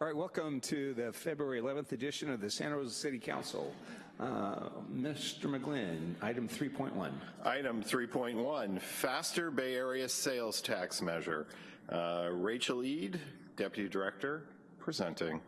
All right, welcome to the February 11th edition of the Santa Rosa City Council. Uh, Mr. McGlynn, item 3.1. Item 3.1, faster Bay Area sales tax measure. Uh, Rachel Ede, Deputy Director, presenting.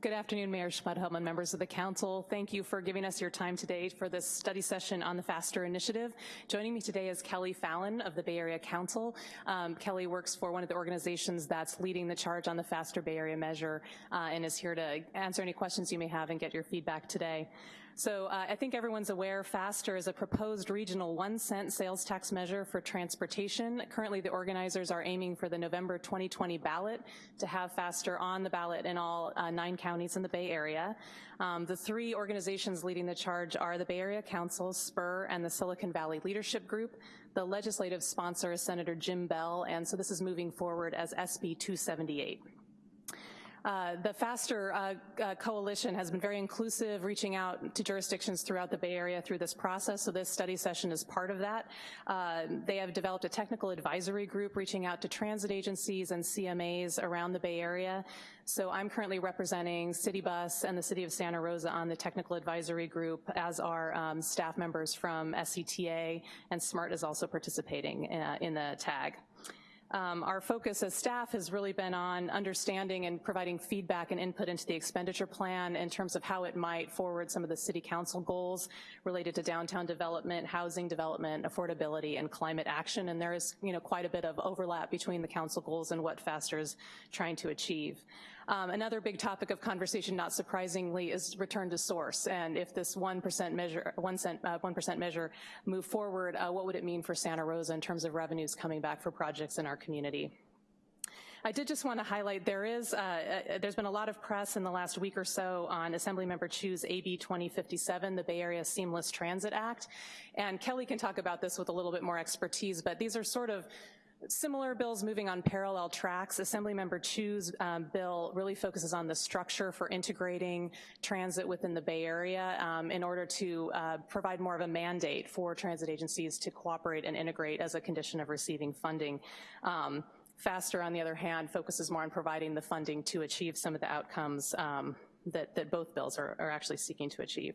Good afternoon, Mayor Schwedhelm and members of the council. Thank you for giving us your time today for this study session on the FASTER initiative. Joining me today is Kelly Fallon of the Bay Area Council. Um, Kelly works for one of the organizations that's leading the charge on the FASTER Bay Area measure uh, and is here to answer any questions you may have and get your feedback today. So uh, I think everyone's aware FASTER is a proposed regional one cent sales tax measure for transportation. Currently the organizers are aiming for the November 2020 ballot to have FASTER on the ballot in all uh, nine counties in the Bay Area. Um, the three organizations leading the charge are the Bay Area Council, SPUR, and the Silicon Valley Leadership Group. The legislative sponsor is Senator Jim Beall, and so this is moving forward as SB 278. Uh, the FASTER uh, uh, Coalition has been very inclusive, reaching out to jurisdictions throughout the Bay Area through this process, so this study session is part of that. Uh, they have developed a technical advisory group reaching out to transit agencies and CMAs around the Bay Area. So I'm currently representing City Bus and the City of Santa Rosa on the technical advisory group, as are um, staff members from SCTA, and SMART is also participating uh, in the tag. Um, our focus as staff has really been on understanding and providing feedback and input into the expenditure plan in terms of how it might forward some of the city council goals related to downtown development, housing development, affordability, and climate action. And there is you know, quite a bit of overlap between the council goals and what FASTER is trying to achieve. Um, another big topic of conversation, not surprisingly, is return to source. And if this 1% measure, 1 cent, uh, 1% measure move forward, uh, what would it mean for Santa Rosa in terms of revenues coming back for projects in our community? I did just want to highlight there is, uh, uh, there's been a lot of press in the last week or so on Assemblymember Chiu's AB 2057, the Bay Area Seamless Transit Act. And Kelly can talk about this with a little bit more expertise, but these are sort of Similar bills moving on parallel tracks. Assemblymember Chiu's um, bill really focuses on the structure for integrating transit within the Bay Area um, in order to uh, provide more of a mandate for transit agencies to cooperate and integrate as a condition of receiving funding. Um, FASTER, on the other hand, focuses more on providing the funding to achieve some of the outcomes um, that, that both bills are, are actually seeking to achieve.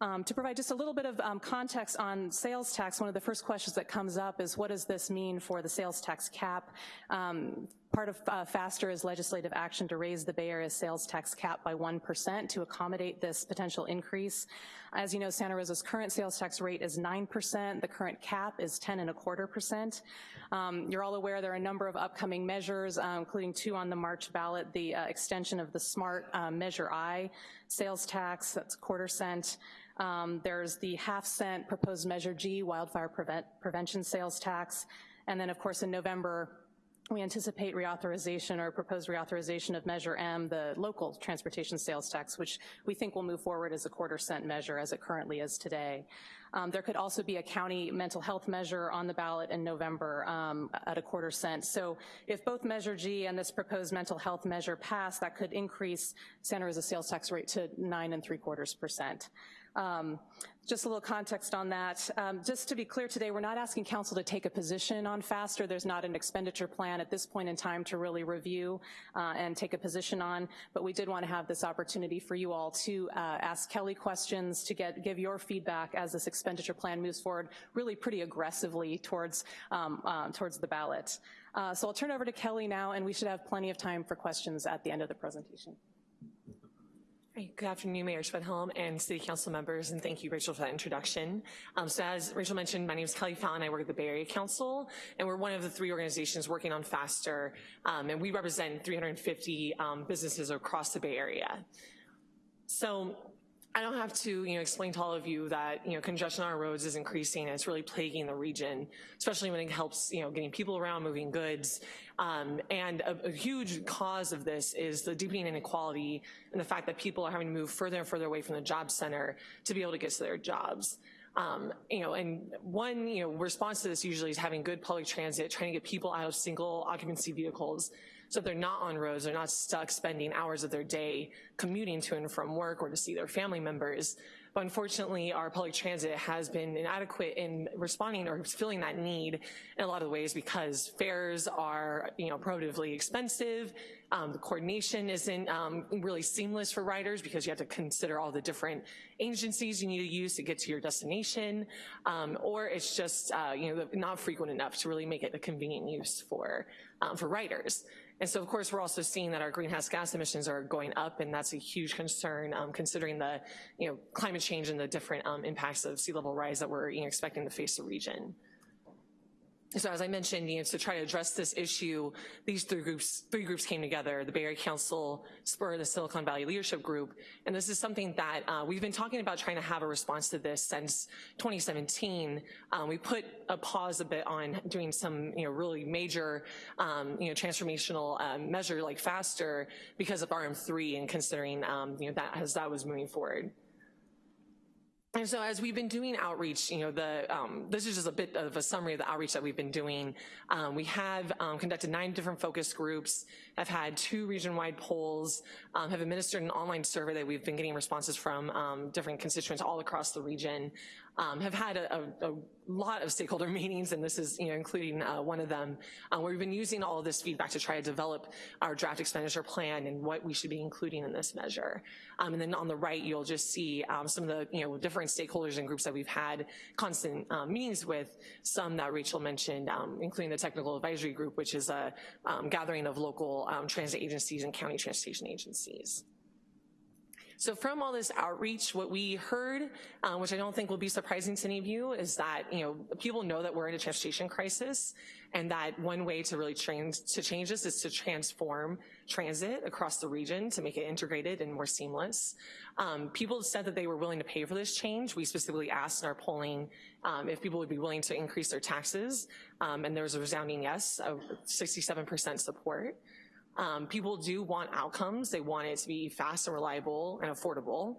Um, to provide just a little bit of um, context on sales tax, one of the first questions that comes up is what does this mean for the sales tax cap? Um, part of uh, FASTER is legislative action to raise the Bay Area sales tax cap by 1% to accommodate this potential increase. As you know, Santa Rosa's current sales tax rate is 9%, the current cap is 10 and a quarter percent. Um, you're all aware there are a number of upcoming measures, uh, including two on the March ballot, the uh, extension of the SMART uh, Measure I sales tax, that's quarter cent, um, there's the half cent proposed Measure G wildfire prevent, prevention sales tax. And then of course in November, we anticipate reauthorization or proposed reauthorization of Measure M, the local transportation sales tax, which we think will move forward as a quarter cent measure as it currently is today. Um, there could also be a county mental health measure on the ballot in November um, at a quarter cent. So if both Measure G and this proposed mental health measure pass, that could increase Santa Rosa sales tax rate to nine and three quarters percent. Um, just a little context on that. Um, just to be clear today, we're not asking council to take a position on FASTER. There's not an expenditure plan at this point in time to really review uh, and take a position on, but we did want to have this opportunity for you all to uh, ask Kelly questions, to get give your feedback as this expenditure plan moves forward really pretty aggressively towards, um, uh, towards the ballot. Uh, so I'll turn over to Kelly now, and we should have plenty of time for questions at the end of the presentation. Good afternoon, Mayor Schwedhelm and City Council members, and thank you, Rachel, for that introduction. Um, so as Rachel mentioned, my name is Kelly Fallon, I work at the Bay Area Council, and we're one of the three organizations working on FASTER, um, and we represent 350 um, businesses across the Bay Area. So I don't have to you know, explain to all of you that you know, congestion on our roads is increasing and it's really plaguing the region, especially when it helps you know, getting people around, moving goods. Um, and a, a, huge cause of this is the deepening inequality and the fact that people are having to move further and further away from the job center to be able to get to their jobs. Um, you know, and one you know, response to this usually is having good public transit, trying to get people out of single occupancy vehicles so if they're not on roads, they're not stuck spending hours of their day commuting to and from work or to see their family members. But unfortunately, our public transit has been inadequate in responding or filling that need in a lot of ways because fares are, you know, prohibitively expensive. Um, the coordination isn't um, really seamless for riders because you have to consider all the different agencies you need to use to get to your destination, um, or it's just, uh, you know, not frequent enough to really make it a convenient use for, um, for riders. And so of course we're also seeing that our greenhouse gas emissions are going up and that's a huge concern um, considering the you know, climate change and the different um, impacts of sea level rise that we're you know, expecting to face the region. So as I mentioned, you know, to try to address this issue, these three groups, three groups came together, the Bay Area Council, SPUR, the Silicon Valley Leadership Group, and this is something that uh, we've been talking about trying to have a response to this since 2017. Um, we put a pause a bit on doing some, you know, really major, um, you know, transformational um, measure like FASTER because of RM3 and considering, um, you know, that as that was moving forward. And so as we've been doing outreach, you know, the um, this is just a bit of a summary of the outreach that we've been doing. Um, we have um, conducted nine different focus groups, have had two region-wide polls, um, have administered an online survey that we've been getting responses from um, different constituents all across the region, um, have had a, a, a, lot of stakeholder meetings, and this is, you know, including uh, one of them, uh, where we've been using all of this feedback to try to develop our draft expenditure plan and what we should be including in this measure. Um, and then on the right, you'll just see um, some of the, you know, different stakeholders and groups that we've had constant um, meetings with, some that Rachel mentioned, um, including the Technical Advisory Group, which is a um, gathering of local transit agencies and county transportation agencies. So from all this outreach, what we heard, uh, which I don't think will be surprising to any of you, is that you know people know that we're in a transportation crisis, and that one way to really change to change this is to transform transit across the region to make it integrated and more seamless. Um, people said that they were willing to pay for this change. We specifically asked in our polling um, if people would be willing to increase their taxes, um, and there was a resounding yes, of 67% support. Um, people do want outcomes. They want it to be fast and reliable and affordable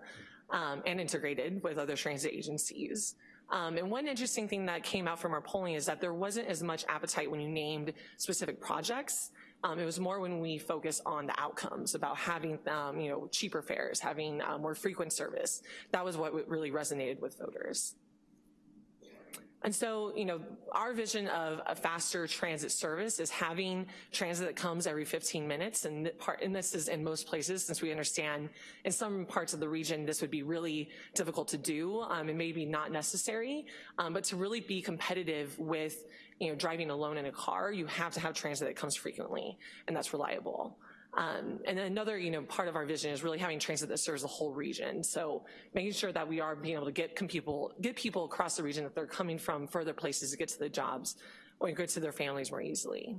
um, and integrated with other transit agencies. Um, and one interesting thing that came out from our polling is that there wasn't as much appetite when you named specific projects. Um, it was more when we focused on the outcomes about having, um, you know, cheaper fares, having uh, more frequent service. That was what really resonated with voters. And so, you know, our vision of a faster transit service is having transit that comes every 15 minutes, and, part, and this is in most places, since we understand in some parts of the region this would be really difficult to do um, and maybe not necessary, um, but to really be competitive with, you know, driving alone in a car, you have to have transit that comes frequently, and that's reliable. Um, and another, you know, part of our vision is really having transit that serves the whole region. So making sure that we are being able to get people, get people across the region that they're coming from further places to get to the jobs or get to their families more easily.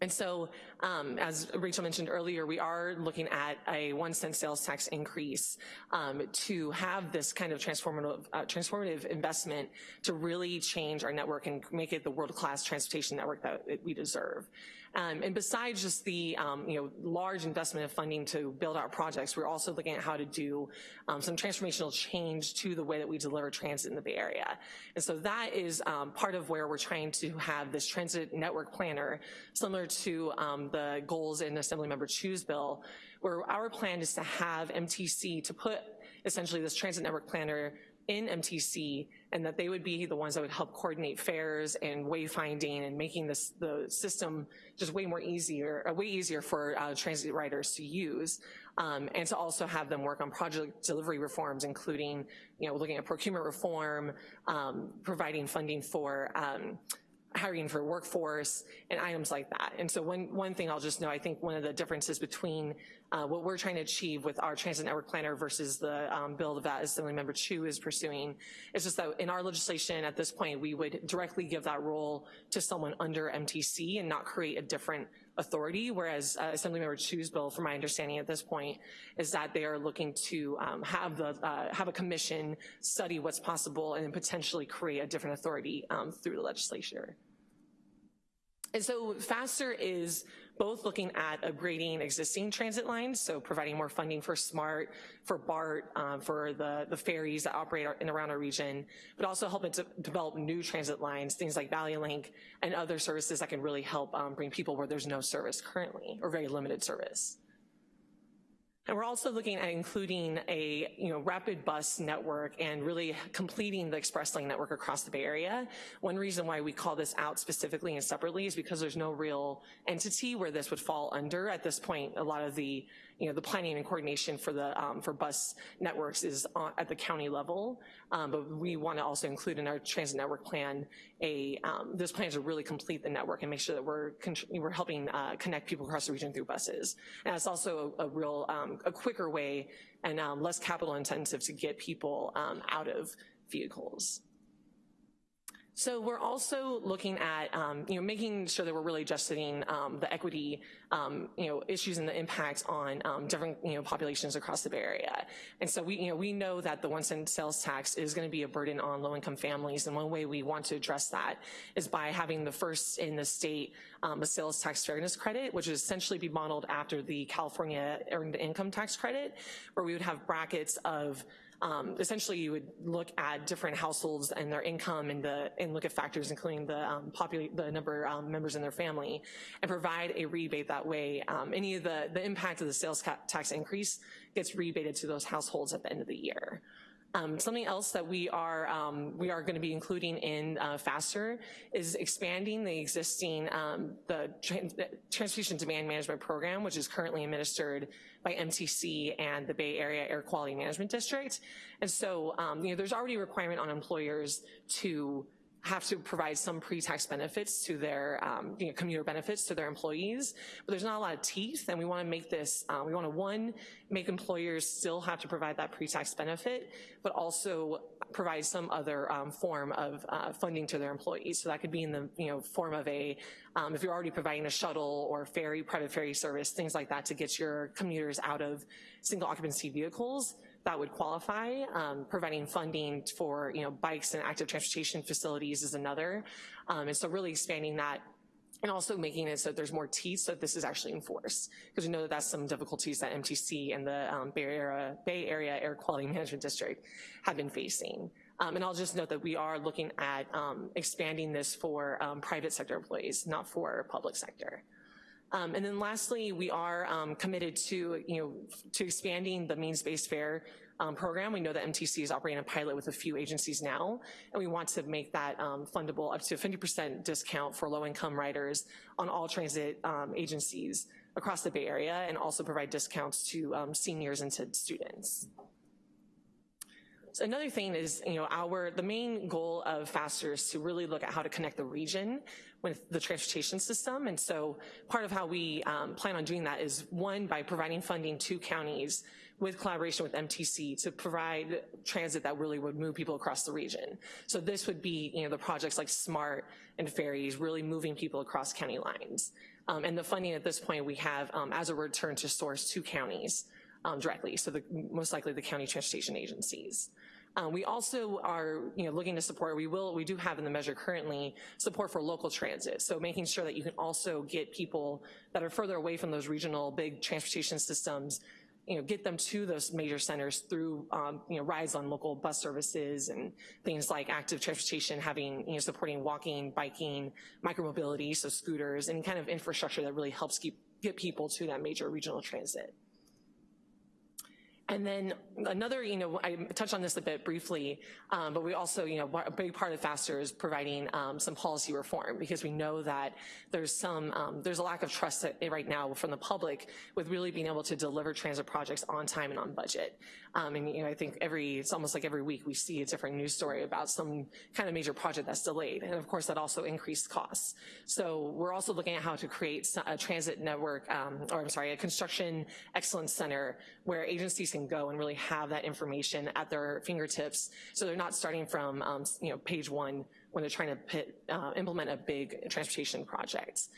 And so, um, as Rachel mentioned earlier, we are looking at a one cent sales tax increase um, to have this kind of transformative, uh, transformative investment to really change our network and make it the world-class transportation network that we deserve. Um, and besides just the um, you know large investment of funding to build our projects, we're also looking at how to do um, some transformational change to the way that we deliver transit in the Bay Area. And so that is um, part of where we're trying to have this transit network planner, similar to um, the goals in Assemblymember Chiu's bill, where our plan is to have MTC to put essentially this transit network planner in MTC and that they would be the ones that would help coordinate fares and wayfinding and making this the system just way more easier, uh, way easier for uh, transit riders to use. Um, and to also have them work on project delivery reforms, including, you know, looking at procurement reform, um, providing funding for um, hiring for workforce and items like that. And so one, one thing I'll just know, I think one of the differences between uh, what we're trying to achieve with our transit network planner versus the um, bill that Assemblymember Chiu is pursuing is just that in our legislation at this point, we would directly give that role to someone under MTC and not create a different authority, whereas uh, Assemblymember Chiu's bill, from my understanding at this point, is that they are looking to um, have the uh, have a commission study what's possible and then potentially create a different authority um, through the legislature. And so FASTER is both looking at upgrading existing transit lines, so providing more funding for SMART, for BART, um, for the, the ferries that operate in around our region, but also helping to develop new transit lines, things like Valley Link and other services that can really help um, bring people where there's no service currently or very limited service. And we're also looking at including a you know rapid bus network and really completing the express lane network across the Bay Area. One reason why we call this out specifically and separately is because there's no real entity where this would fall under. At this point, a lot of the you know the planning and coordination for the um, for bus networks is on, at the county level, um, but we want to also include in our transit network plan a um, this plan to really complete the network and make sure that we're we're helping uh, connect people across the region through buses. And it's also a, a real um, a quicker way and um, less capital intensive to get people um, out of vehicles. So we're also looking at, um, you know, making sure that we're really adjusting um, the equity, um, you know, issues and the impacts on um, different, you know, populations across the Bay Area. And so we, you know, we know that the one cent sales tax is gonna be a burden on low-income families, and one way we want to address that is by having the first in the state um, a sales tax fairness credit, which would essentially be modeled after the California earned income tax credit, where we would have brackets of um, essentially you would look at different households and their income and the and look at factors including the um, the number of um, members in their family and provide a rebate that way. Um, any of the, the impact of the sales tax increase gets rebated to those households at the end of the year. Um, something else that we are um, we are going to be including in uh, FASTER is expanding the existing um, the transportation demand management program, which is currently administered by MTC and the Bay Area Air Quality Management District. And so, um, you know, there's already a requirement on employers to have to provide some pre-tax benefits to their, um, you know, commuter benefits to their employees, but there's not a lot of teeth, and we wanna make this, uh, we wanna, one, make employers still have to provide that pre-tax benefit, but also provide some other um, form of uh, funding to their employees. So that could be in the, you know, form of a, um, if you're already providing a shuttle or ferry, private ferry service, things like that to get your commuters out of single occupancy vehicles, that would qualify. Um, providing funding for you know bikes and active transportation facilities is another. Um, and so really expanding that and also making it so that there's more teeth so that this is actually enforced. Because we know that that's some difficulties that MTC and the um, Bay, Area, Bay Area Air Quality Management District have been facing. Um, and I'll just note that we are looking at um, expanding this for um, private sector employees, not for public sector. Um, and then lastly, we are um, committed to, you know, to expanding the means-based fare um, program. We know that MTC is operating a pilot with a few agencies now, and we want to make that um, fundable up to a 50% discount for low-income riders on all transit um, agencies across the Bay Area, and also provide discounts to um, seniors and to students. Another thing is, you know, our, the main goal of FASTER is to really look at how to connect the region with the transportation system. And so part of how we um, plan on doing that is one, by providing funding to counties with collaboration with MTC to provide transit that really would move people across the region. So this would be, you know, the projects like SMART and ferries really moving people across county lines. Um, and the funding at this point we have um, as a return to source to counties um, directly, so the, most likely the county transportation agencies. Um, we also are you know, looking to support, we will, we do have in the measure currently, support for local transit. So making sure that you can also get people that are further away from those regional big transportation systems you know, get them to those major centers through, um, you know, rides on local bus services and things like active transportation, having, you know, supporting walking, biking, micromobility, so scooters, and kind of infrastructure that really helps keep, get people to that major regional transit. And then another, you know, I touched on this a bit briefly, um, but we also, you know, a big part of FASTER is providing um, some policy reform because we know that there's some, um, there's a lack of trust right now from the public with really being able to deliver transit projects on time and on budget. Um, and, you know, I think every, it's almost like every week we see a different news story about some kind of major project that's delayed. And of course that also increased costs. So we're also looking at how to create a transit network, um, or I'm sorry, a construction excellence center where agencies can go and really have that information at their fingertips so they're not starting from, um, you know, page one when they're trying to pit, uh, implement a big transportation project.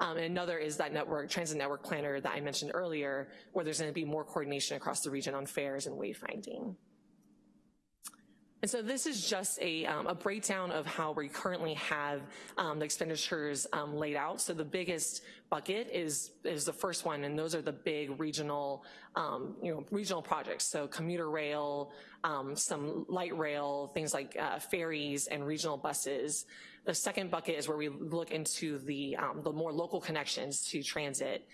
Um, and another is that network, transit network planner that I mentioned earlier, where there's gonna be more coordination across the region on fares and wayfinding. And so this is just a, um, a breakdown of how we currently have um, the expenditures um, laid out. So the biggest bucket is, is the first one, and those are the big regional, um, you know, regional projects. So commuter rail, um, some light rail, things like uh, ferries and regional buses. The second bucket is where we look into the, um, the more local connections to transit.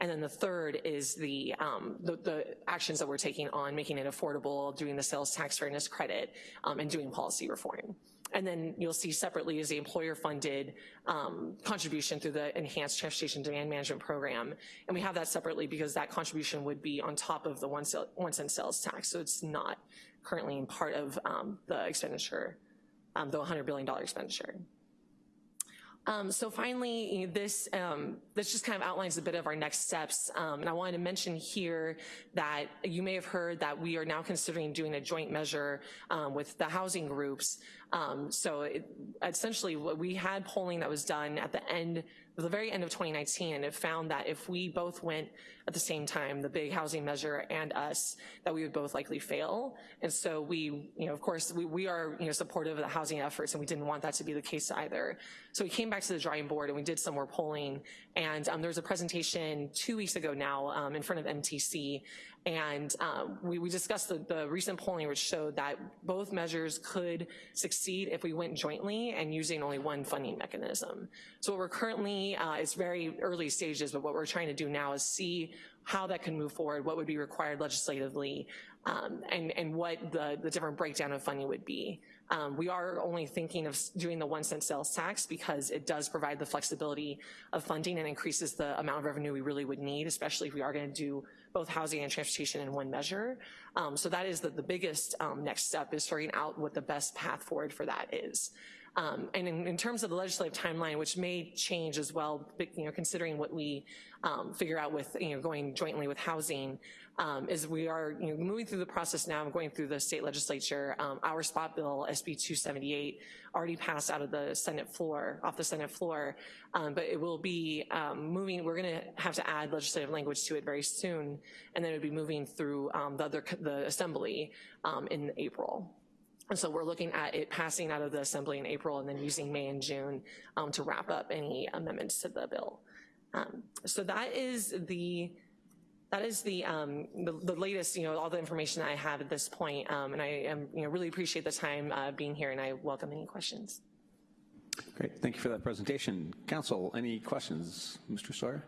And then the third is the, um, the, the actions that we're taking on making it affordable, doing the sales tax fairness credit, um, and doing policy reform. And then you'll see separately is the employer-funded um, contribution through the Enhanced Transportation Demand Management Program. And we have that separately because that contribution would be on top of the one, sale, one cent sales tax. So it's not currently part of um, the expenditure, um, the $100 billion expenditure. Um, so finally, this, um, this just kind of outlines a bit of our next steps. Um, and I wanted to mention here that you may have heard that we are now considering doing a joint measure um, with the housing groups. Um, so it, essentially, what we had polling that was done at the end the very end of 2019, and it found that if we both went at the same time, the big housing measure and us, that we would both likely fail. And so we, you know, of course, we, we are, you know, supportive of the housing efforts, and we didn't want that to be the case either. So we came back to the drawing board and we did some more polling, and um, there was a presentation two weeks ago now um, in front of MTC, and um, we, we, discussed the, the, recent polling which showed that both measures could succeed if we went jointly and using only one funding mechanism. So what we're currently, uh, it's very early stages, but what we're trying to do now is see how that can move forward, what would be required legislatively, um, and, and what the, the different breakdown of funding would be. Um, we are only thinking of doing the one cent sales tax because it does provide the flexibility of funding and increases the amount of revenue we really would need, especially if we are gonna do both housing and transportation in one measure. Um, so that is the, the biggest um, next step is figuring out what the best path forward for that is. Um, and in, in, terms of the legislative timeline, which may change as well, you know, considering what we um, figure out with, you know, going jointly with housing, um, is we are you know, moving through the process now, going through the state legislature. Um, our spot bill, SB 278, already passed out of the Senate floor, off the Senate floor, um, but it will be um, moving, we're gonna have to add legislative language to it very soon, and then it would be moving through um, the other, the assembly um, in April. And so we're looking at it passing out of the assembly in April and then using May and June um, to wrap up any amendments to the bill. So that is the that is the, um, the, the latest, you know, all the information I have at this point, um, and I am, you know, really appreciate the time uh, being here, and I welcome any questions. Great, thank you for that presentation. Council, any questions? Mr. Sawyer?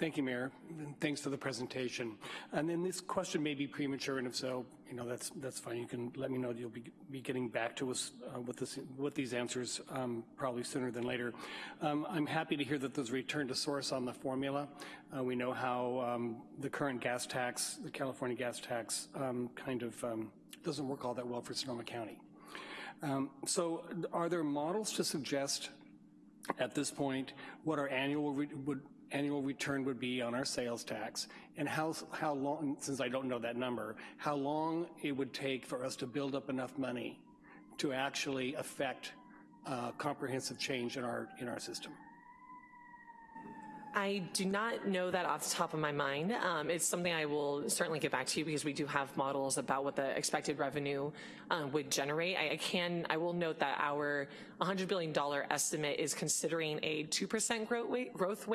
Thank you, Mayor. And Thanks for the presentation. And then this question may be premature, and if so, you know, that's that's fine. You can let me know that you'll be, be getting back to us uh, with, this, with these answers um, probably sooner than later. Um, I'm happy to hear that there's return to source on the formula. Uh, we know how um, the current gas tax, the California gas tax, um, kind of um, doesn't work all that well for Sonoma County. Um, so are there models to suggest at this point what our annual would annual return would be on our sales tax and how, how long, since I don't know that number, how long it would take for us to build up enough money to actually affect uh, comprehensive change in our, in our system. I do not know that off the top of my mind. Um, it's something I will certainly get back to you because we do have models about what the expected revenue um, would generate. I, I, can, I will note that our $100 billion estimate is considering a 2% growth rate, growth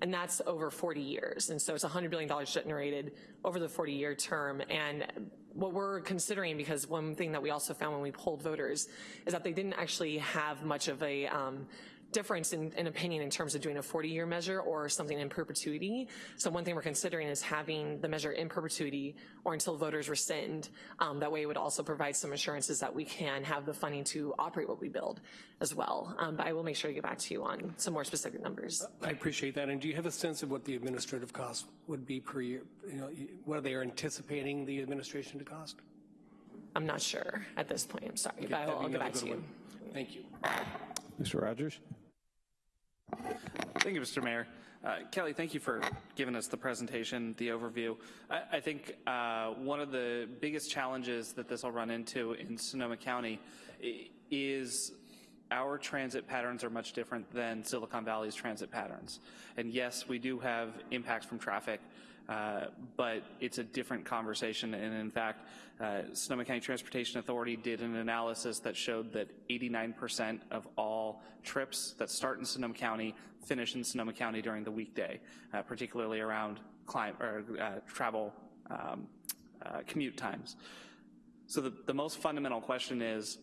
and that's over 40 years. And so it's $100 billion generated over the 40 year term. And what we're considering, because one thing that we also found when we polled voters is that they didn't actually have much of a um, difference in, in, opinion in terms of doing a 40-year measure or something in perpetuity. So one thing we're considering is having the measure in perpetuity or until voters rescind. Um, that way it would also provide some assurances that we can have the funding to operate what we build as well. Um, but I will make sure to get back to you on some more specific numbers. I appreciate that. And do you have a sense of what the administrative cost would be per year? You know, what are they are anticipating the administration to cost? I'm not sure at this point. I'm sorry, okay, but I'll, I'll get back to you. One. Thank you. Mr. Rogers? Thank you, Mr. Mayor. Uh, Kelly, thank you for giving us the presentation, the overview. I, I think uh, one of the biggest challenges that this will run into in Sonoma County is our transit patterns are much different than Silicon Valley's transit patterns. And yes, we do have impacts from traffic, uh, but it's a different conversation. And in fact, uh, Sonoma County Transportation Authority did an analysis that showed that 89% of all trips that start in Sonoma County finish in Sonoma County during the weekday, uh, particularly around climate or uh, travel um, uh, commute times. So the, the most fundamental question is,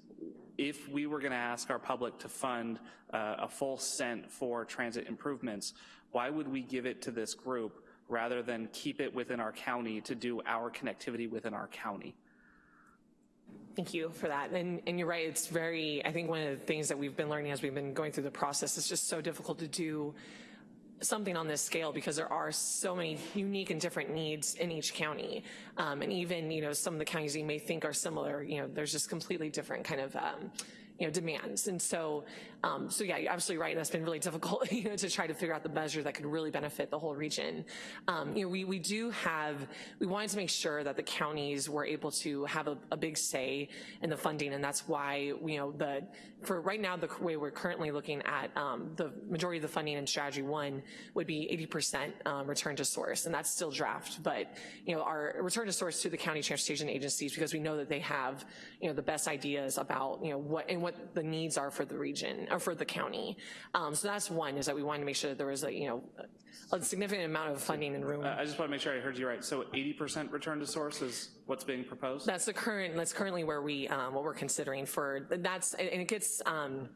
if we were gonna ask our public to fund uh, a full cent for transit improvements, why would we give it to this group rather than keep it within our county to do our connectivity within our county? Thank you for that. And, and you're right, it's very, I think one of the things that we've been learning as we've been going through the process, it's just so difficult to do something on this scale because there are so many unique and different needs in each county. Um, and even, you know, some of the counties you may think are similar, you know, there's just completely different kind of, um, you know, demands. And so, um, so yeah, you're absolutely right. That's been really difficult, you know, to try to figure out the measure that could really benefit the whole region. Um, you know, we, we do have, we wanted to make sure that the counties were able to have a, a big say in the funding, and that's why, you know, the, for right now, the way we're currently looking at um, the majority of the funding in strategy one would be 80% um, return to source, and that's still draft, but, you know, our return to source to the county transportation agencies, because we know that they have, you know, the best ideas about, you know, what, and what the needs are for the region, or for the county. Um, so that's one, is that we wanted to make sure that there was a, you know, a significant amount of funding and room. Uh, I just wanna make sure I heard you right. So 80% return to source is what's being proposed? That's the current, that's currently where we, um, what we're considering for, that's, and it gets, um,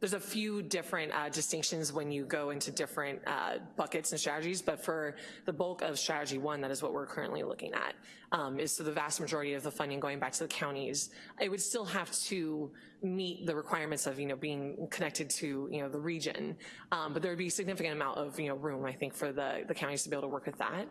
there's a few different uh, distinctions when you go into different uh, buckets and strategies, but for the bulk of strategy one, that is what we're currently looking at, um, is so the vast majority of the funding going back to the counties. It would still have to meet the requirements of, you know, being connected to, you know, the region, um, but there would be a significant amount of, you know, room, I think, for the, the counties to be able to work with that.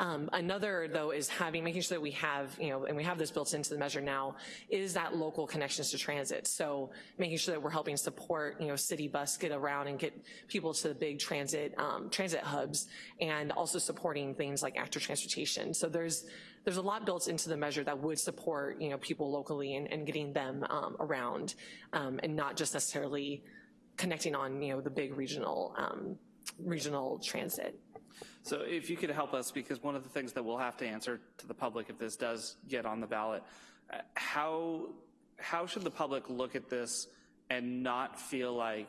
Um, another, though, is having, making sure that we have, you know, and we have this built into the measure now, is that local connections to transit. So making sure that we're helping support, you know, city bus get around and get people to the big transit, um, transit hubs, and also supporting things like active transportation. So there's, there's a lot built into the measure that would support, you know, people locally and, and getting them um, around, um, and not just necessarily connecting on, you know, the big regional, um, regional transit. So if you could help us, because one of the things that we'll have to answer to the public if this does get on the ballot, uh, how, how should the public look at this and not feel like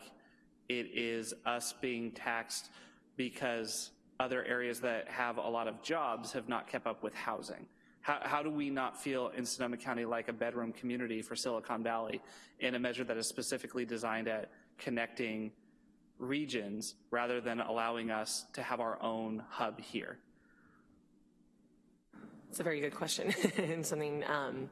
it is us being taxed because other areas that have a lot of jobs have not kept up with housing? How, how do we not feel in Sonoma County like a bedroom community for Silicon Valley in a measure that is specifically designed at connecting regions rather than allowing us to have our own hub here? It's a very good question and something, um,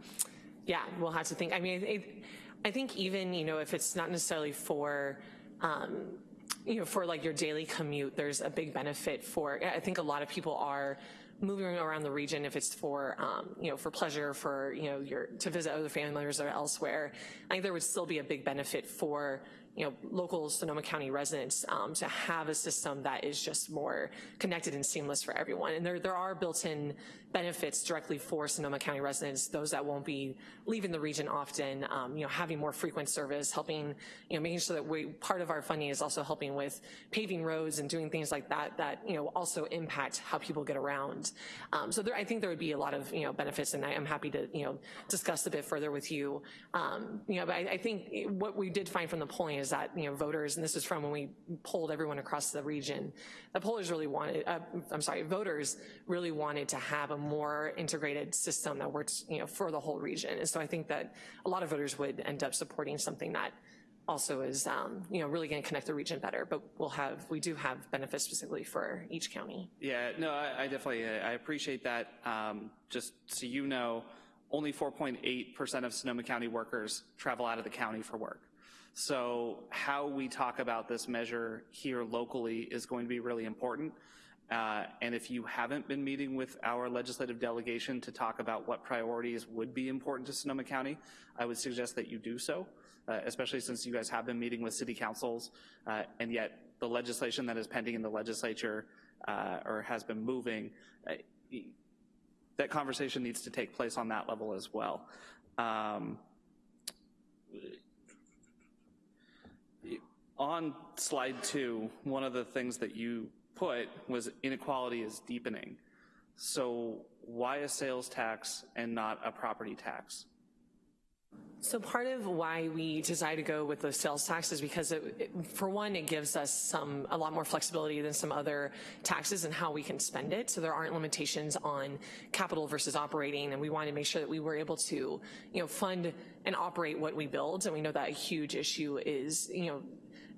yeah, we'll have to think. I mean, it, I think even, you know, if it's not necessarily for, um, you know, for like your daily commute, there's a big benefit for, I think a lot of people are moving around the region if it's for, um, you know, for pleasure, for, you know, your, to visit other family members or elsewhere. I think there would still be a big benefit for you know, local Sonoma County residents um, to have a system that is just more connected and seamless for everyone. And there, there are built-in benefits directly for Sonoma County residents, those that won't be leaving the region often, um, you know, having more frequent service, helping, you know, making sure that we, part of our funding is also helping with paving roads and doing things like that, that, you know, also impact how people get around. Um, so there, I think there would be a lot of, you know, benefits and I am happy to, you know, discuss a bit further with you. Um, you know, but I, I think what we did find from the polling is that, you know, voters, and this is from when we polled everyone across the region, the pollers really wanted, uh, I'm sorry, voters really wanted to have a more integrated system that works, you know, for the whole region. And so I think that a lot of voters would end up supporting something that also is, um, you know, really gonna connect the region better, but we'll have, we do have benefits specifically for each county. Yeah, no, I, I definitely, I appreciate that. Um, just so you know, only 4.8% of Sonoma County workers travel out of the county for work. So how we talk about this measure here locally is going to be really important. Uh, and if you haven't been meeting with our legislative delegation to talk about what priorities would be important to Sonoma County, I would suggest that you do so, uh, especially since you guys have been meeting with city councils, uh, and yet the legislation that is pending in the legislature uh, or has been moving, uh, that conversation needs to take place on that level as well. Um, on slide two, one of the things that you put was inequality is deepening. So why a sales tax and not a property tax? So part of why we decided to go with the sales tax is because it, it- for one, it gives us some, a lot more flexibility than some other taxes and how we can spend it. So there aren't limitations on capital versus operating, and we wanted to make sure that we were able to, you know, fund and operate what we build. And we know that a huge issue is, you know,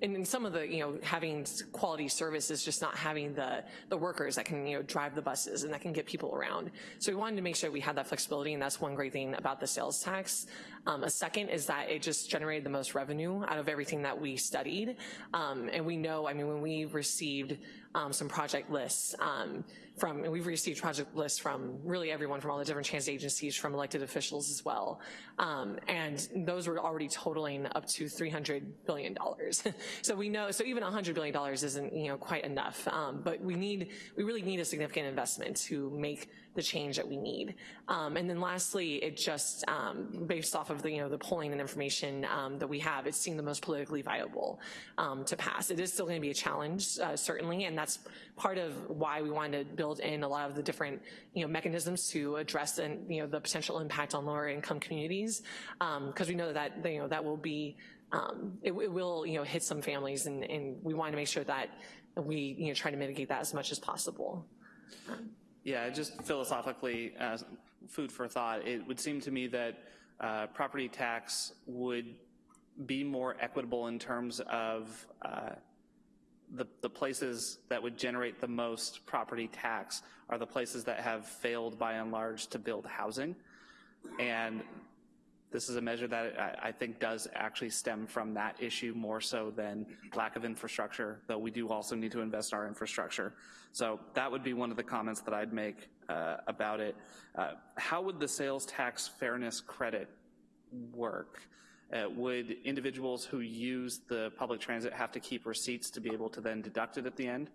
and in some of the, you know, having quality service is just not having the, the workers that can, you know, drive the buses and that can get people around. So we wanted to make sure we had that flexibility, and that's one great thing about the sales tax. Um, a second is that it just generated the most revenue out of everything that we studied. Um, and we know, I mean, when we received um, some project lists um, from, and we've received project lists from really everyone from all the different transit agencies, from elected officials as well. Um, and those were already totaling up to $300 billion. so we know, so even $100 billion isn't, you know, quite enough. Um, but we need, we really need a significant investment to make the change that we need. Um, and then lastly, it just, um, based off of the, you know, the polling and information um, that we have, it seemed the most politically viable um, to pass. It is still gonna be a challenge, uh, certainly, and that's part of why we wanted to build in a lot of the different, you know, mechanisms to address and, you know, the potential impact on lower income communities, because we know that, you know, that will be, um, it, it will, you know, hit some families, and, and we want to make sure that we, you know, try to mitigate that as much as possible. Yeah, just philosophically, food for thought, it would seem to me that uh, property tax would be more equitable in terms of uh, the, the places that would generate the most property tax are the places that have failed by and large to build housing. And this is a measure that I, I think does actually stem from that issue more so than lack of infrastructure, though we do also need to invest in our infrastructure. So that would be one of the comments that I'd make uh, about it. Uh, how would the sales tax fairness credit work? Uh, would individuals who use the public transit have to keep receipts to be able to then deduct it at the end?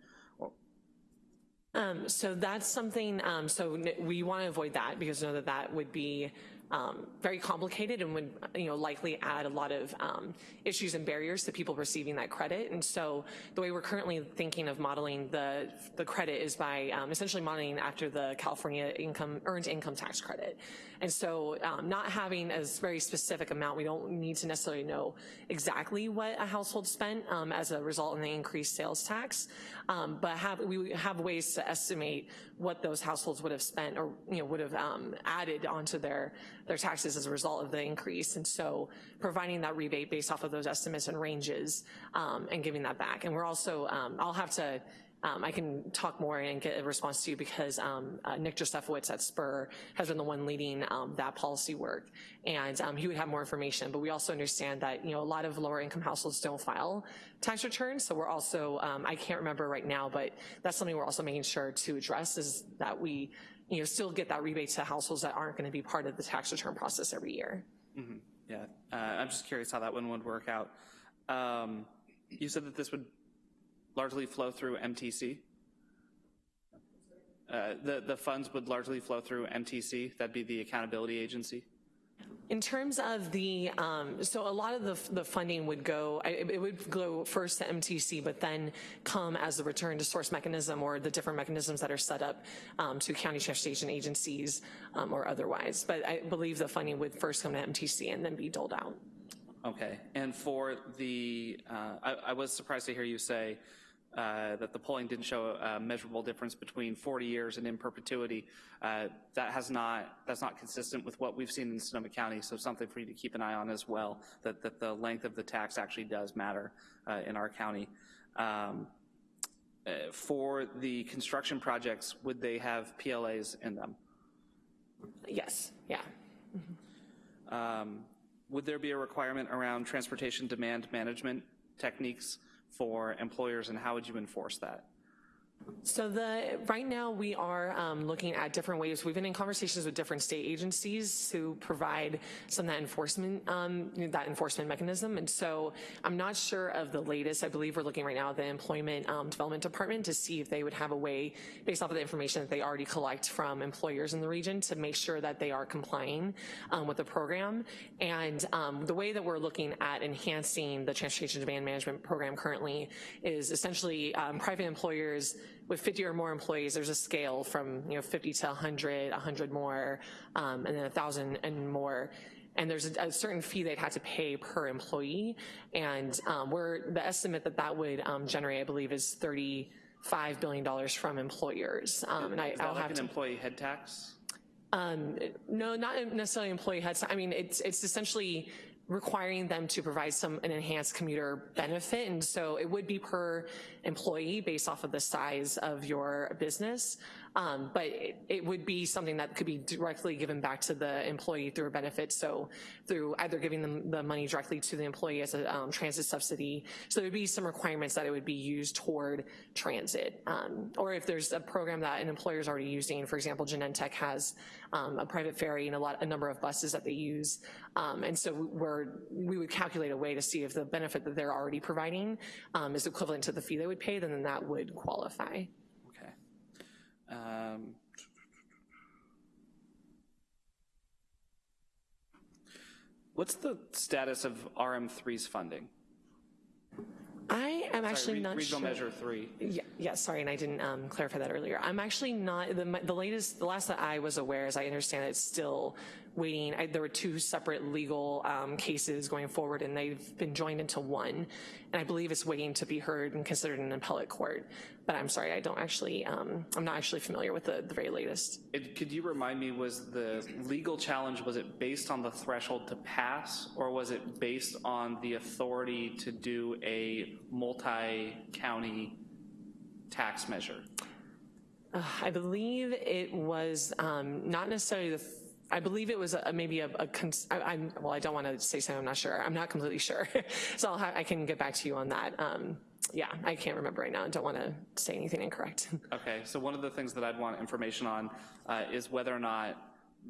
Um, so that's something, um, so we want to avoid that because know that that would be um, very complicated and would, you know, likely add a lot of um, issues and barriers to people receiving that credit. And so the way we're currently thinking of modeling the, the credit is by um, essentially modeling after the California income, earned income tax credit. And so um, not having a very specific amount, we don't need to necessarily know exactly what a household spent um, as a result in the increased sales tax, um, but have, we have ways to estimate what those households would have spent or, you know, would have added onto their, their taxes as a result of the increase. And so providing that rebate based off of those estimates and ranges um, and giving that back. And we're also, um, I'll have to, um, I can talk more and get a response to you because um, uh, Nick Josefowitz at Spur has been the one leading um, that policy work, and um, he would have more information. But we also understand that you know a lot of lower income households don't file tax returns, so we're also um, I can't remember right now, but that's something we're also making sure to address is that we you know still get that rebate to households that aren't going to be part of the tax return process every year. yeah, uh, I'm just curious how that one would work out. Um, you said that this would largely flow through MTC? Uh, the, the funds would largely flow through MTC, that'd be the accountability agency? In terms of the, um, so a lot of the, the funding would go, I- it would go first to MTC, but then come as the return to source mechanism or the different mechanisms that are set up um, to county transportation agencies um, or otherwise. But I believe the funding would first come to MTC and then be doled out. Okay, and for the, uh, I, I was surprised to hear you say uh, that the polling didn't show a measurable difference between 40 years and in perpetuity. Uh, that has not, that's not consistent with what we've seen in Sonoma County, so something for you to keep an eye on as well, that, that the length of the tax actually does matter uh, in our county. Um, uh, for the construction projects, would they have PLAs in them? Yes, yeah. Um, Would there be a requirement around transportation demand management techniques for employers, and how would you enforce that? So the, right now, we are um, looking at different ways. We've been in conversations with different state agencies to provide some of that enforcement, um, that enforcement mechanism. And so I'm not sure of the latest. I believe we're looking right now at the Employment um, Development Department to see if they would have a way, based off of the information that they already collect from employers in the region, to make sure that they are complying um, with the program. And um, the way that we're looking at enhancing the Transportation Demand Management Program currently is essentially um, private employers with 50 or more employees, there's a scale from you know 50 to 100, 100 more, um, and then 1,000 and more. and there's a, a certain fee they'd have to pay per employee, and um, we're, the estimate that that would um, generate, I believe, is $35 billion from employers. Um, And I, Is that I'll like have an to. employee head tax? Um, no, not necessarily employee heads. I mean, it's it's essentially requiring them to provide some an enhanced commuter benefit, and so it would be per employee based off of the size of your business. Um, but it, it would be something that could be directly given back to the employee through a benefit. So through either giving them the money directly to the employee as a um, transit subsidy. So there'd be some requirements that it would be used toward transit. Um, or if there's a program that an employer is already using, for example, Genentech has um, a private ferry and a lot, a number of buses that they use. Um, and so we're, we would calculate a way to see if the benefit that they're already providing um, is equivalent to the fee they would pay, then that would qualify. Um, What's the status of RM3's funding? I am actually re- not Regional sure. Measure 3. Yeah, yeah, sorry, and I didn't um, clarify that earlier. I'm actually not, the, the latest, the last that I was aware, as I understand it's still waiting. I, there were two separate legal um, cases going forward, and they've been joined into one. And I believe it's waiting to be heard and considered in an appellate court. But I'm sorry, I don't actually, um, I'm not actually familiar with the, the very latest. It- Could you remind me, was the legal challenge, was it based on the threshold to pass, or was it based on the authority to do a multi-county tax measure? Uh, I believe it was um, not necessarily the, I believe it was a, maybe a, a cons- I, I'm, well, I don't want to say something I'm not sure. I'm not completely sure. so I can get back to you on that. Um, yeah, I can't remember right now. I don't want to say anything incorrect. Okay, so one of the things that I'd want information on uh, is whether or not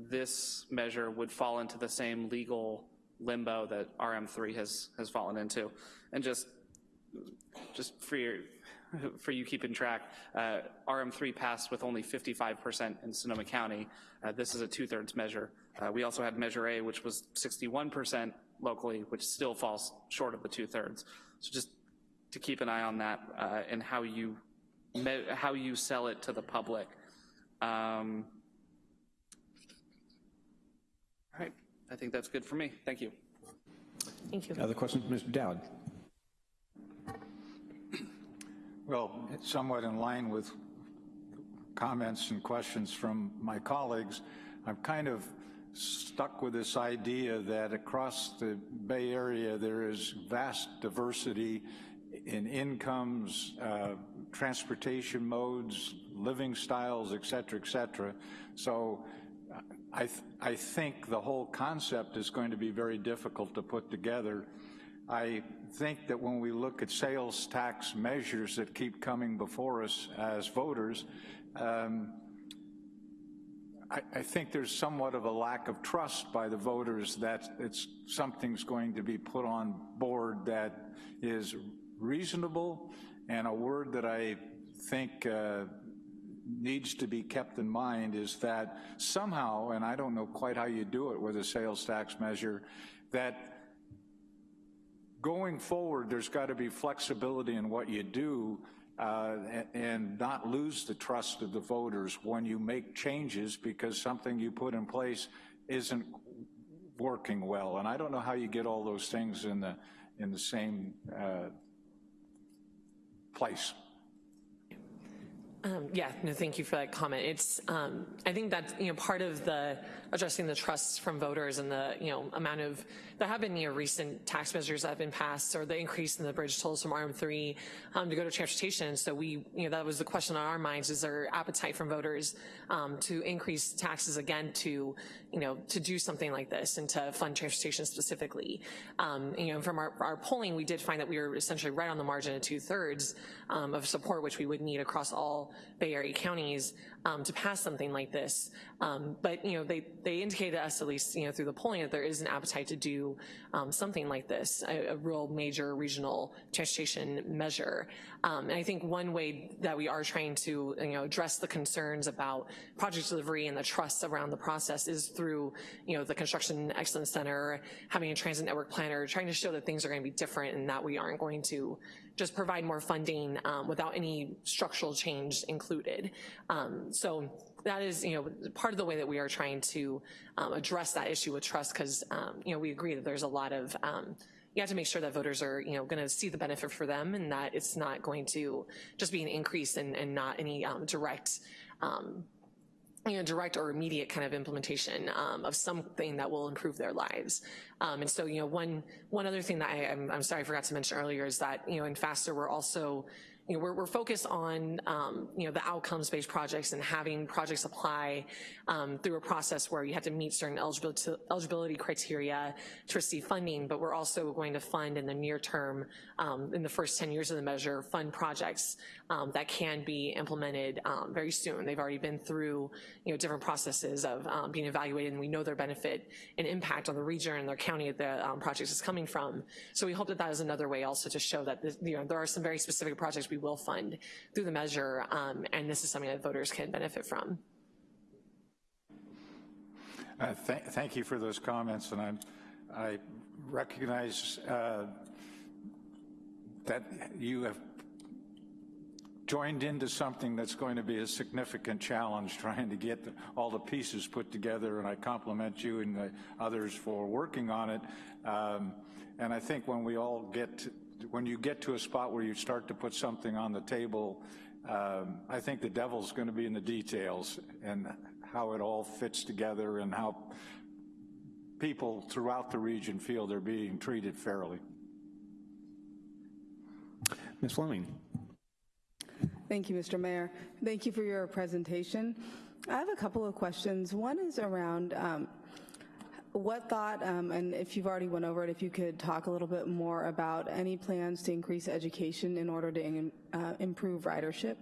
this measure would fall into the same legal limbo that RM3 has, has fallen into. And just, just for your, for you keeping track, uh, RM3 passed with only 55% in Sonoma County. Uh, This is a two-thirds measure. Uh, We also had Measure A, which was 61% locally, which still falls short of the two-thirds. So just to keep an eye on that uh, and how you how you sell it to the public. Um, all right, I think that's good for me. Thank you. Thank you. Other questions, Mr. Dowd? Well, somewhat in line with comments and questions from my colleagues. I'm kind of stuck with this idea that across the Bay Area, there is vast diversity in incomes, uh, transportation modes, living styles, et cetera, et cetera. So I, th- I think the whole concept is going to be very difficult to put together. I think that when we look at sales tax measures that keep coming before us as voters, um, I, I think there's somewhat of a lack of trust by the voters that it's, something's going to be put on board that is reasonable, and a word that I think uh, needs to be kept in mind is that somehow, and I don't know quite how you do it with a sales tax measure, that going forward, there's got to be flexibility in what you do uh, and not lose the trust of the voters when you make changes because something you put in place isn't working well. And I don't know how you get all those things in the, in the same uh, place. Um, yeah, no, thank you for that comment. It's, um, I think that's, you know, part of the addressing the trusts from voters and the, you know, amount of, there have been, you know, recent tax measures that have been passed or the increase in the bridge tolls from RM3 um, to go to transportation. So we, you know, that was the question on our minds, is there appetite from voters um, to increase taxes again to, you know, to do something like this and to fund transportation specifically. Um, you know, from our, our polling, we did find that we were essentially right on the margin of two thirds um, of support, which we would need across all Bay Area counties um, to pass something like this. Um, but, you know, they, they indicated to us, at least, you know, through the polling, that there is an appetite to do um, something like this, a, a real major regional transportation measure. Um, and I think one way that we are trying to, you know, address the concerns about project delivery and the trust around the process is through, you know, the Construction Excellence Center, having a transit network planner, trying to show that things are going to be different and that we aren't going to just provide more funding um, without any structural change included. Um, so that is, you know, part of the way that we are trying to um, address that issue with trust, because, um, you know, we agree that there's a lot of, um, you have to make sure that voters are, you know, going to see the benefit for them and that it's not going to just be an increase and, and not any um, direct, you know, direct or immediate kind of implementation um, of something that will improve their lives. Um, and so, you know, one, one other thing that I, I'm sorry I forgot to mention earlier is that, you know, in FASTER, we're also you know, we're, we're focused on, um, you know, the outcomes-based projects and having projects apply um, through a process where you have to meet certain eligibility, eligibility criteria to receive funding, but we're also going to fund in the near term, um, in the first 10 years of the measure, fund projects um, that can be implemented um, very soon. They've already been through, you know, different processes of um, being evaluated and we know their benefit and impact on the region and their county that the project is coming from. So we hope that that is another way also to show that, this, you know, there are some very specific projects we will fund through the measure, um, and this is something that voters can benefit from. Uh, th- Thank you for those comments, and I'm- I recognize uh, that you have joined into something that's going to be a significant challenge, trying to get the- all the pieces put together, and I compliment you and the others for working on it. Um, And I think when we all get, when you get to a spot where you start to put something on the table, um, I think the devil's going to be in the details and how it all fits together and how people throughout the region feel they're being treated fairly. Ms. Fleming? Thank you, Mr. Mayor. Thank you for your presentation. I have a couple of questions. One is around um, what thought, um, and if you've already went over it, if you could talk a little bit more about any plans to increase education in order to uh, improve ridership?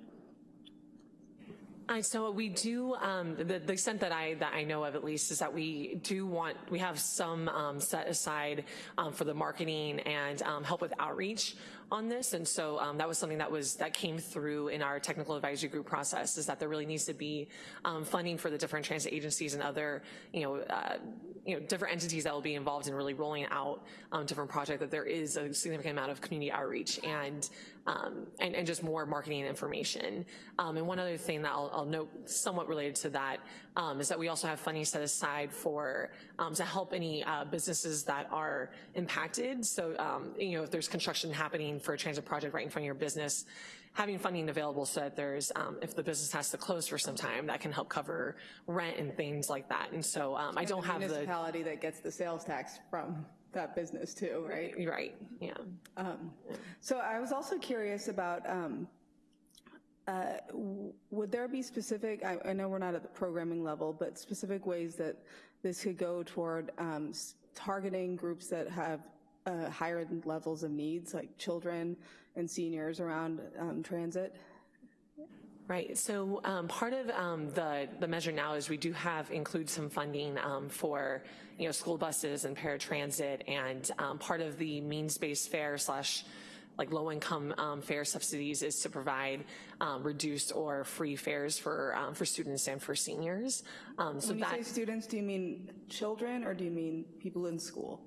I, so we do, um, the, the extent that I, that I know of at least is that we do want, we have some um, set aside um, for the marketing and um, help with outreach on this. And so um, that was something that was, that came through in our technical advisory group process is that there really needs to be um, funding for the different transit agencies and other, you know, uh, you know, different entities that will be involved in really rolling out different projects, that there is a significant amount of community outreach and um, and, and, just more marketing information. Um, and one other thing that I'll, I'll note somewhat related to that um, is that we also have funding set aside for um, to help any uh, businesses that are impacted. So, um, you know, if there's construction happening for a transit project right in front of your business, having funding available so that there's, um, if the business has to close for some time, that can help cover rent and things like that. And so I don't have the municipality that gets the sales tax from that business too, right? Right, yeah. Um, so I was also curious about, um, uh, would there be specific, I, I, know we're not at the programming level, but specific ways that this could go toward um, targeting groups that have uh, higher levels of needs, like children and seniors around um, transit? Right, so um, part of um, the, the measure now is we do have, include some funding um, for, you know, school buses and paratransit, and um, part of the means-based fare slash like low-income um, fare subsidies is to provide um, reduced or free fares for for students and for seniors. so when you that, say students, do you mean children or do you mean people in school?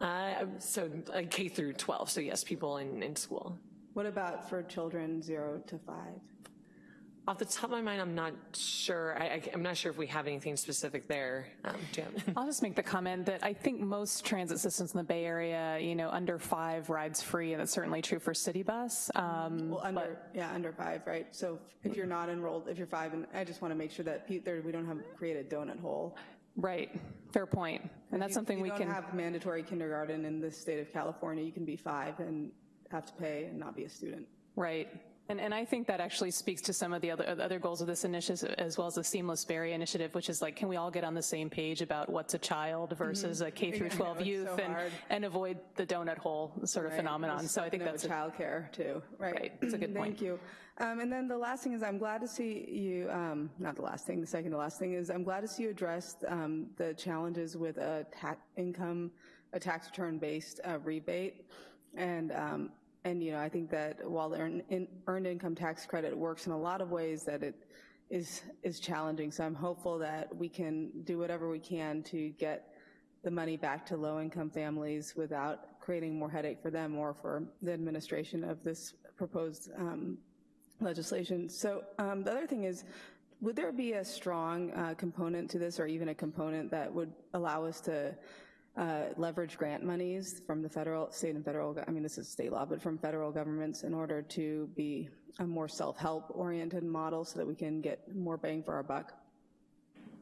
Uh, so uh, K through 12, so yes, people in, in school. What about for children zero to five? Off the top of my mind, I'm not sure. I, am not sure if we have anything specific there. Um, Jim. I'll just make the comment that I think most transit systems in the Bay Area, you know, under five rides free, and that's certainly true for city bus. Um, well, under, yeah, under five, right? So if you're not enrolled, if you're five, and I just want to make sure that there, we don't have create a donut hole. Right, fair point. And that's you, something you we can- can- have mandatory kindergarten in the state of California. You can be five and have to pay and not be a student. Right. And, and I think that actually speaks to some of the other, other goals of this initiative, as well as the Seamless Area initiative, which is like, can we all get on the same page about what's a child versus a K through Yeah, I 12 know, youth so and, hard. and avoid the donut hole sort of Right. phenomenon. So I think that's, childcare too, right? Right, it's a good point. Thank you. Um, and then the last thing is I'm glad to see you, um, not the last thing, the second to last thing is I'm glad to see you address um, the challenges with a tax income, a tax return based uh, rebate. And, um, and, you know, I think that while the earned, in, earned income tax credit works in a lot of ways that it is, is challenging. So I'm hopeful that we can do whatever we can to get the money back to low-income families without creating more headache for them or for the administration of this proposed um, legislation. So um, the other thing is, would there be a strong uh, component to this or even a component that would allow us to uh, leverage grant monies from the federal, state and federal, I mean, this is state law, but from federal governments in order to be a more self-help oriented model so that we can get more bang for our buck?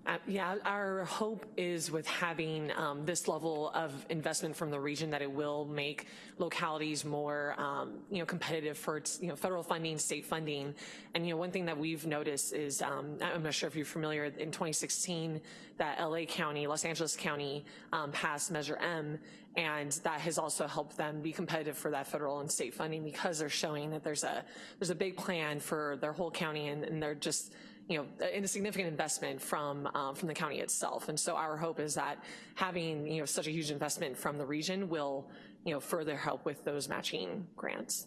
Uh, Yeah, our hope is with having um, this level of investment from the region that it will make localities more, um, you know, competitive for, you know, federal funding, state funding. And, you know, one thing that we've noticed is, um, I'm not sure if you're familiar, in 2016, that LA County, Los Angeles County um, passed Measure M, and that has also helped them be competitive for that federal and state funding because they're showing that there's a, there's a big plan for their whole county and, and they're just, you know, in a significant investment from, um, from the county itself. And so our hope is that having, you know, such a huge investment from the region will, you know, further help with those matching grants.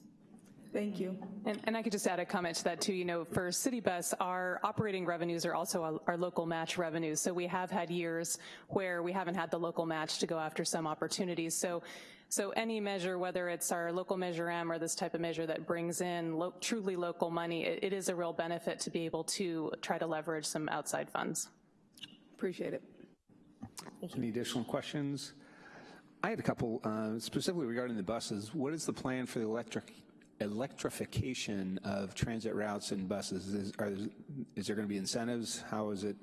Thank you. And, and I could just add a comment to that too. You know, for City Bus, our operating revenues are also our, our local match revenues. So we have had years where we haven't had the local match to go after some opportunities. So, so any measure, whether it's our local Measure M or this type of measure that brings in lo truly local money, it, it is a real benefit to be able to try to leverage some outside funds. Appreciate it. Any additional questions? I had a couple, uh, specifically regarding the buses. What is the plan for the electric electrification of transit routes and buses? Is, are, is there going to be incentives? How is it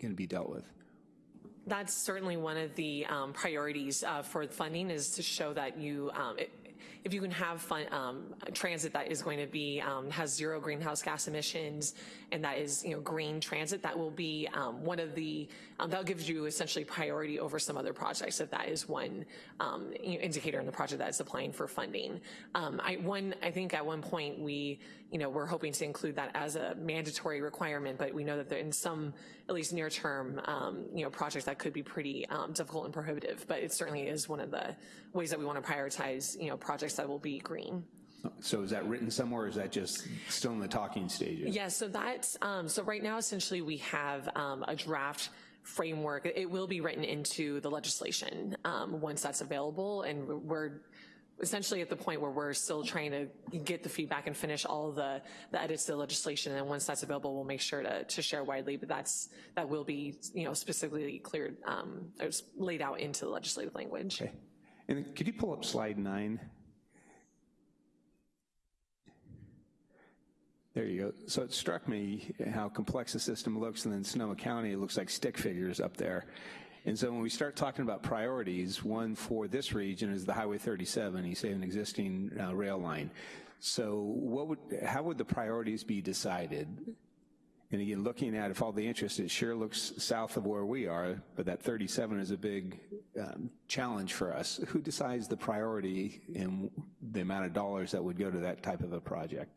going to be dealt with? That's certainly one of the um, priorities uh, for funding is to show that you, um, it, if you can have fun, um, transit that is going to be, um, has zero greenhouse gas emissions and that is, you know, green transit, that will be um, one of the, um, that gives you essentially priority over some other projects if that is one indicator in the project that is applying for funding. I, one, I think at one point we, you know, we're hoping to include that as a mandatory requirement, but we know that there in some, at least near term, um, you know, projects that could be pretty um, difficult and prohibitive, but it certainly is one of the ways that we want to prioritize, you know, projects that will be green. So is that written somewhere or is that just still in the talking stages? Yeah, so that's, um, so right now essentially we have um, a draft framework. It will be written into the legislation um, once that's available and we're essentially at the point where we're still trying to get the feedback and finish all the, the edits to the legislation and once that's available we'll make sure to, to share widely but that's that will be you know specifically cleared um, laid out into the legislative language. Okay. And could you pull up slide nine? There you go. So it struck me how complex the system looks, and then Sonoma County, it looks like stick figures up there. And so when we start talking about priorities, one for this region is the Highway 37, you say an existing uh, rail line. So what would, how would the priorities be decided? And again, looking at if all the interest, it sure looks south of where we are, but that 37 is a big um, challenge for us. Who decides the priority and the amount of dollars that would go to that type of a project?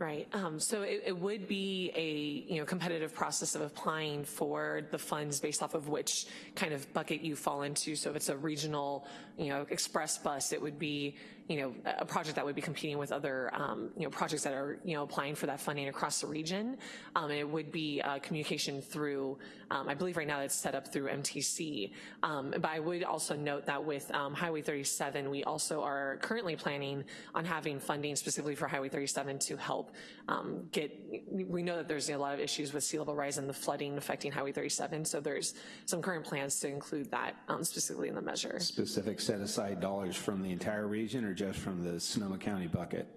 Right. Um, so it, it, would be a you know competitive process of applying for the funds based off of which kind of bucket you fall into. So if it's a regional you know express bus, it would be you know a project that would be competing with other um, you know projects that are you know applying for that funding across the region. Um, it would be uh, communication through um, I believe right now it's set up through MTC. Um, but I would also note that with um, Highway 37, we also are currently planning on having funding specifically for Highway 37 to help um, get, we know that there's a lot of issues with sea level rise and the flooding affecting Highway 37, so there's some current plans to include that specifically in the measure. Specific set aside dollars from the entire region or just from the Sonoma County bucket?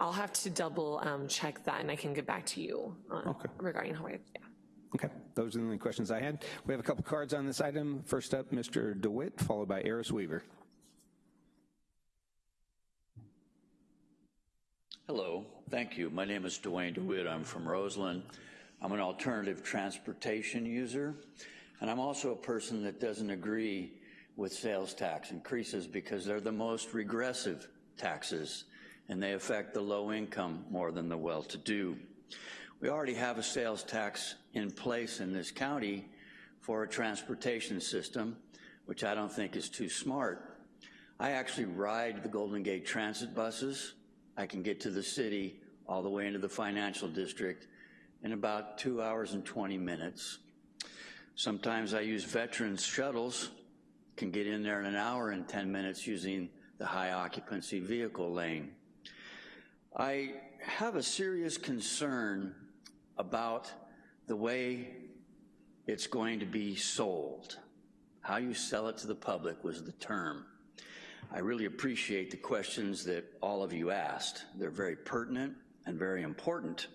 I'll have to double um, check that and I can get back to you uh, okay. regarding Highway. Yeah. Okay, those are the only questions I had. We have a couple cards on this item. First up, Mr. DeWitt, followed by Eris Weaver. Hello, thank you. My name is Dwayne DeWitt. I'm from Roseland. I'm an alternative transportation user, and I'm also a person that doesn't agree with sales tax increases because they're the most regressive taxes, and they affect the low income more than the well-to-do. We already have a sales tax in place in this county for a transportation system, which I don't think is too smart. I actually ride the Golden Gate Transit buses. I can get to the city all the way into the financial district in about two hours and 20 minutes. Sometimes I use veterans shuttles, can get in there in an hour and 10 minutes using the high occupancy vehicle lane. I have a serious concern about the way it's going to be sold. How you sell it to the public was the term. I really appreciate the questions that all of you asked. They're very pertinent and very important.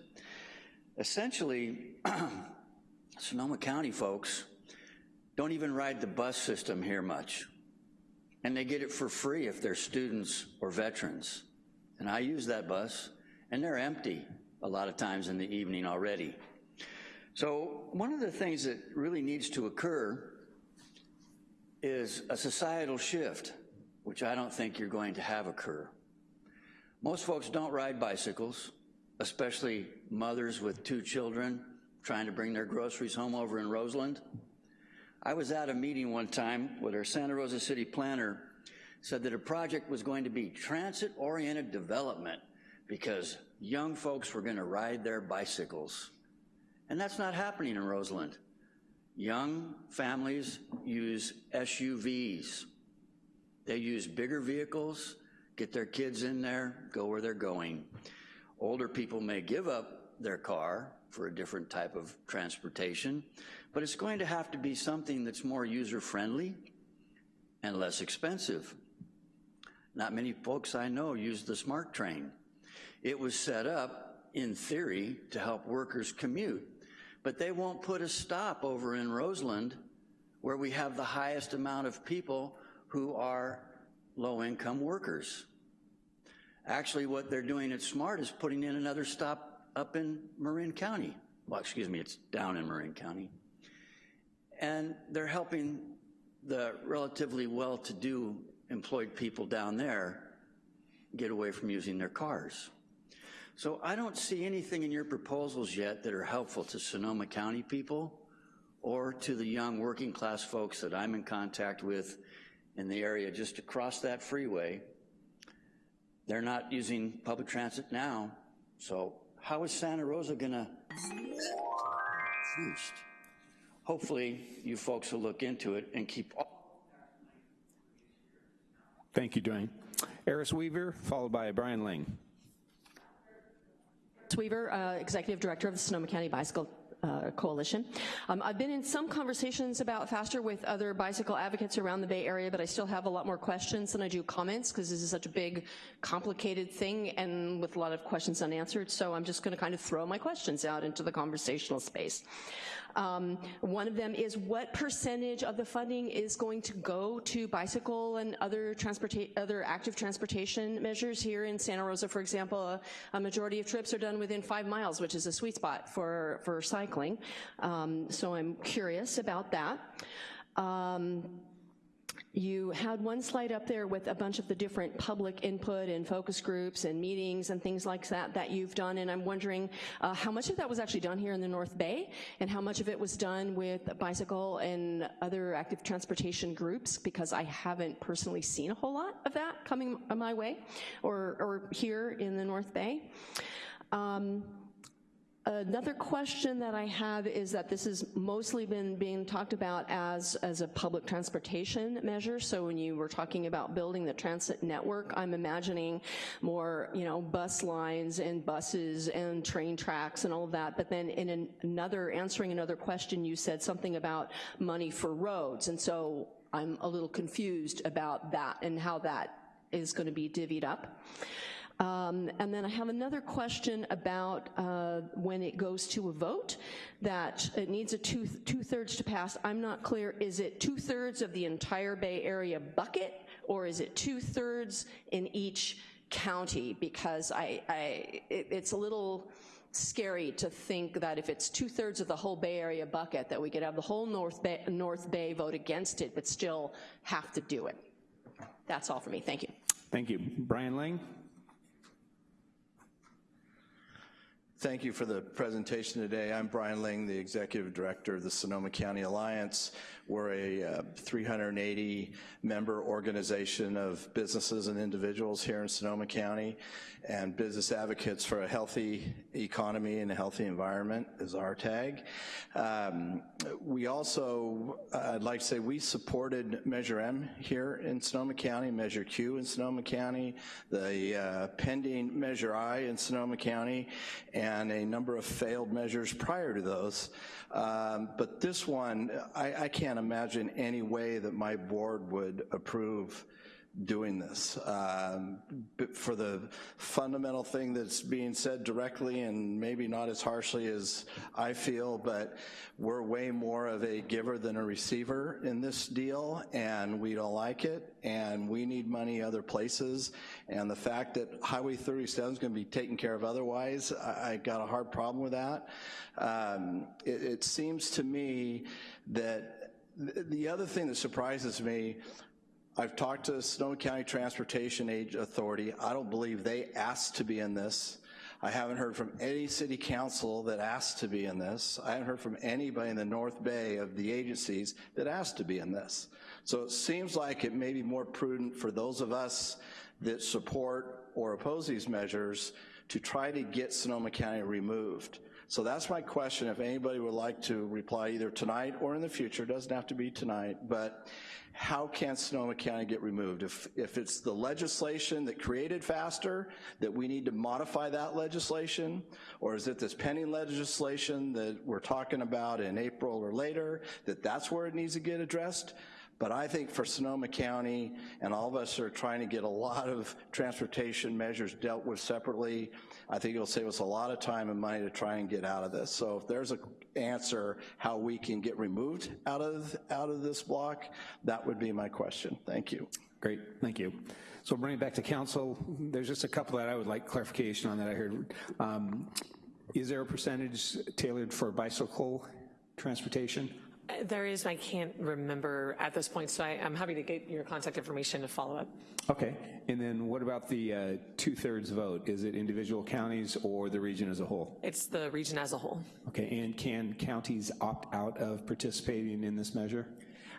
Essentially, Sonoma County folks don't even ride the bus system here much. And they get it for free if they're students or veterans. And I use that bus, and they're empty a lot of times in the evening already. So one of the things that really needs to occur is a societal shift, which I don't think you're going to have occur. Most folks don't ride bicycles, especially mothers with two children trying to bring their groceries home over in Roseland. I was at a meeting one time where our Santa Rosa city planner said that a project was going to be transit-oriented development because young folks were gonna ride their bicycles. And that's not happening in Roseland. Young families use SUVs. They use bigger vehicles, get their kids in there, go where they're going. Older people may give up their car for a different type of transportation, but it's going to have to be something that's more user-friendly and less expensive. Not many folks I know use the SMART train. It was set up, in theory, to help workers commute, but they won't put a stop over in Roseland where we have the highest amount of people who are low-income workers. Actually, what they're doing at SMART is putting in another stop up in Marin County. Well, excuse me, it's down in Marin County. And they're helping the relatively well-to-do employed people down there get away from using their cars. So I don't see anything in your proposals yet that are helpful to Sonoma County people or to the young working class folks that I'm in contact with in the area just across that freeway. They're not using public transit now, so how is Santa Rosa gonna boost? Hopefully you folks will look into it and keep Thank you, Dwayne. Eris Weaver, followed by Brian Ling. Weaver, uh, Executive Director of the Sonoma County Bicycle uh, Coalition. Um, I've been in some conversations about FASTER with other bicycle advocates around the Bay Area, but I still have a lot more questions than I do comments because this is such a big, complicated thing and with a lot of questions unanswered. So I'm just going to kind of throw my questions out into the conversational space. Um, one of them is what percentage of the funding is going to go to bicycle and other other active transportation measures here in Santa Rosa, for example, a, a, majority of trips are done within five miles, which is a sweet spot for, for cycling. Um, so I'm curious about that. Um, you had one slide up there with a bunch of the different public input and focus groups and meetings and things like that that you've done, and I'm wondering uh, how much of that was actually done here in the North Bay, and how much of it was done with bicycle and other active transportation groups, because I haven't personally seen a whole lot of that coming my way, or, or here in the North Bay. Um, Another question that I have is that this has mostly been being talked about as, as a public transportation measure. So when you were talking about building the transit network, I'm imagining more, you know, bus lines and buses and train tracks and all of that. But then in an, another, answering another question, you said something about money for roads. And so I'm a little confused about that and how that is gonna be divvied up. Um, and then I have another question about uh, when it goes to a vote, that it needs a two, two-thirds to pass. I'm not clear, is it two-thirds of the entire Bay Area bucket, or is it two-thirds in each county? Because I, I it, it's a little scary to think that if it's two-thirds of the whole Bay Area bucket, that we could have the whole North Bay, North Bay vote against it, but still have to do it. That's all for me, thank you. Thank you. Brian Lang? Thank you for the presentation today. I'm Brian Ling, the Executive Director of the Sonoma County Alliance. We're a uh, 380 member organization of businesses and individuals here in Sonoma County and business advocates for a healthy economy and a healthy environment is our tag. Um, we also, uh, I'd like to say we supported Measure M here in Sonoma County, Measure Q in Sonoma County, the uh, pending Measure I in Sonoma County, and a number of failed measures prior to those. Um, but this one, I, I can't imagine any way that my board would approve doing this. Um, for the fundamental thing that's being said directly and maybe not as harshly as I feel, but we're way more of a giver than a receiver in this deal, and we don't like it, and we need money other places, and the fact that Highway 37 is gonna be taken care of otherwise, I, I got a hard problem with that. Um, it, it seems to me that th- the other thing that surprises me I've talked to Sonoma County Transportation Age Authority. I don't believe they asked to be in this. I haven't heard from any city council that asked to be in this. I haven't heard from anybody in the North Bay of the agencies that asked to be in this. So it seems like it may be more prudent for those of us that support or oppose these measures to try to get Sonoma County removed. So that's my question, if anybody would like to reply either tonight or in the future, doesn't have to be tonight, but how can Sonoma County get removed? If, if it's the legislation that created FASTER, that we need to modify that legislation, or is it this pending legislation that we're talking about in April or later, that that's where it needs to get addressed? But I think for Sonoma County, and all of us are trying to get a lot of transportation measures dealt with separately, I think it'll save us a lot of time and money to try and get out of this. So if there's an answer how we can get removed out of, out of this block, that would be my question. Thank you. Great, thank you. So bring it back to council. There's just a couple that I would like clarification on that I heard. Um, is there a percentage tailored for bicycle transportation? There is, I can't remember at this point, so I, I'm happy to get your contact information to follow up. Okay, and then what about the uh, two-thirds vote? Is it individual counties or the region as a whole? It's the region as a whole. Okay, and can counties opt out of participating in this measure?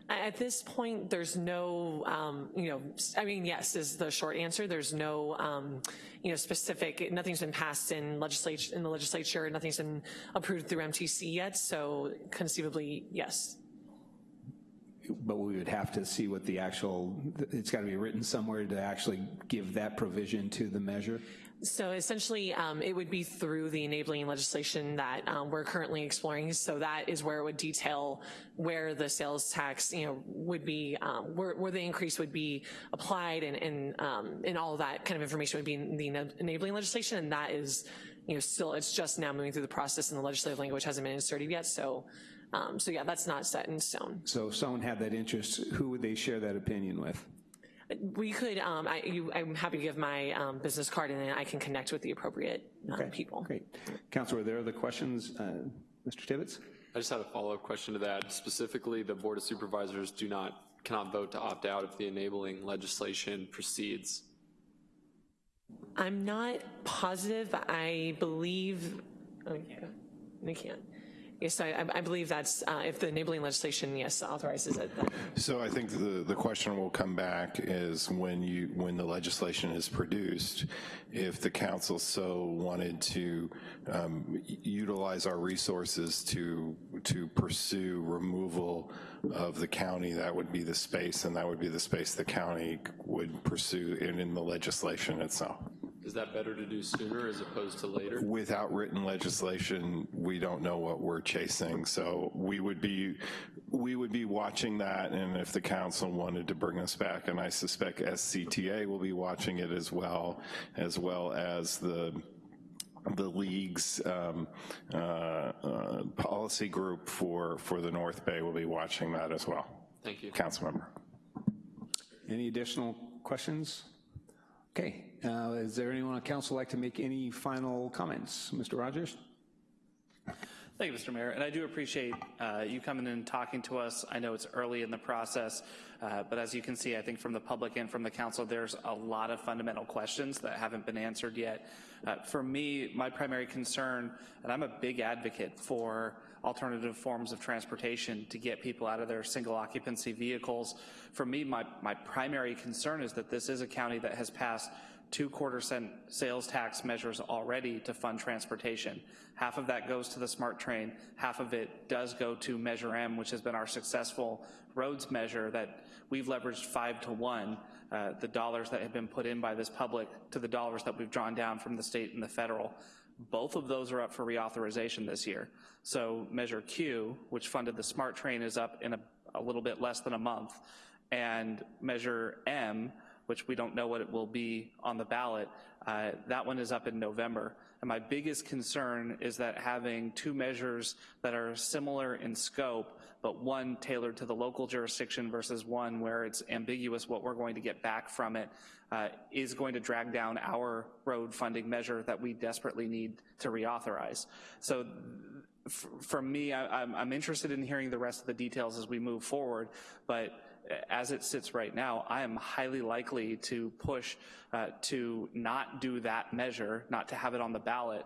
At this point, there's no, um, you know, I mean, yes is the short answer. There's no, um, you know, specific, nothing's been passed in legislature, in the legislature, nothing's been approved through MTC yet, so conceivably, yes. But we would have to see what the actual, it's got to be written somewhere to actually give that provision to the measure? So essentially, um, it would be through the enabling legislation that um, we're currently exploring. So that is where it would detail where the sales tax, you know, would be, um, where, where the increase would be applied and, and, um, and all that kind of information would be in the enabling legislation. And that is, you know, still, it's just now moving through the process and the legislative language hasn't been inserted yet. So, um, so yeah, that's not set in stone. So if someone had that interest, who would they share that opinion with? We could, um, I, you, I'm happy to give my um, business card and then I can connect with the appropriate um, people. Great. Counselor, are there other questions? Uh, Mr. Tibbetts? I just had a follow-up question to that. Specifically, the Board of Supervisors do not, cannot vote to opt out if the enabling legislation proceeds. I'm not positive, I believe, oh, yeah, they can't. Yes, I, I believe that's, uh, if the enabling legislation, yes, authorizes it. then- So I think the, the question will come back is when you, when the legislation is produced, if the council so wanted to um, utilize our resources to, to pursue removal of the county, that would be the space, and that would be the space the county would pursue in, in the legislation itself. Is that better to do sooner as opposed to later? Without written legislation, we don't know what we're chasing, so we would be, we would be watching that, and if the council wanted to bring us back, and I suspect SCTA will be watching it as well, as well as the the league's um, uh, uh, policy group for, for the North Bay will be watching that as well. Thank you. Council member. Any additional questions? Okay, uh, is there anyone on council like to make any final comments? Mr. Rogers? Thank you, Mr. Mayor, and I do appreciate uh, you coming in and talking to us. I know it's early in the process, uh, but as you can see, I think from the public and from the council, there's a lot of fundamental questions that haven't been answered yet. Uh, For me, my primary concern, and I'm a big advocate for alternative forms of transportation to get people out of their single occupancy vehicles. For me, my, my primary concern is that this is a county that has passed two quarter cent sales tax measures already to fund transportation. Half of that goes to the SMART train, half of it does go to Measure M, which has been our successful roads measure that we've leveraged five to one, uh, the dollars that have been put in by this public to the dollars that we've drawn down from the state and the federal. Both of those are up for reauthorization this year. So Measure Q, which funded the SMART train, is up in a, a little bit less than a month. And Measure M, which we don't know what it will be on the ballot, uh, that one is up in November. And my biggest concern is that having two measures that are similar in scope, but one tailored to the local jurisdiction versus one where it's ambiguous what we're going to get back from it, uh, is going to drag down our road funding measure that we desperately need to reauthorize. So for me, I, I'm interested in hearing the rest of the details as we move forward, but as it sits right now, I am highly likely to push uh, to not do that measure, not to have it on the ballot.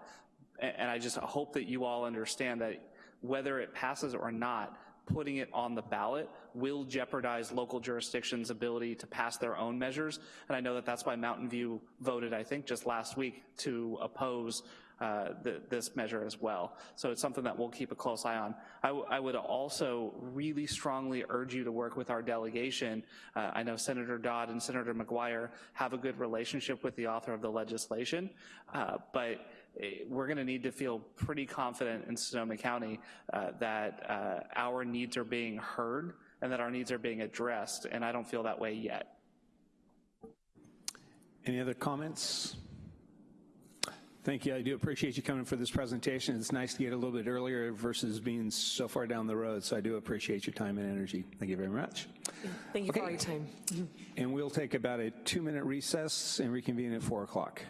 And I just hope that you all understand that whether it passes or not, putting it on the ballot will jeopardize local jurisdictions' ability to pass their own measures. And I know that that's why Mountain View voted, I think, just last week to oppose the, this measure as well. So it's something that we'll keep a close eye on. I, would also really strongly urge you to work with our delegation. Uh, I know Senator Dodd and Senator McGuire have a good relationship with the author of the legislation, uh, but eh, we're going to need to feel pretty confident in Sonoma County uh, that uh, our needs are being heard and that our needs are being addressed, and I don't feel that way yet. Any other comments? Thank you. I do appreciate you coming for this presentation. It's nice to get a little bit earlier versus being so far down the road. So I do appreciate your time and energy. Thank you very much. Thank you okay. for all your time. And we'll take about a two minute recess and reconvene at four o'clock.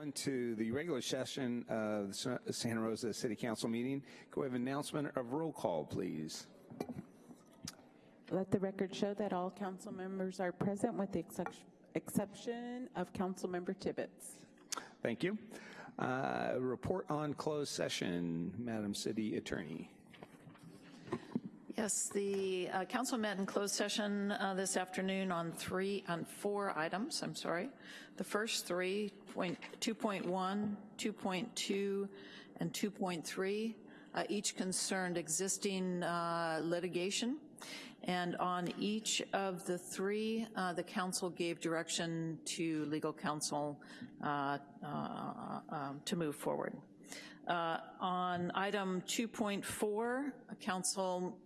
On to the regular session of the Santa Rosa City Council meeting. Can we have announcement of roll call, please? Let the record show that all council members are present with the excep- exception of Councilmember Tibbetts. Thank you. Uh, Report on closed session, Madam City Attorney. Yes, the uh, council met in closed session uh, this afternoon on three, on four items, I'm sorry. The first three, point, 2.1, 2.2, and 2.3, uh, each concerned existing uh, litigation. And on each of the three, uh, the council gave direction to legal counsel uh, um, to move forward. On item 2.4, council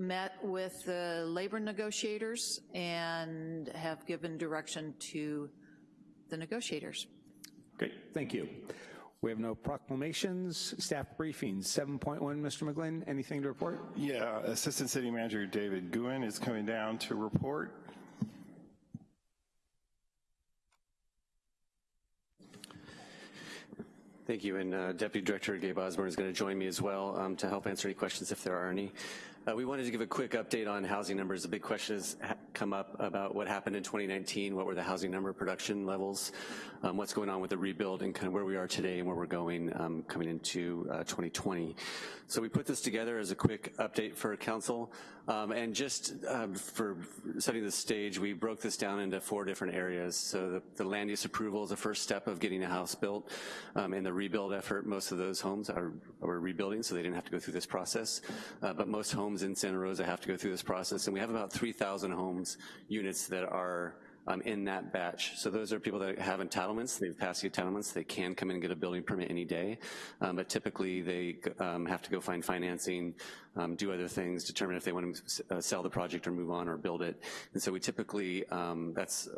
met with the labor negotiators and have given direction to the negotiators. Great, thank you. We have no proclamations, staff briefings. 7.1, Mr. McGlynn, anything to report? Yeah, Assistant City Manager David Guhin is coming down to report. Thank you, and uh, Deputy Director Gabe Osborne is going to join me as well um, to help answer any questions if there are any. Uh, we wanted to give a quick update on housing numbers. A big question has come up about what happened in 2019, what were the housing number production levels, um, what's going on with the rebuild, and kind of where we are today and where we're going um, coming into uh, 2020. So we put this together as a quick update for council, um, and just um, for setting the stage, we broke this down into four different areas. So the, the land use approval is the first step of getting a house built, um, and the rebuild effort, most of those homes are, are rebuilding, so they didn't have to go through this process, uh, but most homes in Santa Rosa have to go through this process, and we have about 3,000 homes, units that are um, in that batch. So those are people that have entitlements, they've passed the entitlements, they can come in and get a building permit any day, um, but typically they um, have to go find financing, um, do other things, determine if they want to uh, sell the project or move on or build it. And so we typically, um, that's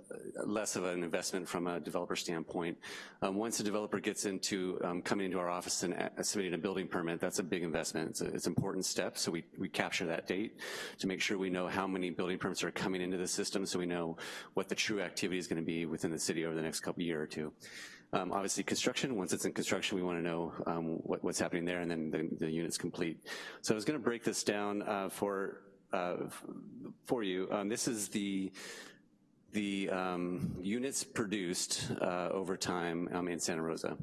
less of an investment from a developer standpoint. Um, once a developer gets into coming into our office and uh, submitting a building permit, that's a big investment. It's, a, it's an important step, so we, we capture that date to make sure we know how many building permits are coming into the system so we know what the true activity is gonna be within the city over the next couple year or two. Um, obviously construction, once it's in construction, we wanna know um, what, what's happening there and then the, the unit's complete. So I was gonna break this down uh, for, uh, for you. Um, this is the, the um, units produced uh, over time um, in Santa Rosa.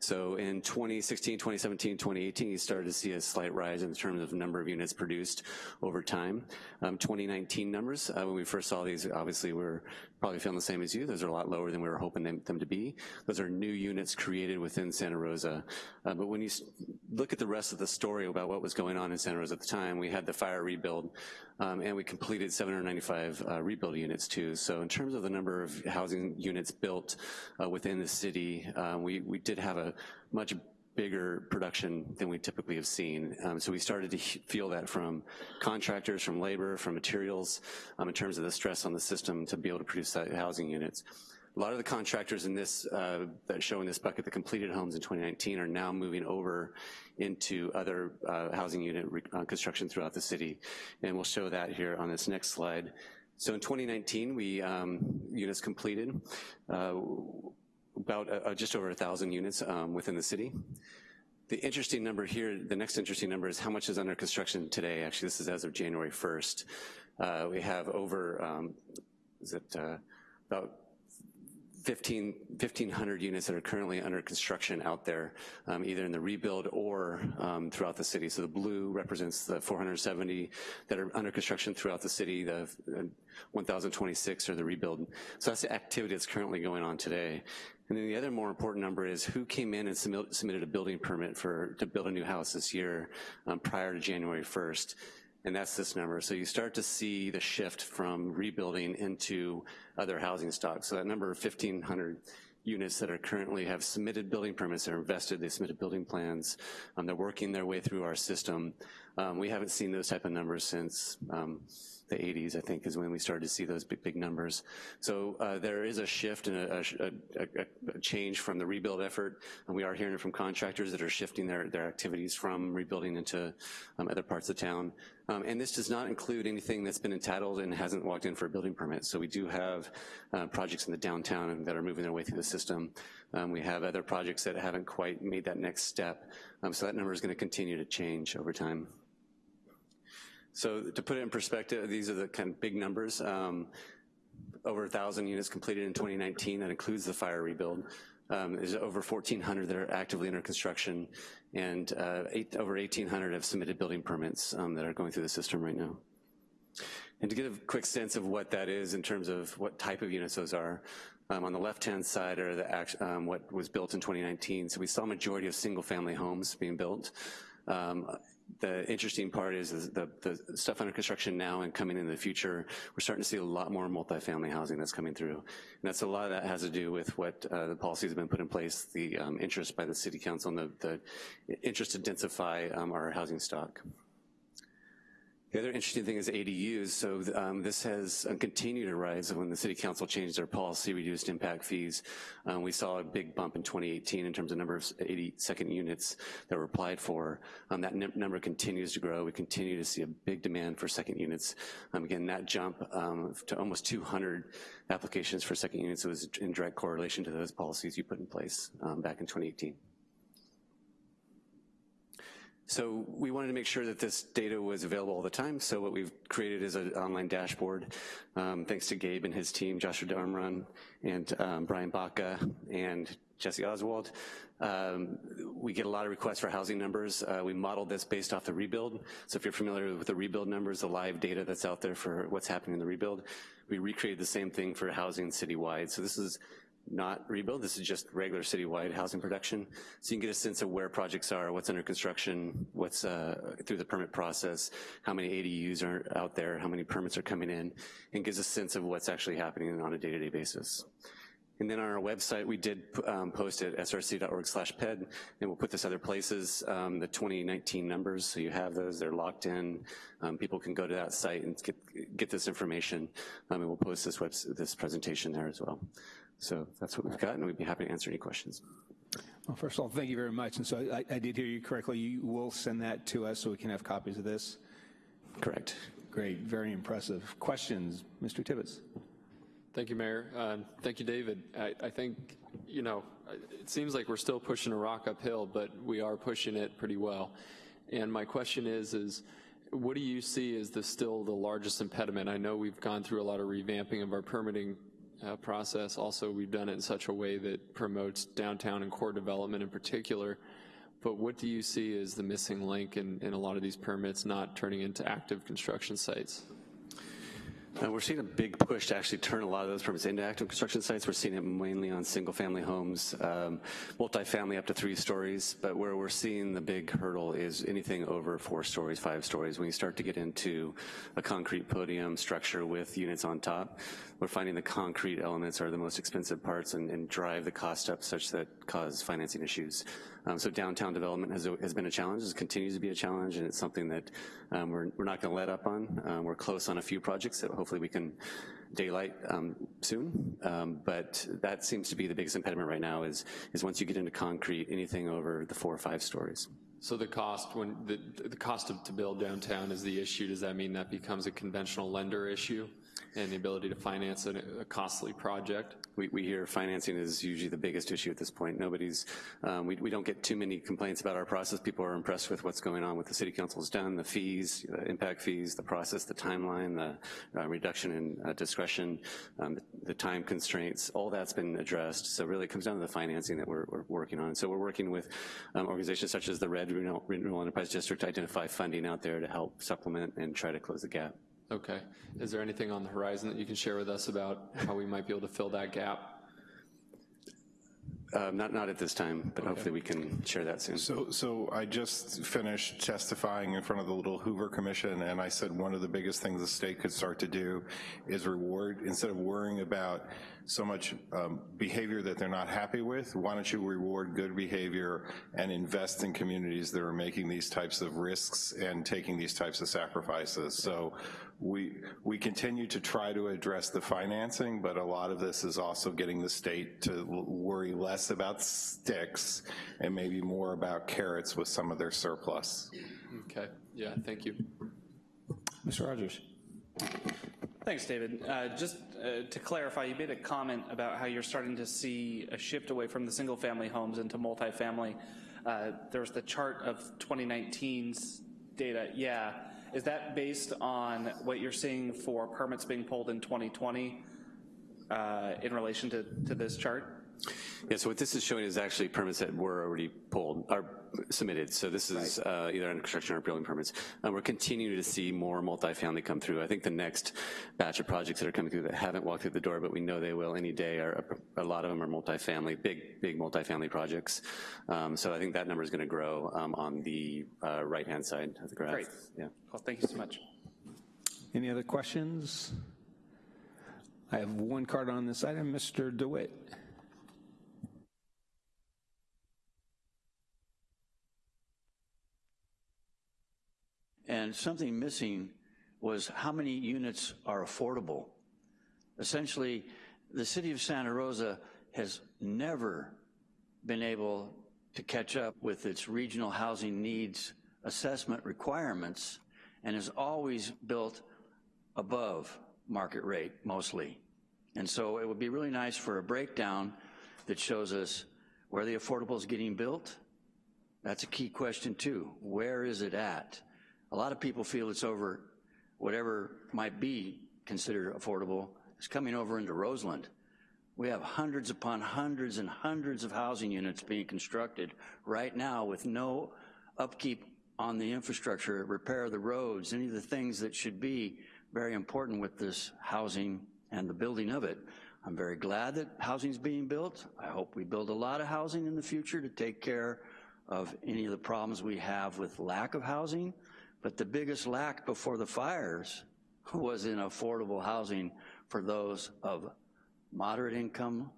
So in 2016, 2017, 2018, you started to see a slight rise in terms of number of units produced over time. Um, 2019 numbers, uh, when we first saw these, obviously we're probably feeling the same as you. Those are a lot lower than we were hoping them, them to be. Those are new units created within Santa Rosa. Uh, but when you look at the rest of the story about what was going on in Santa Rosa at the time, we had the fire rebuild, um, and we completed 795 uh, rebuild units too. So in terms of the number of housing units built uh, within the city, uh, we, we did have a much bigger production than we typically have seen. Um, so we started to feel that from contractors, from labor, from materials, um, in terms of the stress on the system to be able to produce housing units. A lot of the contractors in this, uh, that show in this bucket, the completed homes in 2019 are now moving over into other uh, housing unit uh, construction throughout the city. And we'll show that here on this next slide. So in 2019, we, um, units completed, uh, about uh, just over a 1,000 units um, within the city. The interesting number here, the next interesting number is how much is under construction today. Actually, this is as of January 1st. Uh, we have over, um, is it uh, about 15, 1,500 units that are currently under construction out there, um, either in the rebuild or um, throughout the city. So the blue represents the 470 that are under construction throughout the city, the uh, 1,026 are the rebuild. So that's the activity that's currently going on today. And then the other more important number is who came in and submitted a building permit for to build a new house this year um, prior to January 1st and that's this number. So you start to see the shift from rebuilding into other housing stock. So that number of 1,500 units that are currently have submitted building permits, they're invested, they submitted building plans, um, they're working their way through our system. Um, we haven't seen those type of numbers since um, the 80s, I think, is when we started to see those big, big numbers. So uh, there is a shift and a, a, a, a, change from the rebuild effort, and we are hearing from contractors that are shifting their, their activities from rebuilding into um, other parts of town. Um, and this does not include anything that's been entitled and hasn't walked in for a building permit. So we do have uh, projects in the downtown that are moving their way through the system. Um, we have other projects that haven't quite made that next step. Um, so that number is gonna continue to change over time. So to put it in perspective, these are the kind of big numbers. Um, over 1,000 units completed in 2019, that includes the fire rebuild. Um, there's over 1,400 that are actively under construction, and uh, eight, over 1,800 have submitted building permits um, that are going through the system right now. And to get a quick sense of what that is in terms of what type of units those are, um, on the left-hand side are the um, what was built in 2019. So we saw a majority of single-family homes being built. Um, the interesting part is, is the, the, stuff under construction now and coming in the future, we're starting to see a lot more multifamily housing that's coming through. And that's a lot of that has to do with what uh, the policies have been put in place, the um, interest by the city council and the, the interest to densify um, our housing stock. The other interesting thing is ADUs. So um, this has uh, continued to rise. When the city council changed their policy, reduced impact fees, um, we saw a big bump in 2018 in terms of number of 80 second units that were applied for. Um, that number continues to grow. We continue to see a big demand for second units. Um, again, that jump um, to almost 200 applications for second units was in direct correlation to those policies you put in place um, back in 2018. So we wanted to make sure that this data was available all the time, so what we've created is an online dashboard. Um, thanks to Gabe and his team, Joshua Darmron and um, Brian Baca and Jesse Oswald. Um, we get a lot of requests for housing numbers. Uh, we modeled this based off the rebuild. So if you're familiar with the rebuild numbers, the live data that's out there for what's happening in the rebuild, we recreated the same thing for housing citywide. So this is not rebuild. This is just regular citywide housing production. So you can get a sense of where projects are, what's under construction, what's uh, through the permit process, how many ADUs are out there, how many permits are coming in, and gives a sense of what's actually happening on a day-to-day -day basis. And then on our website, we did um, post at src.org slash ped, and we'll put this other places, um, the 2019 numbers, so you have those, they're locked in. Um, people can go to that site and get, get this information, um, and we'll post this, web, this presentation there as well. So that's what we've got, and we'd be happy to answer any questions. Well, first of all, thank you very much. And so I, I did hear you correctly. You will send that to us so we can have copies of this? Correct. Great, very impressive. Questions, Mr. Tibbetts? Thank you, Mayor. Uh, thank you, David. I, I, think, you know, it seems like we're still pushing a rock uphill, but we are pushing it pretty well. And my question is, is what do you see as the still the largest impediment? I know we've gone through a lot of revamping of our permitting uh, process. Also, we've done it in such a way that promotes downtown and core development in particular. But what do you see as the missing link in, in a lot of these permits not turning into active construction sites? Uh, we're seeing a big push to actually turn a lot of those permits into active construction sites. We're seeing it mainly on single family homes, um, multifamily up to three stories, but where we're seeing the big hurdle is anything over four stories, five stories. When you start to get into a concrete podium structure with units on top, we're finding the concrete elements are the most expensive parts and, and drive the cost up such that cause financing issues. Um, so downtown development has, has been a challenge, it continues to be a challenge, and it's something that um, we're, we're not gonna let up on. Um, we're close on a few projects that hopefully we can daylight um, soon, um, but that seems to be the biggest impediment right now is, is once you get into concrete, anything over the four or five stories. So the cost when the, the cost of, to build downtown is the issue. Does that mean that becomes a conventional lender issue? And the ability to finance a, a costly project? We, we, hear financing is usually the biggest issue at this point. Nobody's, um, we, we, don't get too many complaints about our process. People are impressed with what's going on, what the city council's done, the fees, the impact fees, the process, the timeline, the uh, reduction in uh, discretion, um, the, the, time constraints, all that's been addressed. So really it comes down to the financing that we're, we're working on. So we're working with um, organizations such as the RED Renewal, Enterprise District to identify funding out there to help supplement and try to close the gap. Okay. Is there anything on the horizon that you can share with us about how we might be able to fill that gap? Uh, not, not at this time, but okay. hopefully we can share that soon. So, so I just finished testifying in front of the Little Hoover Commission, and I said one of the biggest things the state could start to do is reward, instead of worrying about so much um, behavior that they're not happy with, why don't you reward good behavior and invest in communities that are making these types of risks and taking these types of sacrifices. So we, we continue to try to address the financing, but a lot of this is also getting the state to worry less about sticks and maybe more about carrots with some of their surplus. Okay, yeah, thank you. Mr. Rogers. Thanks, David. Uh, just uh, to clarify, you made a comment about how you're starting to see a shift away from the single-family homes into multifamily. Uh, there was the chart of 2019's data. Yeah, is that based on what you're seeing for permits being pulled in 2020 uh, in relation to, to this chart? Yeah, so what this is showing is actually permits that were already pulled, are submitted. So this is uh, either under construction or building permits. And we're continuing to see more multifamily come through. I think the next batch of projects that are coming through that haven't walked through the door, but we know they will any day, are a lot of them are multifamily, big, big multifamily projects. Um, so I think that number is gonna grow um, on the uh, right-hand side of the graph. Great. Yeah. Well, thank you so much. Any other questions? I have one card on this item, Mr. DeWitt. And something missing was how many units are affordable. Essentially, the city of Santa Rosa has never been able to catch up with its regional housing needs assessment requirements and has always built above market rate mostly. And so it would be really nice for a breakdown that shows us where the affordable is getting built. That's a key question too. Where is it at? A lot of people feel it's over whatever might be considered affordable is coming over into Roseland. We have hundreds upon hundreds and hundreds of housing units being constructed right now with no upkeep on the infrastructure, repair of the roads, any of the things that should be very important with this housing and the building of it. I'm very glad that housing's being built. I hope we build a lot of housing in the future to take care of any of the problems we have with lack of housing. But the biggest lack before the fires was in affordable housing for those of moderate income,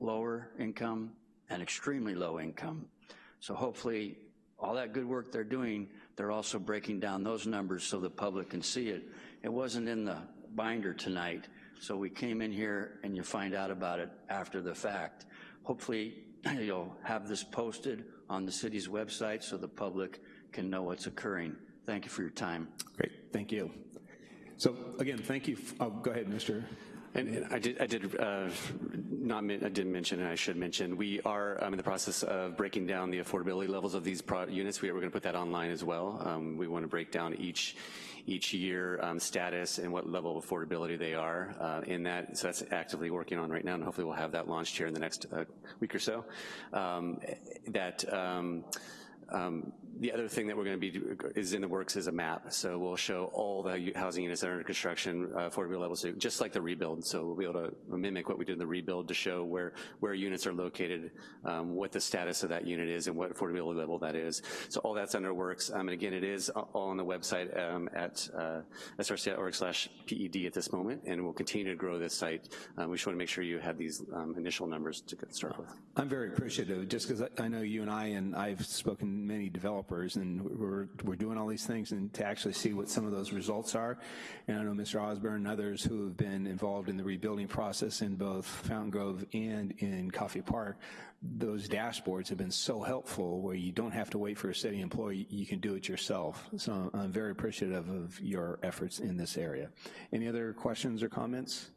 lower income, and extremely low income. So hopefully all that good work they're doing, they're also breaking down those numbers so the public can see it. It wasn't in the binder tonight, so we came in here and you find out about it after the fact. Hopefully you'll have this posted on the city's website so the public can know what's occurring. Thank you for your time. Great, thank you. So again, thank you. Oh, go ahead, Mr. And, and I did, I did uh, not, I didn't mention, and I should mention, we are um, in the process of breaking down the affordability levels of these units. We, are going to put that online as well. Um, we want to break down each each year um, status and what level of affordability they are uh, in that. So that's actively working on right now, and hopefully we'll have that launched here in the next uh, week or so. Um, that um, um, the other thing that we're going to be is in the works is a map. So we'll show all the housing units that are under construction, uh, affordability levels, just like the rebuild. So we'll be able to mimic what we did in the rebuild to show where where units are located, um, what the status of that unit is, and what affordability level that is. So all that's under works. Um, and again, it is all on the website um, at uh, src.org/ped at this moment, and we'll continue to grow this site. Um, we just want to make sure you have these um, initial numbers to get started with. I'm very appreciative, just because I know you and I and I've spoken many developers, and we're, we're doing all these things, and to actually see what some of those results are. And I know Mr. Osborne and others who have been involved in the rebuilding process in both Fountaingrove and in Coffey Park, those dashboards have been so helpful where you don't have to wait for a city employee, you can do it yourself. So I'm very appreciative of your efforts in this area. Any other questions or comments?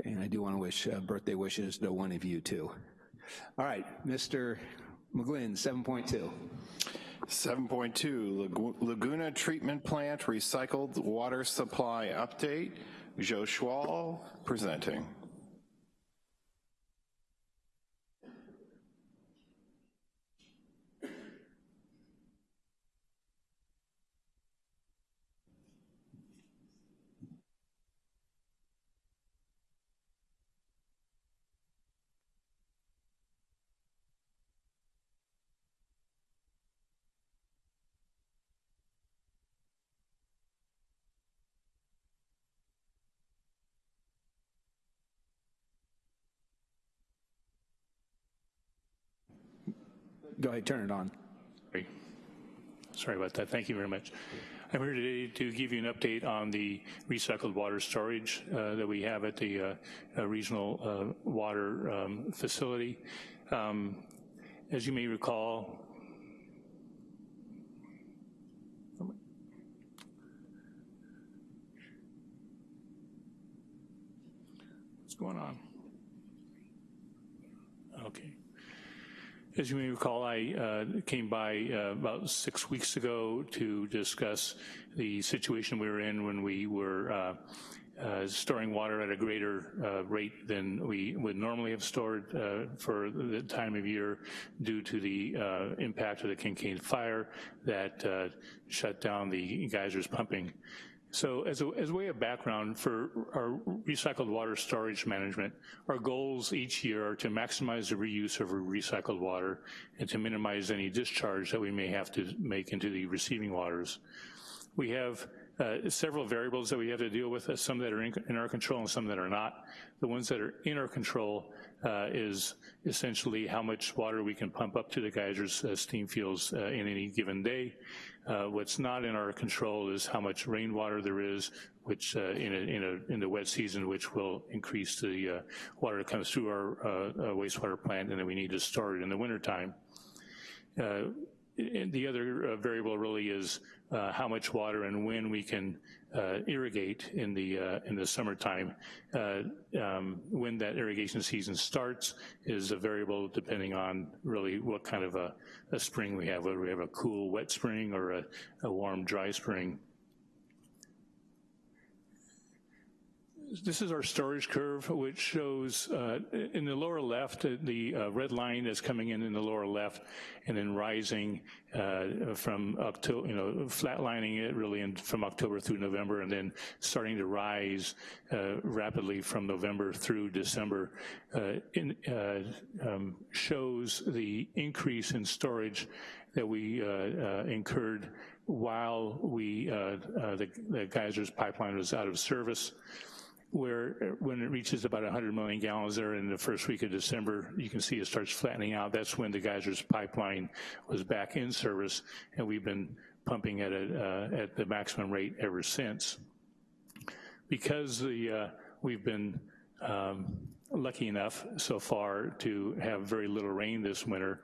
Okay, and I do want to wish uh, birthday wishes to one of you too. All right, Mr. McGlynn, 7.2. 7.2, Laguna Treatment Plant Recycled Water Supply Update. Joe Schwal presenting. Go ahead, turn it on. Sorry. Sorry about that. Thank you very much. I'm here today to give you an update on the recycled water storage uh, that we have at the uh, uh, regional uh, water um, facility. Um, as you may recall, What's going on? Okay. As you may recall, I uh, came by uh, about six weeks ago to discuss the situation we were in when we were uh, uh storing water at a greater uh, rate than we would normally have stored uh, for the time of year due to the impact of the Kincade fire that shut down the geysers pumping. So as a, as a way of background for our recycled water storage management, our goals each year are to maximize the reuse of recycled water and to minimize any discharge that we may have to make into the receiving waters. We have uh, several variables that we have to deal with, uh, some that are in, in, our control and some that are not. The ones that are in our control uh, is essentially how much water we can pump up to the geysers uh, steam fields uh, in any given day. Uh, what's not in our control is how much rainwater there is, which uh, in, a, in, a, in, the wet season, which will increase the uh, water that comes through our uh, uh, wastewater plant, and then we need to store it in the wintertime. Uh, the other variable really is Uh, how much water and when we can uh, irrigate in the uh, in the summertime. Um, when that irrigation season starts is a variable depending on really what kind of a a spring we have, whether we have a cool, wet spring or a, a warm, dry spring. This is our storage curve, which shows uh, in the lower left, uh, the uh, red line is coming in in the lower left and then rising uh, from October, you know, flatlining it really in, from October through November and then starting to rise uh, rapidly from November through December. Uh, in, um, shows the increase in storage that we incurred while we, the, the geysers pipeline was out of service where when it reaches about 100 million gallons there in the first week of December, you can see it starts flattening out. That's when the geysers pipeline was back in service, and we've been pumping at, a, uh, at the maximum rate ever since. Because the, uh, we've been um, lucky enough so far to have very little rain this winter,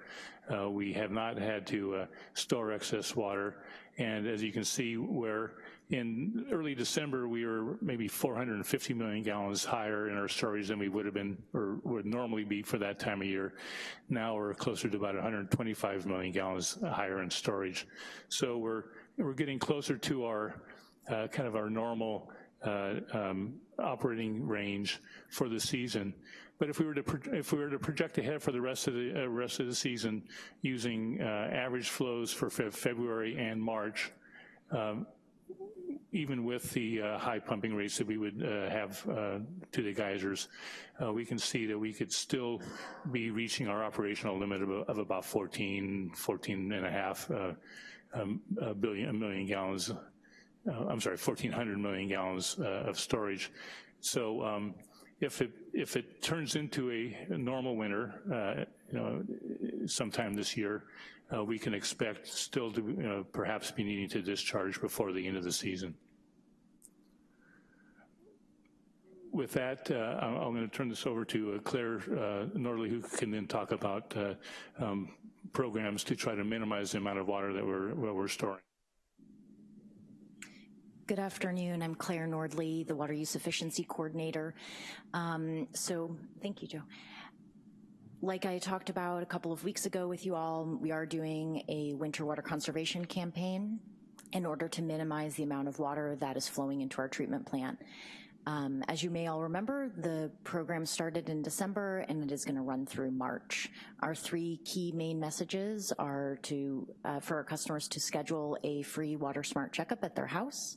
uh, we have not had to uh, store excess water. And as you can see where in early December, we were maybe 450 million gallons higher in our storage than we would have been or would normally be for that time of year. Now we're closer to about 125 million gallons higher in storage. So we're, we're getting closer to our uh, kind of our normal uh, um, operating range for the season. But if we were to if we were to project ahead for the rest of the uh, rest of the season using uh, average flows for fe February and March, um, even with the uh, high pumping rates that we would uh, have uh, to the geysers, uh, we can see that we could still be reaching our operational limit of, of about 14, 14 and a half uh, um, a billion, a million gallons, uh, I'm sorry, 1,400 million gallons of storage. So um, if it if it turns into a normal winter, you know, sometime this year, uh, we can expect still to know, perhaps be needing to discharge before the end of the season. With that, uh, I'm going to turn this over to uh, Claire uh, Nordley, who can then talk about uh, um, programs to try to minimize the amount of water that we're, we're storing. Good afternoon. I'm Claire Nordley, the Water Use Efficiency Coordinator. Um, so, thank you, Joe. Like I talked about a couple of weeks ago with you all, we are doing a winter water conservation campaign in order to minimize the amount of water that is flowing into our treatment plant. Um, as you may all remember, the program started in December and it is gonna run through March. Our three key main messages are to, uh, for our customers to schedule a free Water Smart checkup at their house,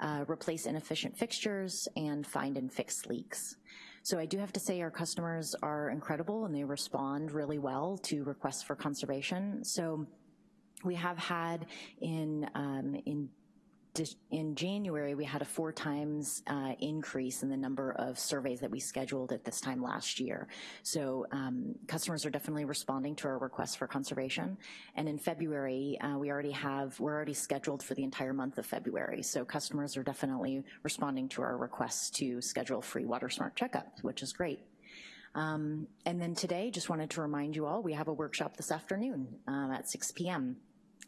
uh, replace inefficient fixtures, and find and fix leaks. So I do have to say our customers are incredible and they respond really well to requests for conservation. So we have had in, um, in in January, we had a four times uh, increase in the number of surveys that we scheduled at this time last year. So um, customers are definitely responding to our requests for conservation. And in February, uh, we already have, we're already scheduled for the entire month of February. So customers are definitely responding to our requests to schedule free Water Smart checkups, which is great. Um, and then today, just wanted to remind you all, we have a workshop this afternoon um, at 6 p.m.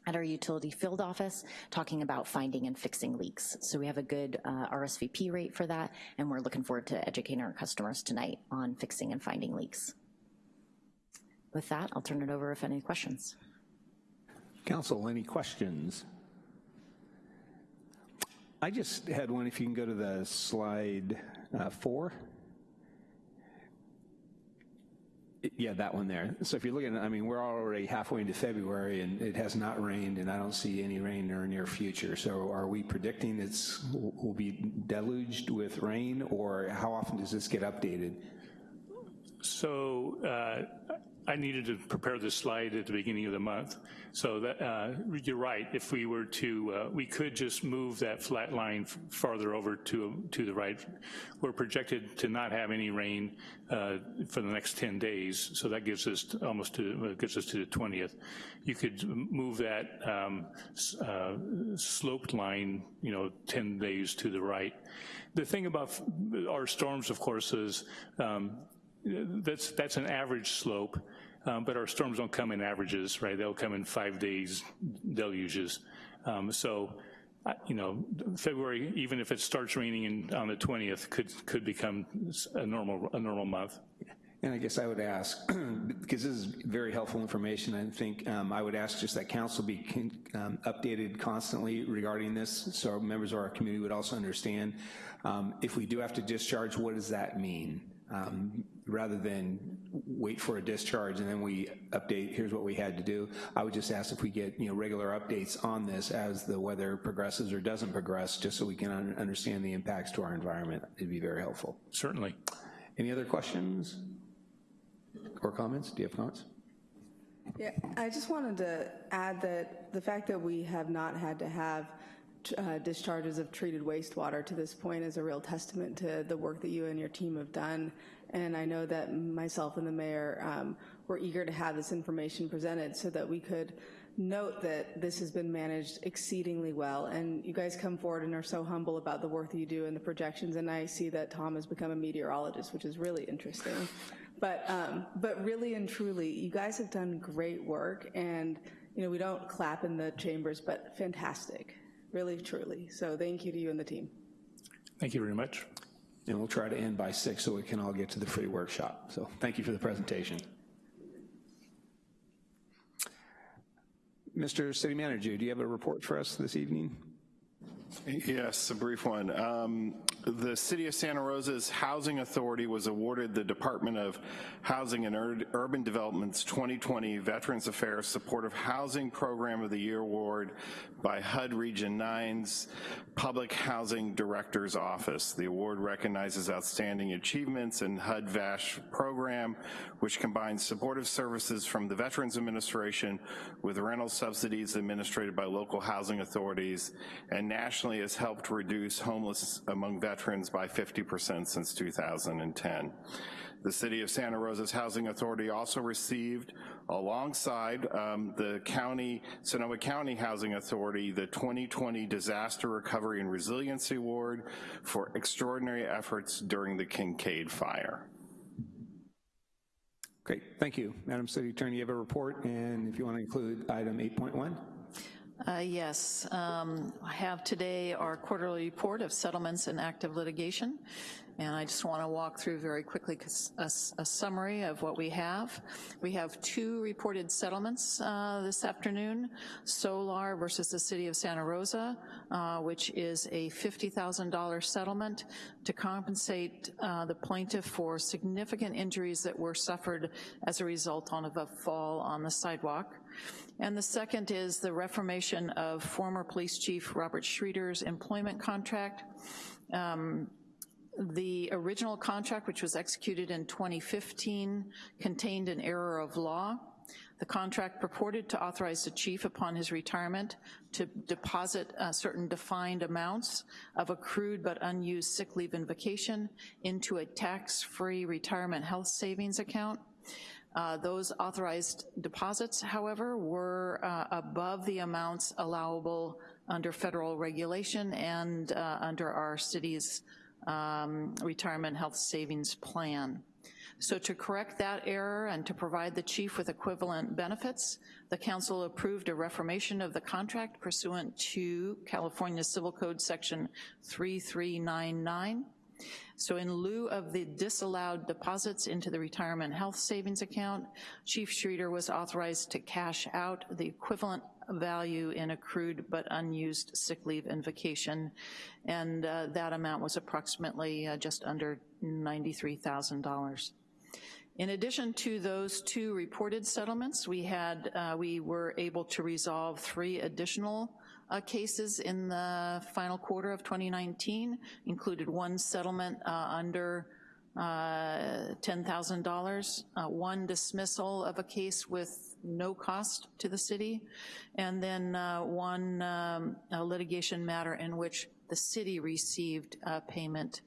at our utility field office talking about finding and fixing leaks. So we have a good uh, RSVP rate for that, and we're looking forward to educating our customers tonight on fixing and finding leaks. With that, I'll turn it over if any questions. Council, any questions? I just had one, if you can go to the slide uh, four. Yeah, that one there. So if you're looking, I mean, we're already halfway into February and it has not rained and I don't see any rain in our near future. So are we predicting it's will be deluged with rain or how often does this get updated? So uh, I needed to prepare this slide at the beginning of the month. So that uh, you're right. If we were to, uh, we could just move that flat line farther over to to the right. We're projected to not have any rain uh, for the next 10 days. So that gives us almost to gets us to the 20th. You could move that um, uh, sloped line, you know, 10 days to the right. The thing about our storms, of course, is um, that's, that's an average slope, um, but our storms don't come in averages, right? They'll come in five days deluges. Um, so, you know, February, even if it starts raining in, on the 20th, could could become a normal a normal month. And I guess I would ask, because this is very helpful information, I think um, I would ask just that council be um, updated constantly regarding this so members of our community would also understand. Um, if we do have to discharge, what does that mean? Rather than wait for a discharge and then we update, here's what we had to do. I would just ask if we get you know regular updates on this as the weather progresses or doesn't progress, just so we can un understand the impacts to our environment. It'd be very helpful. Certainly. Any other questions or comments? Do you have comments? Yeah, I just wanted to add that the fact that we have not had to have uh, discharges of treated wastewater to this point is a real testament to the work that you and your team have done. And I know that myself and the mayor um, were eager to have this information presented so that we could note that this has been managed exceedingly well. And you guys come forward and are so humble about the work that you do and the projections. And I see that Tom has become a meteorologist, which is really interesting. But, um, but really and truly, you guys have done great work. And, you know, we don't clap in the chambers, but fantastic really, truly. So thank you to you and the team. Thank you very much. And we'll try to end by six so we can all get to the free workshop. So thank you for the presentation. Mr. City Manager, do you have a report for us this evening? Yes, a brief one. Um, the City of Santa Rosa's Housing Authority was awarded the Department of Housing and Ur Urban Development's 2020 Veterans Affairs Supportive Housing Program of the Year Award by HUD Region 9's Public Housing Director's Office. The award recognizes outstanding achievements in HUD VASH program, which combines supportive services from the Veterans Administration with rental subsidies administered by local housing authorities and has helped reduce homelessness among veterans by 50% since 2010. The City of Santa Rosa's Housing Authority also received, alongside um, the county, Sonoma County Housing Authority, the 2020 Disaster Recovery and Resiliency Award for extraordinary efforts during the Kincade fire. Great, thank you. Madam City Attorney, you have a report, and if you want to include item 8.1. Uh, yes, um, I have today our quarterly report of settlements and active litigation. And I just want to walk through very quickly a, a, summary of what we have. We have two reported settlements uh, this afternoon, Solar versus the City of Santa Rosa, uh, which is a $50,000 settlement to compensate uh, the plaintiff for significant injuries that were suffered as a result of a fall on the sidewalk. And the second is the reformation of former police chief Robert Schreeder's employment contract. Um, the original contract, which was executed in 2015, contained an error of law. The contract purported to authorize the chief upon his retirement to deposit uh, certain defined amounts of accrued but unused sick leave and vacation into a tax-free retirement health savings account. Uh, those authorized deposits, however, were uh, above the amounts allowable under federal regulation and uh, under our city's um, retirement health savings plan. So to correct that error and to provide the chief with equivalent benefits, the council approved a reformation of the contract pursuant to California Civil Code Section 3399. So in lieu of the disallowed deposits into the retirement health savings account, Chief Schreeder was authorized to cash out the equivalent value in accrued but unused sick leave and vacation, and uh, that amount was approximately uh, just under $93,000. In addition to those two reported settlements, we had, uh, we were able to resolve three additional uh, cases in the final quarter of 2019, included one settlement uh, under uh, $10,000, uh, one dismissal of a case with no cost to the city, and then uh, one um, litigation matter in which the city received payment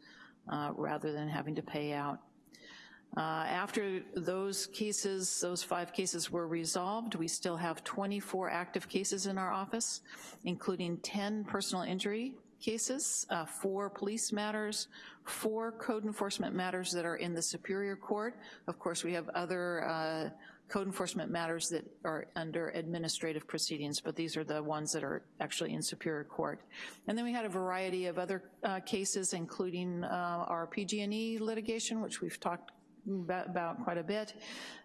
rather than having to pay out. Uh, after those cases, those five cases were resolved, we still have 24 active cases in our office, including 10 personal injury cases, uh, four police matters, four code enforcement matters that are in the Superior Court. Of course, we have other uh, code enforcement matters that are under administrative proceedings, but these are the ones that are actually in Superior Court. And then we had a variety of other uh, cases, including uh, our PG&E litigation, which we've talked about quite a bit,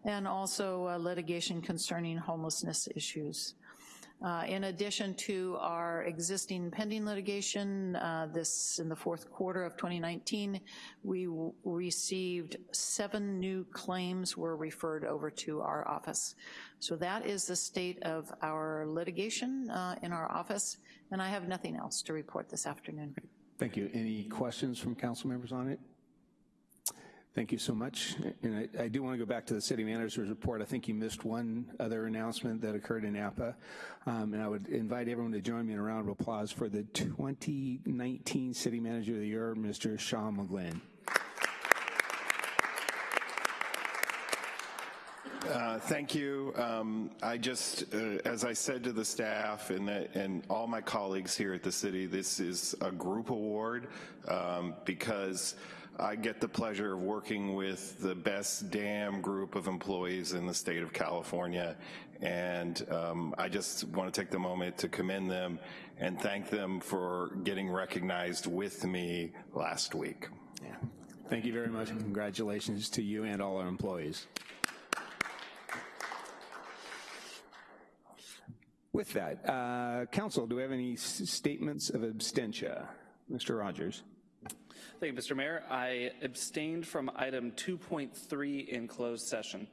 and also uh, litigation concerning homelessness issues. Uh, in addition to our existing pending litigation, uh, this in the fourth quarter of 2019, we received seven new claims were referred over to our office. So that is the state of our litigation uh, in our office, and I have nothing else to report this afternoon. Thank you. Any questions from council members on it? Thank you so much. And I, I, do want to go back to the city manager's report. I think you missed one other announcement that occurred in Napa. Um, and I would invite everyone to join me in a round of applause for the 2019 City Manager of the Year, Mr. Sean McGlynn. Uh, thank you. Um, I just, uh, as I said to the staff and, the, and all my colleagues here at the city, this is a group award um, because I get the pleasure of working with the best damn group of employees in the state of California. And um, I just want to take the moment to commend them and thank them for getting recognized with me last week. Yeah. Thank you very much congratulations to you and all our employees. With that, uh, Council, do we have any statements of abstention? Mr. Rogers. Thank you, Mr. Mayor. I abstained from item 2.3 in closed session.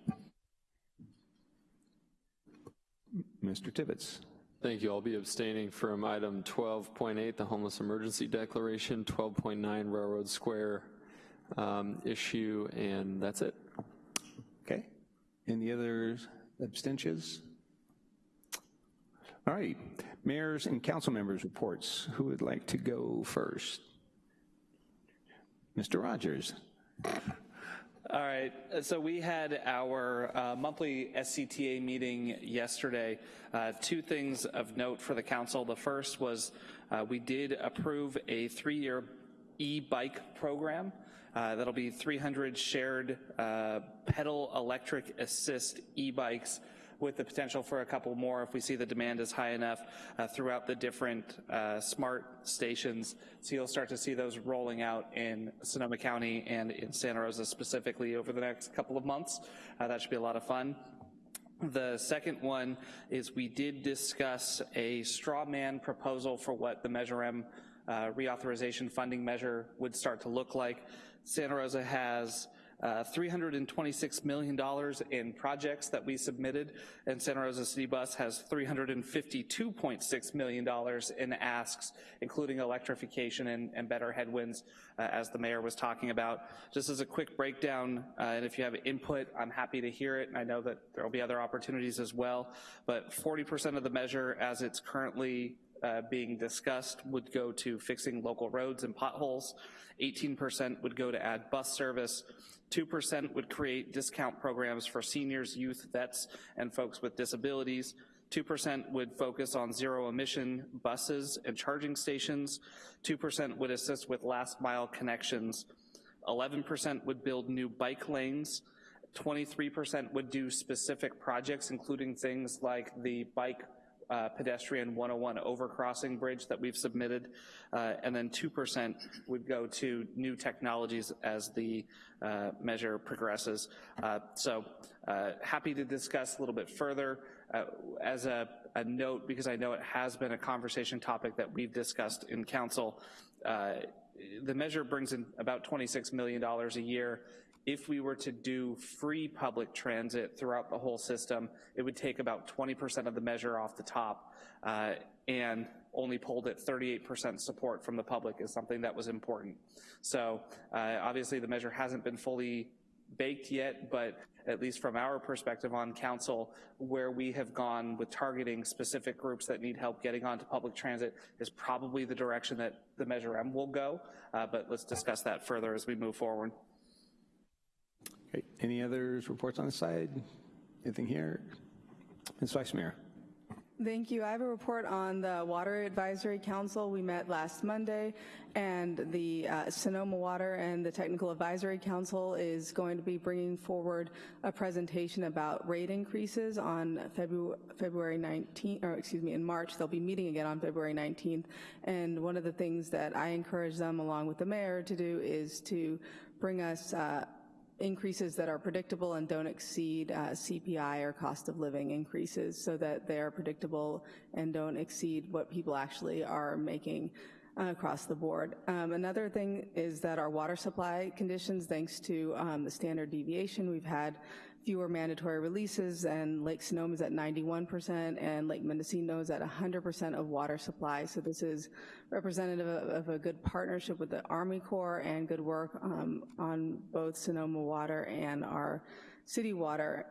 Mr. Tibbetts. Thank you. I'll be abstaining from item 12.8, the homeless emergency declaration, 12.9 Railroad Square um, issue, and that's it. Okay. Any other abstentions? All right. Mayors and council members reports. Who would like to go first? Mr. Rogers. All right, so we had our uh, monthly SCTA meeting yesterday. Uh, two things of note for the council. The first was uh, we did approve a three-year e-bike program. Uh, that'll be 300 shared uh, pedal electric assist e-bikes with the potential for a couple more if we see the demand is high enough uh, throughout the different uh, SMART stations. So you'll start to see those rolling out in Sonoma County and in Santa Rosa specifically over the next couple of months. Uh, that should be a lot of fun. The second one is we did discuss a straw man proposal for what the Measure M uh, reauthorization funding measure would start to look like. Santa Rosa has uh, $326 million in projects that we submitted, and Santa Rosa City Bus has $352.6 million in asks, including electrification and, and better headwinds, uh, as the mayor was talking about. Just as a quick breakdown, uh, and if you have input, I'm happy to hear it, and I know that there will be other opportunities as well, but 40% of the measure as it's currently uh, being discussed would go to fixing local roads and potholes. 18% would go to add bus service. 2% would create discount programs for seniors, youth, vets, and folks with disabilities. 2% would focus on zero emission buses and charging stations. 2% would assist with last mile connections. 11% would build new bike lanes, 23% would do specific projects, including things like the bike uh, pedestrian 101 overcrossing bridge that we've submitted, uh, and then 2% would go to new technologies as the uh, measure progresses. Uh, so uh, happy to discuss a little bit further. Uh, as a, a, note, because I know it has been a conversation topic that we've discussed in council, the measure brings in about $26 million a year if we were to do free public transit throughout the whole system, it would take about 20% of the measure off the top uh, and only pulled at 38% support from the public is something that was important. So uh, obviously the measure hasn't been fully baked yet, but at least from our perspective on council, where we have gone with targeting specific groups that need help getting onto public transit is probably the direction that the Measure M will go, uh, but let's discuss that further as we move forward. Okay. Any others reports on the side? Anything here? Ms. Vice Mayor. Thank you. I have a report on the Water Advisory Council. We met last Monday, and the uh, Sonoma Water and the Technical Advisory Council is going to be bringing forward a presentation about rate increases on February, February 19th, or excuse me, in March. They'll be meeting again on February 19th, and one of the things that I encourage them, along with the mayor, to do is to bring us uh, increases that are predictable and don't exceed uh, CPI or cost of living increases so that they are predictable and don't exceed what people actually are making uh, across the board. Um, another thing is that our water supply conditions, thanks to um, the standard deviation, we've had fewer mandatory releases, and Lake Sonoma is at 91%, and Lake Mendocino is at 100% of water supply. So this is representative of, a good partnership with the Army Corps and good work um, on both Sonoma Water and our city water.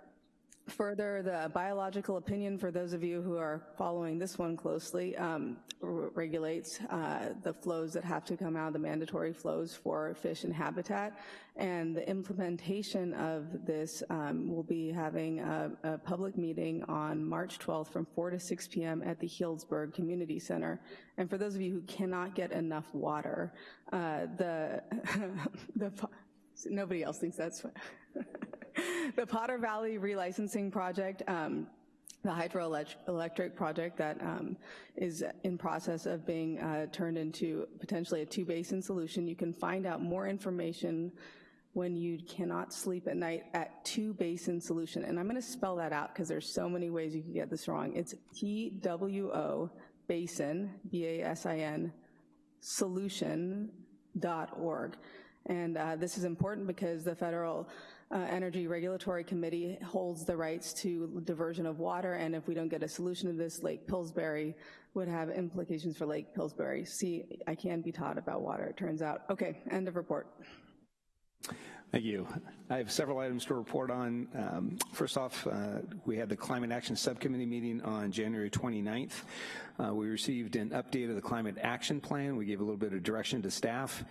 Further, the biological opinion, for those of you who are following this one closely, um, regulates uh, the flows that have to come out, the mandatory flows for fish and habitat. And the implementation of this um, will be having a, a, public meeting on March 12th from 4 to 6 p.m. at the Healdsburg Community Center. And for those of you who cannot get enough water, uh, the, the nobody else thinks that's the Potter Valley relicensing project, um, the hydroelectric project that um, is in process of being uh, turned into potentially a two-basin solution. You can find out more information when you cannot sleep at night at two basin solution. And I'm gonna spell that out because there's so many ways you can get this wrong. It's T-W-O basin, B-A-S-I-N, solution.org. And uh, this is important because the federal uh, Energy Regulatory Committee holds the rights to diversion of water, and if we don't get a solution to this, Lake Pillsbury would have implications for Lake Pillsbury. See, I can be taught about water, it turns out. Okay, end of report. Thank you. I have several items to report on. Um, first off, uh, we had the Climate Action Subcommittee meeting on January 29th. Uh, we received an update of the Climate Action Plan. We gave a little bit of direction to staff,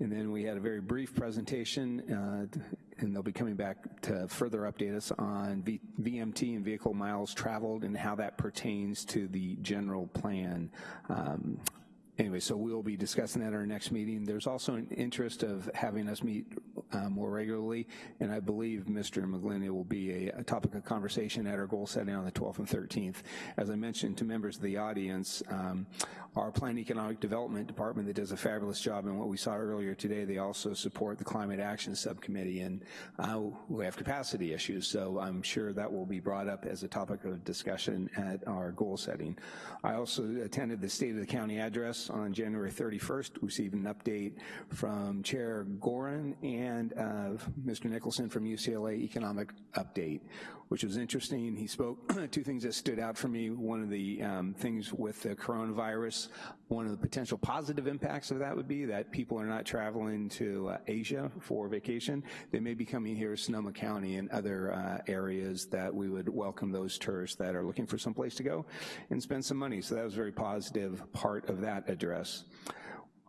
and then we had a very brief presentation, uh, and they'll be coming back to further update us on v VMT and vehicle miles traveled and how that pertains to the general plan. Um, Anyway, so we'll be discussing that at our next meeting. There's also an interest of having us meet uh, more regularly, and I believe Mr. McGlinny will be a, a, topic of conversation at our goal setting on the 12th and 13th. As I mentioned to members of the audience, um, our Plan Economic Development Department that does a fabulous job, and what we saw earlier today, they also support the Climate Action Subcommittee, and uh, we have capacity issues, so I'm sure that will be brought up as a topic of discussion at our goal setting. I also attended the State of the County address on January 31st, received an update from Chair Gorin and uh, Mr. Nicholson from UCLA Economic Update, which was interesting. He spoke two things that stood out for me. One of the um, things with the coronavirus, one of the potential positive impacts of that would be that people are not traveling to uh, Asia for vacation. They may be coming here to Sonoma County and other uh, areas that we would welcome those tourists that are looking for some place to go and spend some money. So that was a very positive part of that address.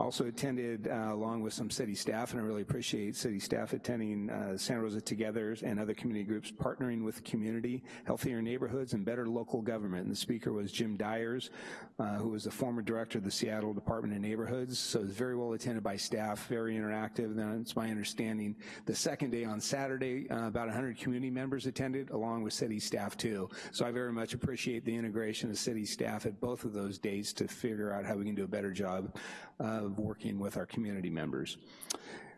Also attended uh, along with some city staff, and I really appreciate city staff attending uh, Santa Rosa Together and other community groups partnering with the community, healthier neighborhoods, and better local government. And the speaker was Jim Diers, uh, who was the former director of the Seattle Department of Neighborhoods. So it was very well attended by staff, very interactive. And it's my understanding the second day on Saturday, uh, about 100 community members attended, along with city staff too. So I very much appreciate the integration of city staff at both of those days to figure out how we can do a better job of working with our community members.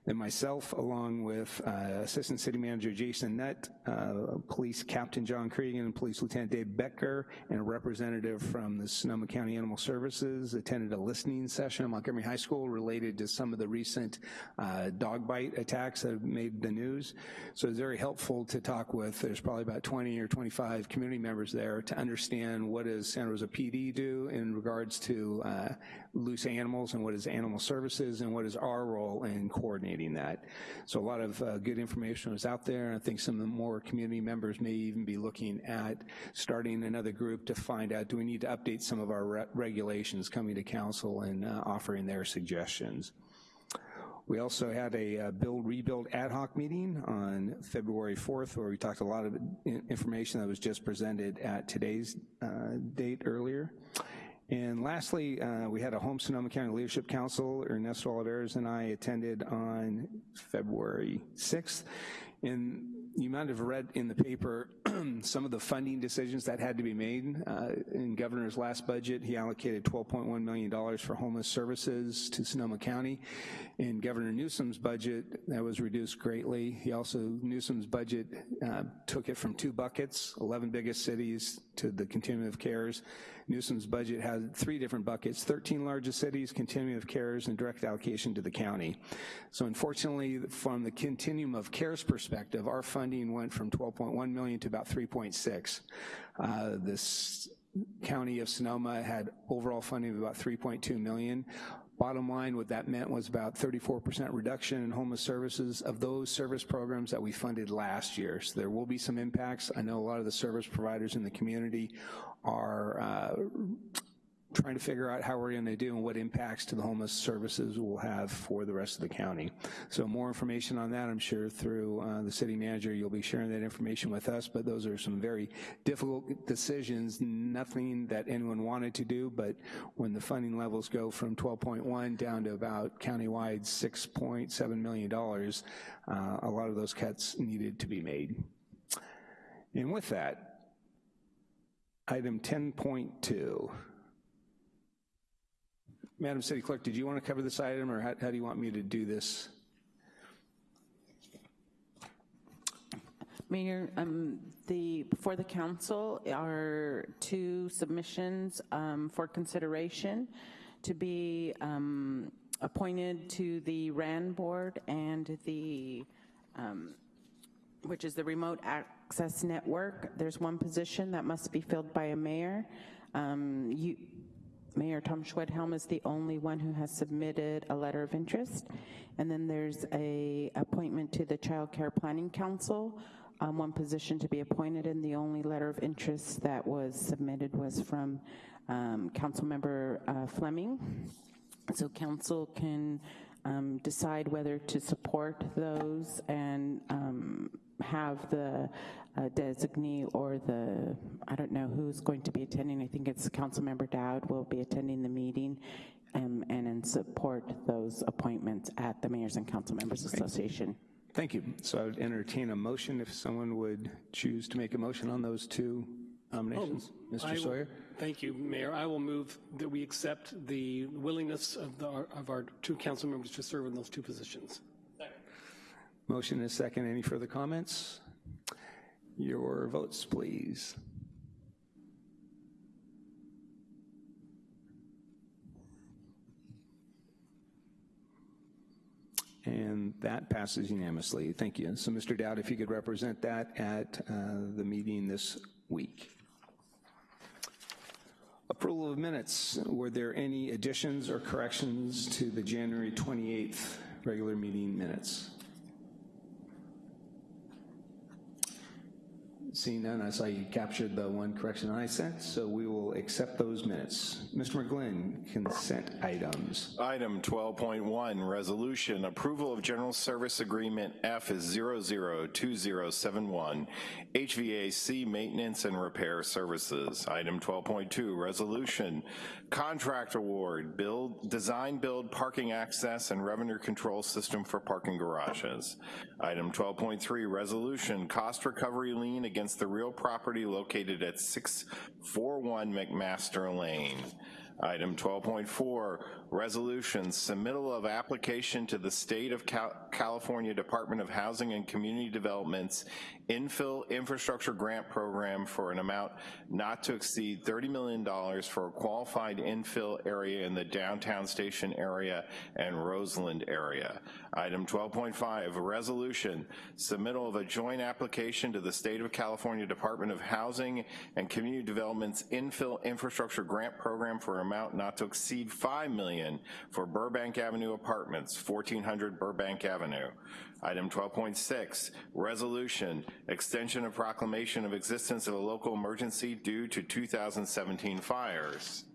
Then myself, along with uh, Assistant City Manager Jason Nutt, uh, Police Captain John Cregan, and Police Lieutenant Dave Becker, and a representative from the Sonoma County Animal Services attended a listening session at Montgomery High School related to some of the recent uh, dog bite attacks that have made the news. So it's very helpful to talk with, there's probably about 20 or 25 community members there to understand what does Santa Rosa PD do in regards to uh, loose animals and what is animal services and what is our role in coordinating that. So a lot of uh, good information was out there. and I think some of the more community members may even be looking at starting another group to find out, do we need to update some of our re regulations coming to council and uh, offering their suggestions. We also had a uh, build rebuild ad hoc meeting on February 4th where we talked a lot of information that was just presented at today's uh, date earlier. And lastly, uh, we had a home Sonoma County Leadership Council. Ernesto Olivares and I attended on February 6th. And you might have read in the paper some of the funding decisions that had to be made. Uh, in Governor's last budget, he allocated $12.1 million for homeless services to Sonoma County. In Governor Newsom's budget, that was reduced greatly. He also, Newsom's budget uh, took it from two buckets, 11 biggest cities to the continuum of cares. Newsom's budget had three different buckets, 13 largest cities, continuum of cares, and direct allocation to the county. So unfortunately, from the continuum of cares perspective, our funding went from 12.1 million to about 3.6. Uh, this county of Sonoma had overall funding of about 3.2 million. Bottom line, what that meant was about 34% reduction in homeless services of those service programs that we funded last year. So there will be some impacts. I know a lot of the service providers in the community are uh, trying to figure out how we're gonna do and what impacts to the homeless services we'll have for the rest of the county. So more information on that, I'm sure through uh, the city manager, you'll be sharing that information with us, but those are some very difficult decisions, nothing that anyone wanted to do, but when the funding levels go from 12.1 down to about countywide $6.7 million, uh, a lot of those cuts needed to be made. And with that, item 10.2. Madam City Clerk, did you want to cover this item, or how, how do you want me to do this? Mayor, um, the, before the council are two submissions um, for consideration to be um, appointed to the RAN board and the, um, which is the Remote Access Network. There's one position that must be filled by a mayor. Um, you, Mayor Tom Schwedhelm is the only one who has submitted a letter of interest. And then there's a appointment to the Child Care Planning Council, um, one position to be appointed, and the only letter of interest that was submitted was from um, Councilmember uh, Fleming. So council can um, decide whether to support those and um, have the uh, designee or the, I don't know who's going to be attending. I think it's Councilmember Dowd will be attending the meeting um, and in support those appointments at the Mayors and Council Members Association. Thank you. So I would entertain a motion if someone would choose to make a motion on those two nominations. I Mr. will- Sawyer? Thank you, Mayor. I will move that we accept the willingness of, the, of our two council members to serve in those two positions. Second. Motion is second. Any further comments? Your votes, please. And that passes unanimously. Thank you. So, Mr. Dowd, if you could represent that at uh, the meeting this week. Approval of minutes. Were there any additions or corrections to the January 28th regular meeting minutes? Seeing none, I saw you captured the one correction I sent, so we will accept those minutes. Mr. McGlynn, consent items. Item 12.1, resolution, approval of general service agreement F is 002071, HVAC maintenance and repair services. Item 12.2, resolution, contract award, build, design, build, parking access, and revenue control system for parking garages. Item 12.3, resolution, cost recovery lien against the real property located at 641 McMaster Lane. Item 12.4, resolution, submittal of application to the State of Cal California Department of Housing and Community Development's infill infrastructure grant program for an amount not to exceed $30 million for a qualified infill area in the downtown station area and Roseland area. Item 12.5, a resolution, submittal of a joint application to the State of California Department of Housing and Community Development's infill infrastructure grant program for an amount not to exceed 5 million for Burbank Avenue Apartments, 1400 Burbank Avenue. Item 12.6, resolution, extension of proclamation of existence of a local emergency due to 2017 fires.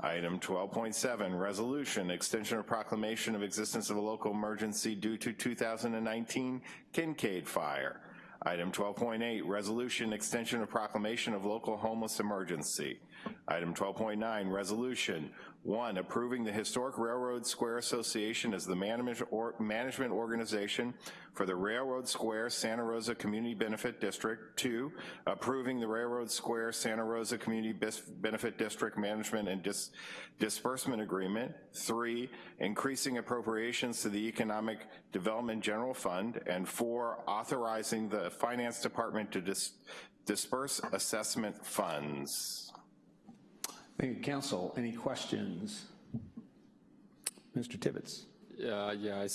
Item 12.7, resolution, extension of proclamation of existence of a local emergency due to 2019 Kincade fire. Item 12.8, resolution, extension of proclamation of local homeless emergency. Item 12.9, resolution, one, approving the Historic Railroad Square Association as the management, organization for the Railroad Square Santa Rosa Community Benefit District. Two, approving the Railroad Square Santa Rosa Community Benefit District Management and Dis Disbursement Agreement. Three, increasing appropriations to the Economic Development General Fund. And four, authorizing the Finance Department to dis disperse assessment funds. Thank you, Council. Any questions? Mr. Tibbetts. Uh, yeah, I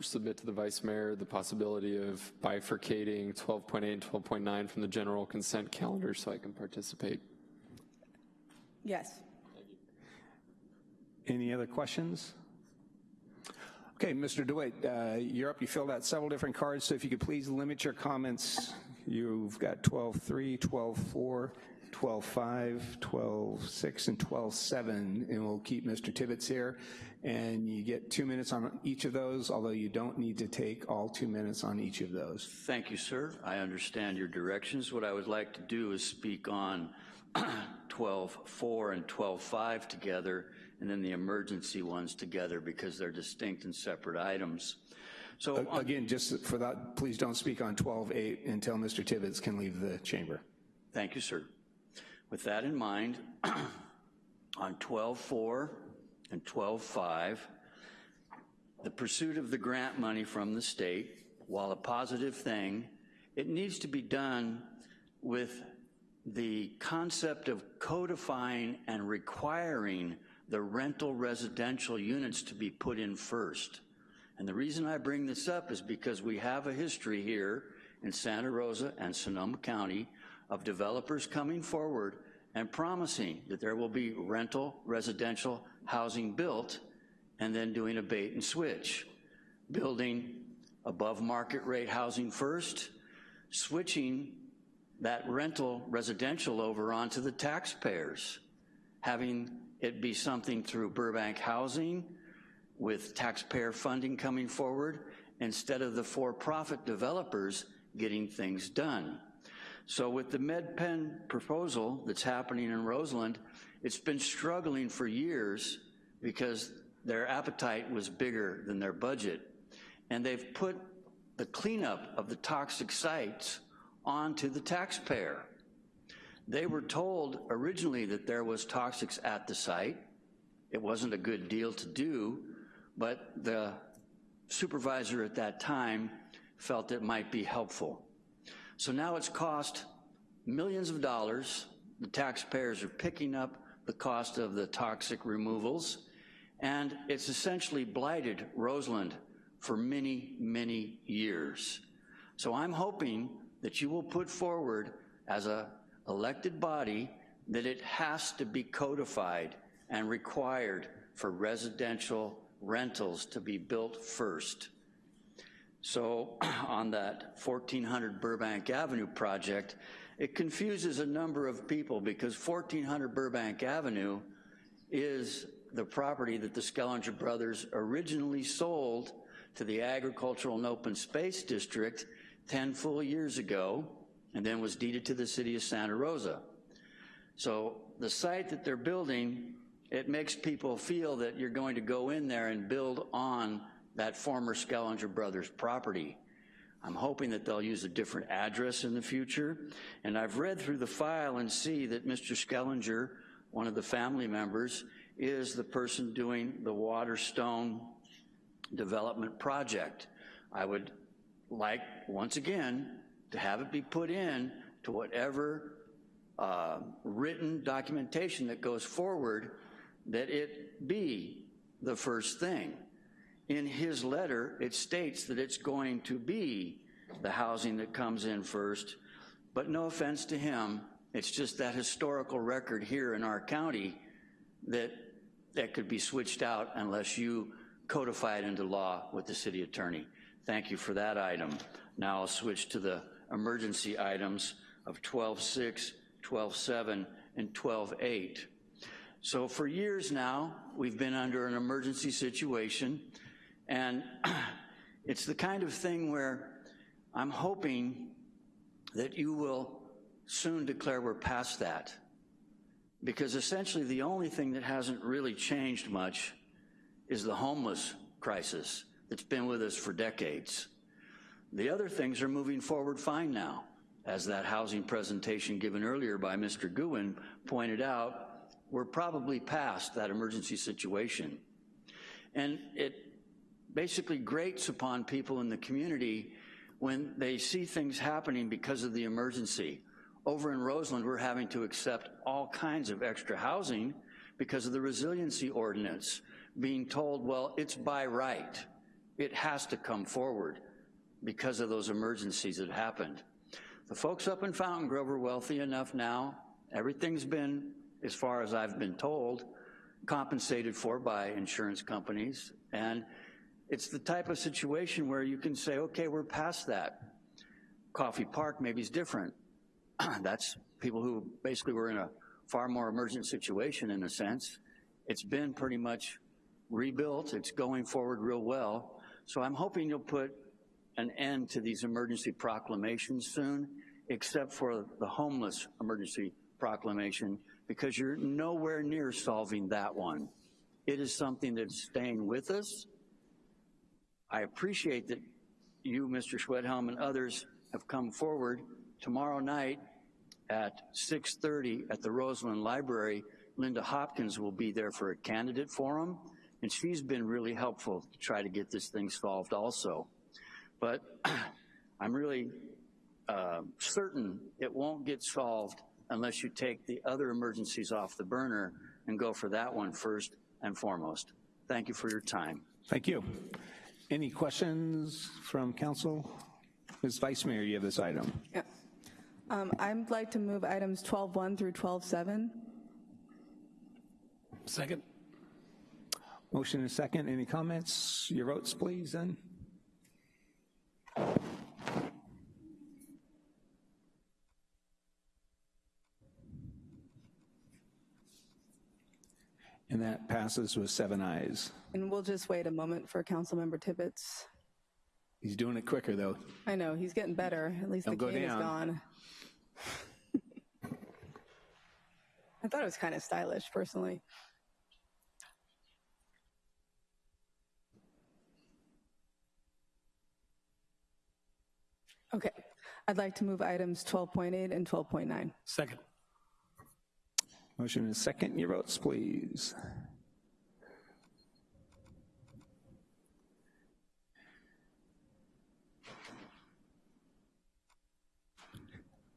submit to the Vice Mayor the possibility of bifurcating 12.8 and 12.9 from the general consent calendar so I can participate. Yes. Any other questions? Okay, Mr. DeWitt, uh, you're up. You filled out several different cards, so if you could please limit your comments. You've got 12.3, 12.4, 12.5, 12.6, and 12.7, and we'll keep Mr. Tibbetts here. And you get two minutes on each of those, although you don't need to take all two minutes on each of those. Thank you, sir. I understand your directions. What I would like to do is speak on 12.4 and 12.5 together, and then the emergency ones together because they're distinct and separate items. So Again, just for that, please don't speak on 12.8 until Mr. Tibbetts can leave the chamber. Thank you, sir. With that in mind, on 12.4 and 12.5, the pursuit of the grant money from the state, while a positive thing, it needs to be done with the concept of codifying and requiring the rental residential units to be put in first. And the reason I bring this up is because we have a history here in Santa Rosa and Sonoma County of developers coming forward and promising that there will be rental residential housing built and then doing a bait and switch. Building above market rate housing first, switching that rental residential over onto the taxpayers, having it be something through Burbank Housing with taxpayer funding coming forward instead of the for-profit developers getting things done. So with the MidPen proposal that's happening in Roseland, it's been struggling for years because their appetite was bigger than their budget. And they've put the cleanup of the toxic sites onto the taxpayer. They were told originally that there was toxics at the site. It wasn't a good deal to do, but the supervisor at that time felt it might be helpful. So now it's cost millions of dollars. The taxpayers are picking up the cost of the toxic removals, and it's essentially blighted Roseland for many, many years. So I'm hoping that you will put forward as a elected body that it has to be codified and required for residential rentals to be built first. So on that 1400 Burbank Avenue project, it confuses a number of people because 1400 Burbank Avenue is the property that the Skellinger brothers originally sold to the Agricultural and Open Space District 10 full years ago, and then was deeded to the city of Santa Rosa. So the site that they're building, it makes people feel that you're going to go in there and build on that former Skellinger Brothers property. I'm hoping that they'll use a different address in the future, and I've read through the file and see that Mr. Skellinger, one of the family members, is the person doing the Waterstone development project. I would like, once again, to have it be put in to whatever uh, written documentation that goes forward, that it be the first thing. In his letter, it states that it's going to be the housing that comes in first, but no offense to him, it's just that historical record here in our county that that could be switched out unless you codify it into law with the city attorney. Thank you for that item. Now I'll switch to the emergency items of 12.6, 12.7, and 12.8. So for years now, we've been under an emergency situation, and it's the kind of thing where I'm hoping that you will soon declare we're past that. Because essentially the only thing that hasn't really changed much is the homeless crisis that's been with us for decades. The other things are moving forward fine now. As that housing presentation given earlier by Mr. Guhin pointed out, we're probably past that emergency situation. And it basically grates upon people in the community when they see things happening because of the emergency. Over in Roseland, we're having to accept all kinds of extra housing because of the resiliency ordinance, being told, well, it's by right. It has to come forward because of those emergencies that happened. The folks up in Fountaingrove are wealthy enough now. Everything's been, as far as I've been told, compensated for by insurance companies. And it's the type of situation where you can say, okay, we're past that. Coffey Park maybe is different. That's people who basically were in a far more emergent situation in a sense. It's been pretty much rebuilt. It's going forward real well. So I'm hoping you'll put an end to these emergency proclamations soon, except for the homeless emergency proclamation, because you're nowhere near solving that one. It is something that's staying with us. I appreciate that you, Mr. Schwedhelm, and others have come forward. Tomorrow night at 6.30 at the Roseland Library, Linda Hopkins will be there for a candidate forum, and she's been really helpful to try to get this thing solved also. But I'm really uh, certain it won't get solved unless you take the other emergencies off the burner and go for that one first and foremost. Thank you for your time. Thank you. Any questions from council? Ms. Vice Mayor, you have this item. Yeah. Um, I'd like to move items 12.1 through 12.7. Second. Motion and second. Any comments? Your votes, please, then. And that passes with seven ayes. And we'll just wait a moment for Councilmember Tibbetts. He's doing it quicker, though. I know, he's getting better. At least Don't the go cane is gone. I thought it was kind of stylish, personally. Okay, I'd like to move items 12.8 and 12.9. Second. Motion and second. Your votes, please.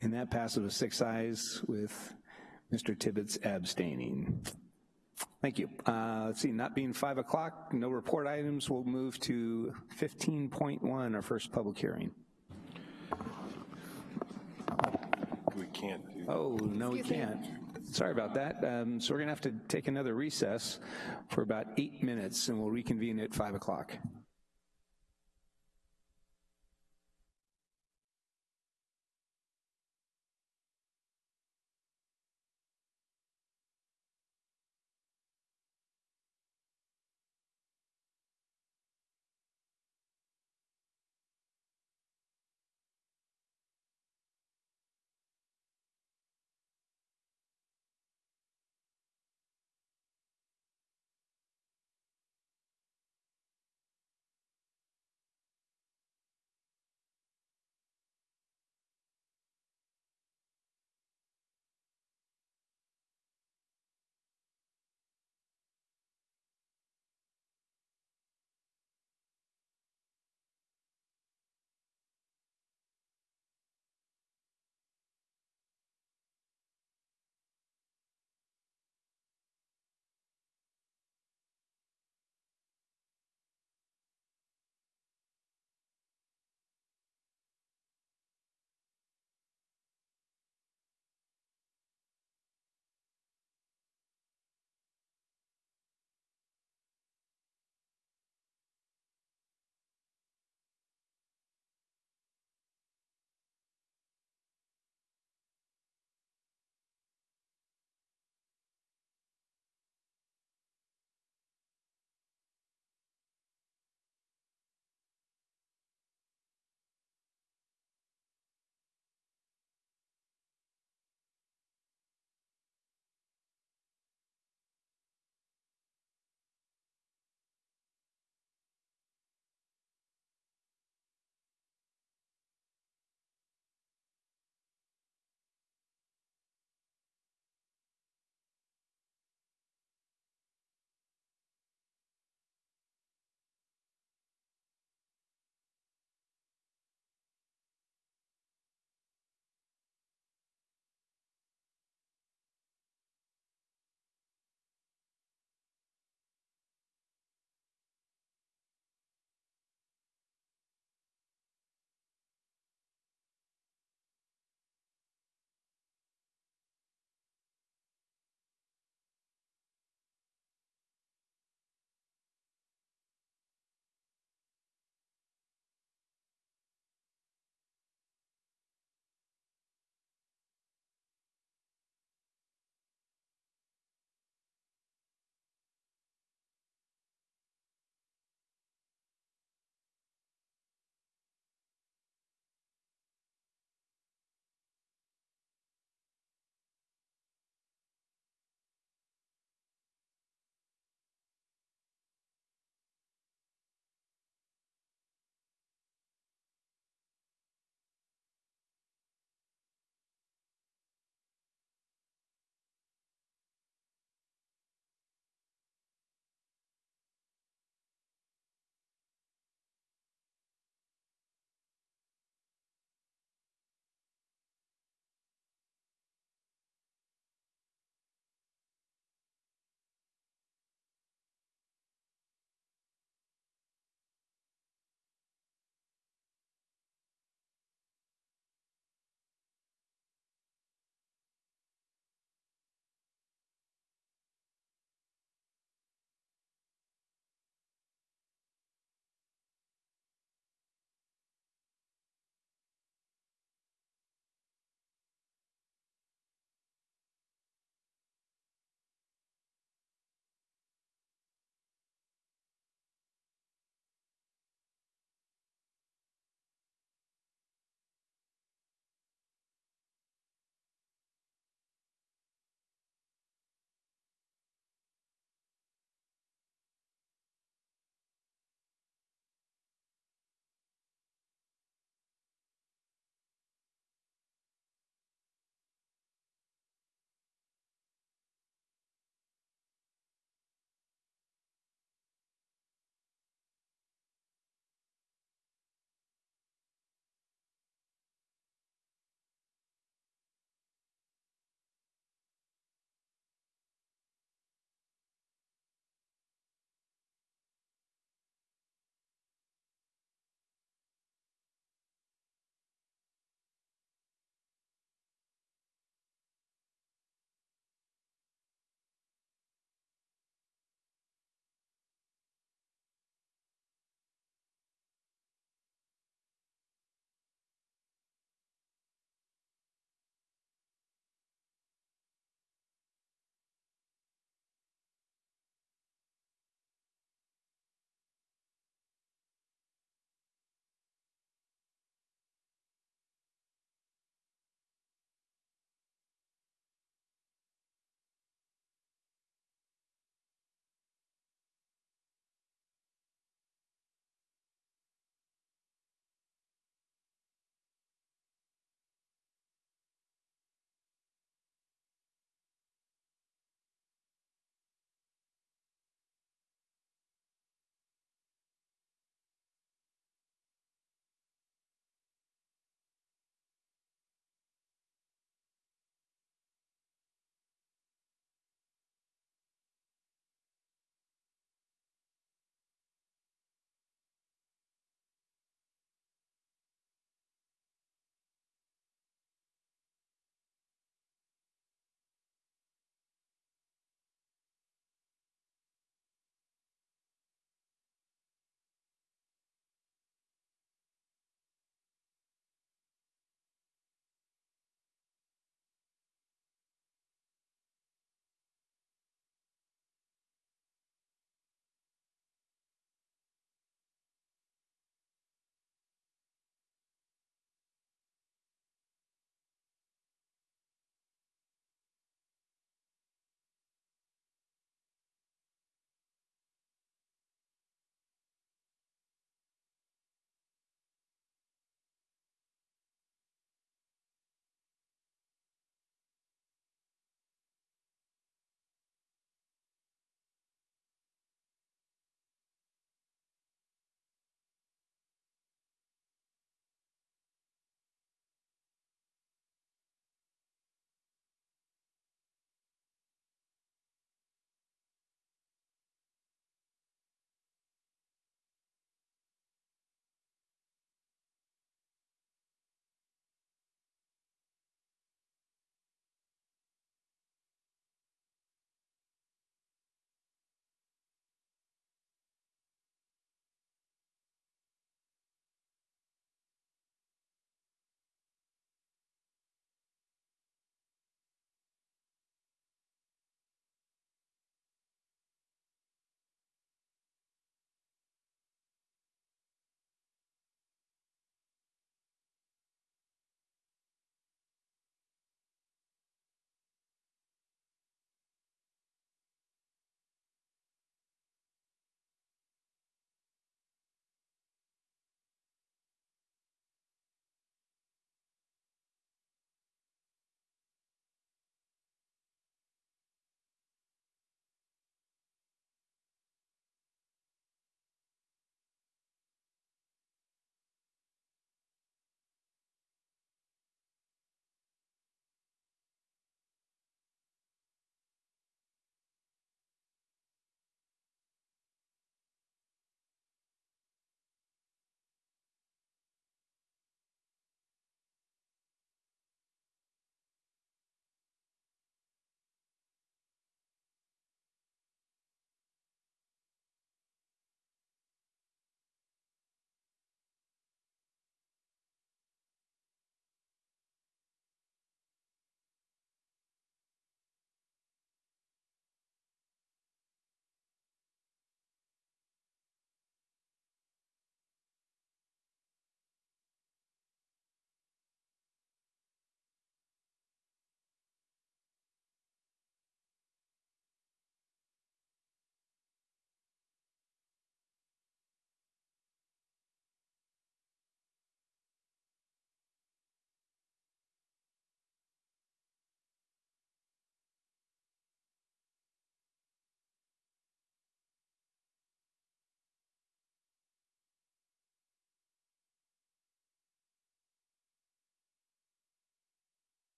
And that passes with six ayes with Mr. Tibbetts abstaining. Thank you. Uh, let's see, not being five o'clock, no report items, we'll move to 15.1, our first public hearing. We can't do Oh, no, we can't. Sorry about that. Um, so we're gonna have to take another recess for about eight minutes and we'll reconvene at five o'clock.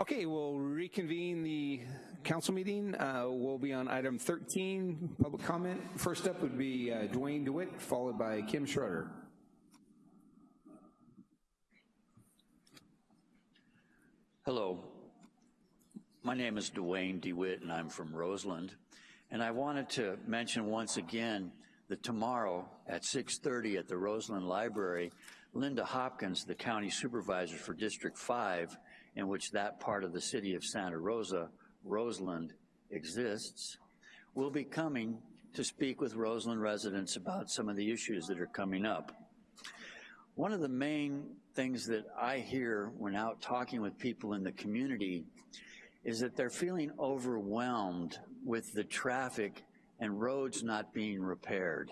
Okay, we'll reconvene the council meeting. Uh, we'll be on item 13, public comment. First up would be uh, Dwayne DeWitt, followed by Kim Schroeder. Hello. My name is Dwayne DeWitt, and I'm from Roseland. And I wanted to mention once again that tomorrow at 6.30 at the Roseland Library, Linda Hopkins, the county supervisor for District 5, in which that part of the city of Santa Rosa, Roseland, exists, will be coming to speak with Roseland residents about some of the issues that are coming up. One of the main things that I hear when out talking with people in the community is that they're feeling overwhelmed with the traffic and roads not being repaired.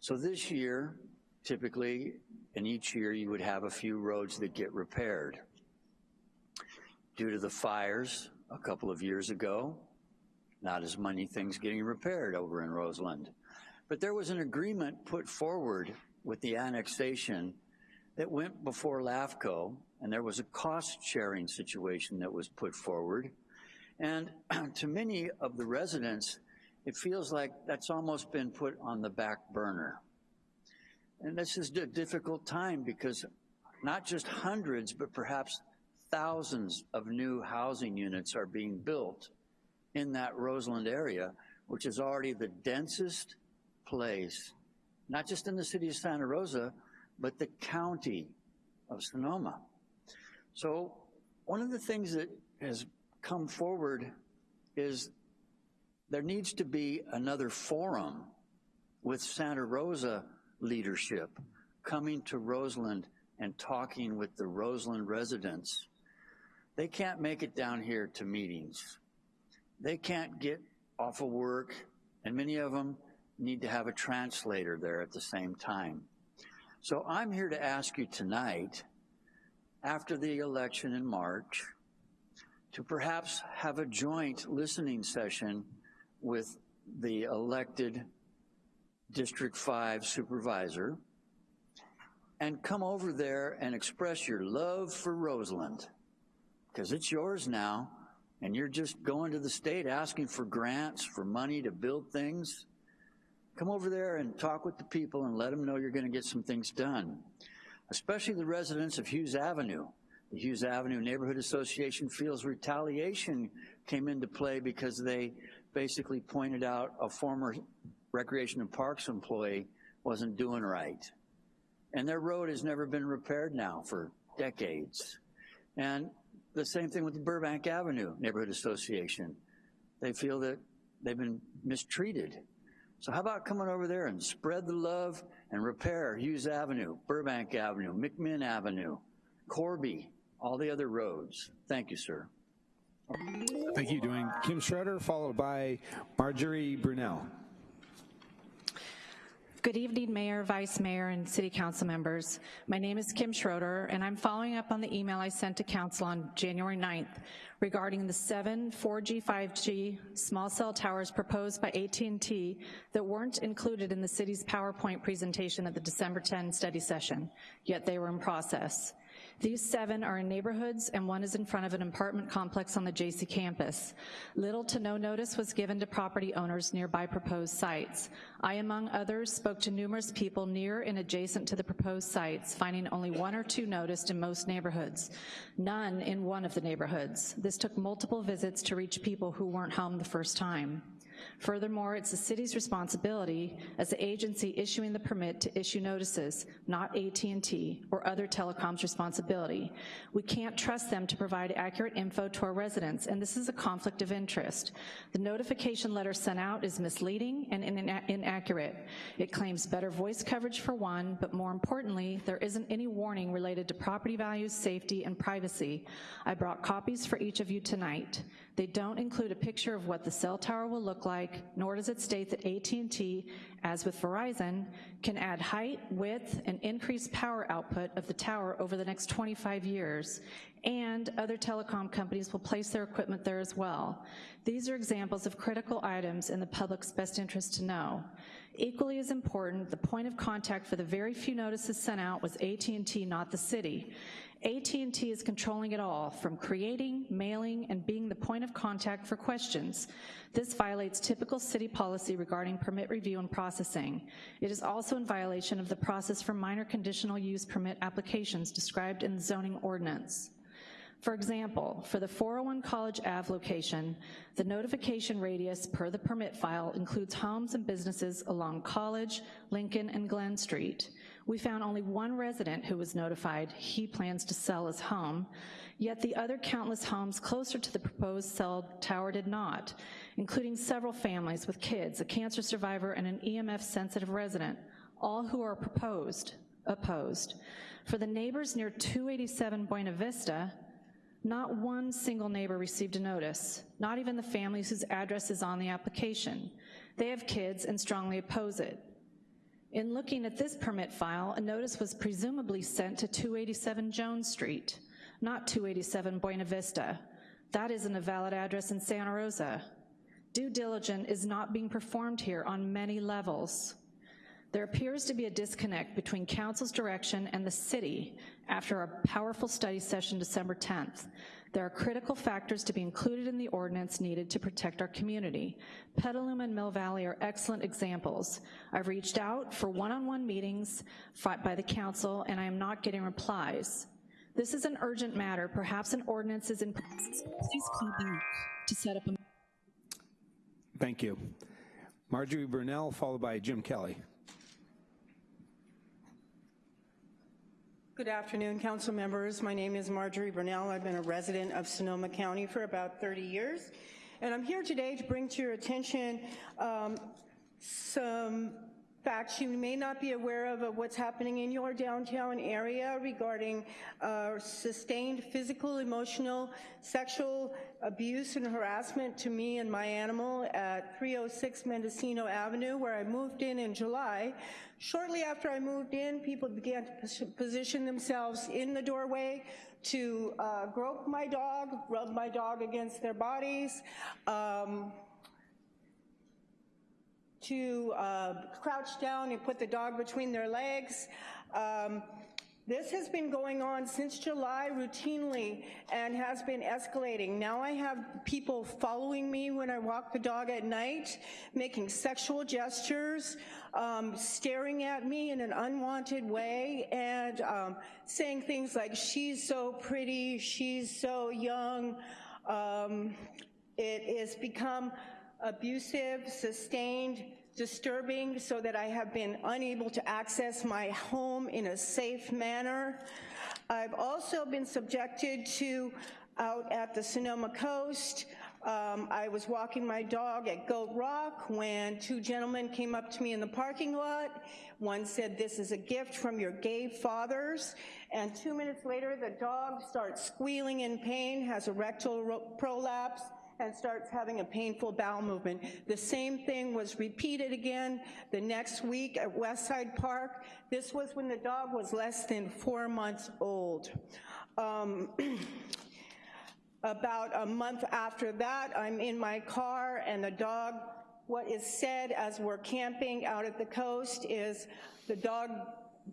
So this year, typically, and each year you would have a few roads that get repaired. Due to the fires a couple of years ago, not as many things getting repaired over in Roseland. But there was an agreement put forward with the annexation that went before LAFCO, and there was a cost-sharing situation that was put forward. And to many of the residents, it feels like that's almost been put on the back burner. And this is a difficult time because not just hundreds, but perhaps thousands of new housing units are being built in that Roseland area, which is already the densest place, not just in the city of Santa Rosa, but the county of Sonoma. So one of the things that has come forward is there needs to be another forum with Santa Rosa leadership coming to Roseland and talking with the Roseland residents. They can't make it down here to meetings. They can't get off of work, and many of them need to have a translator there at the same time. So I'm here to ask you tonight, after the election in March, to perhaps have a joint listening session with the elected District 5 supervisor and come over there and express your love for Roseland, because it's yours now, and you're just going to the state asking for grants, for money to build things. Come over there and talk with the people and let them know you're gonna get some things done, especially the residents of Hughes Avenue. The Hughes Avenue Neighborhood Association feels retaliation came into play because they basically pointed out a former Recreation and Parks employee wasn't doing right. And their road has never been repaired now for decades. And the same thing with the Burbank Avenue Neighborhood Association. They feel that they've been mistreated. So how about coming over there and spread the love and repair Hughes Avenue, Burbank Avenue, McMinn Avenue, Corby, all the other roads. Thank you, sir. Thank you, Dwayne Kim Schroeder, followed by Marjorie Brunel. Good evening, Mayor, Vice Mayor, and City Council members. My name is Kim Schroeder, and I'm following up on the email I sent to Council on January 9th regarding the seven 4G, 5G small cell towers proposed by AT&T that weren't included in the city's PowerPoint presentation at the December 10 study session, yet they were in process. These seven are in neighborhoods and one is in front of an apartment complex on the JC campus. Little to no notice was given to property owners nearby proposed sites. I, among others, spoke to numerous people near and adjacent to the proposed sites, finding only one or two noticed in most neighborhoods, none in one of the neighborhoods. This took multiple visits to reach people who weren't home the first time. Furthermore, it's the city's responsibility as the agency issuing the permit to issue notices, not AT&T or other telecoms responsibility. We can't trust them to provide accurate info to our residents, and this is a conflict of interest. The notification letter sent out is misleading and inaccurate. It claims better voice coverage for one, but more importantly, there isn't any warning related to property values, safety, and privacy. I brought copies for each of you tonight. They don't include a picture of what the cell tower will look like, nor does it state that AT&T, as with Verizon, can add height, width, and increase power output of the tower over the next 25 years, and other telecom companies will place their equipment there as well. These are examples of critical items in the public's best interest to know. Equally as important, the point of contact for the very few notices sent out was AT&T, not the city. AT&T is controlling it all, from creating, mailing, and being the point of contact for questions. This violates typical city policy regarding permit review and processing. It is also in violation of the process for minor conditional use permit applications described in the zoning ordinance. For example, for the 401 College Ave location, the notification radius per the permit file includes homes and businesses along College, Lincoln, and Glen Street. We found only one resident who was notified he plans to sell his home, yet the other countless homes closer to the proposed cell tower did not, including several families with kids, a cancer survivor, and an EMF-sensitive resident, all who are proposed, opposed. For the neighbors near 287 Buena Vista, not one single neighbor received a notice, not even the families whose address is on the application. They have kids and strongly oppose it. In looking at this permit file, a notice was presumably sent to 287 Jones Street, not 287 Buena Vista. That isn't a valid address in Santa Rosa. Due diligence is not being performed here on many levels. There appears to be a disconnect between council's direction and the city after a powerful study session December 10th. There are critical factors to be included in the ordinance needed to protect our community. Petaluma and Mill Valley are excellent examples. I've reached out for one-on-one -on -one meetings by the council and I am not getting replies. This is an urgent matter. Perhaps an ordinance is in process. Please call back to set up a... Thank you. Marjorie Brunell, followed by Jim Kelly. Good afternoon, council members. My name is Marjorie Brunell. I've been a resident of Sonoma County for about 30 years. And I'm here today to bring to your attention um, some facts you may not be aware of, of what's happening in your downtown area regarding uh, sustained physical, emotional, sexual abuse and harassment to me and my animal at 306 Mendocino Avenue, where I moved in in July. Shortly after I moved in, people began to position themselves in the doorway to uh, grope my dog, rub my dog against their bodies, um, to uh, crouch down and put the dog between their legs. Um, this has been going on since July routinely and has been escalating. Now I have people following me when I walk the dog at night, making sexual gestures, um, staring at me in an unwanted way, and um, saying things like, she's so pretty, she's so young. Um, it has become abusive, sustained, disturbing so that I have been unable to access my home in a safe manner. I've also been subjected to out at the Sonoma coast. Um, I was walking my dog at Goat Rock when two gentlemen came up to me in the parking lot. One said, this is a gift from your gay fathers. And two minutes later, the dog starts squealing in pain, has a rectal prolapse, and starts having a painful bowel movement. The same thing was repeated again the next week at Westside Park. This was when the dog was less than four months old. Um, about a month after that, I'm in my car and the dog, what is said as we're camping out at the coast is the dog,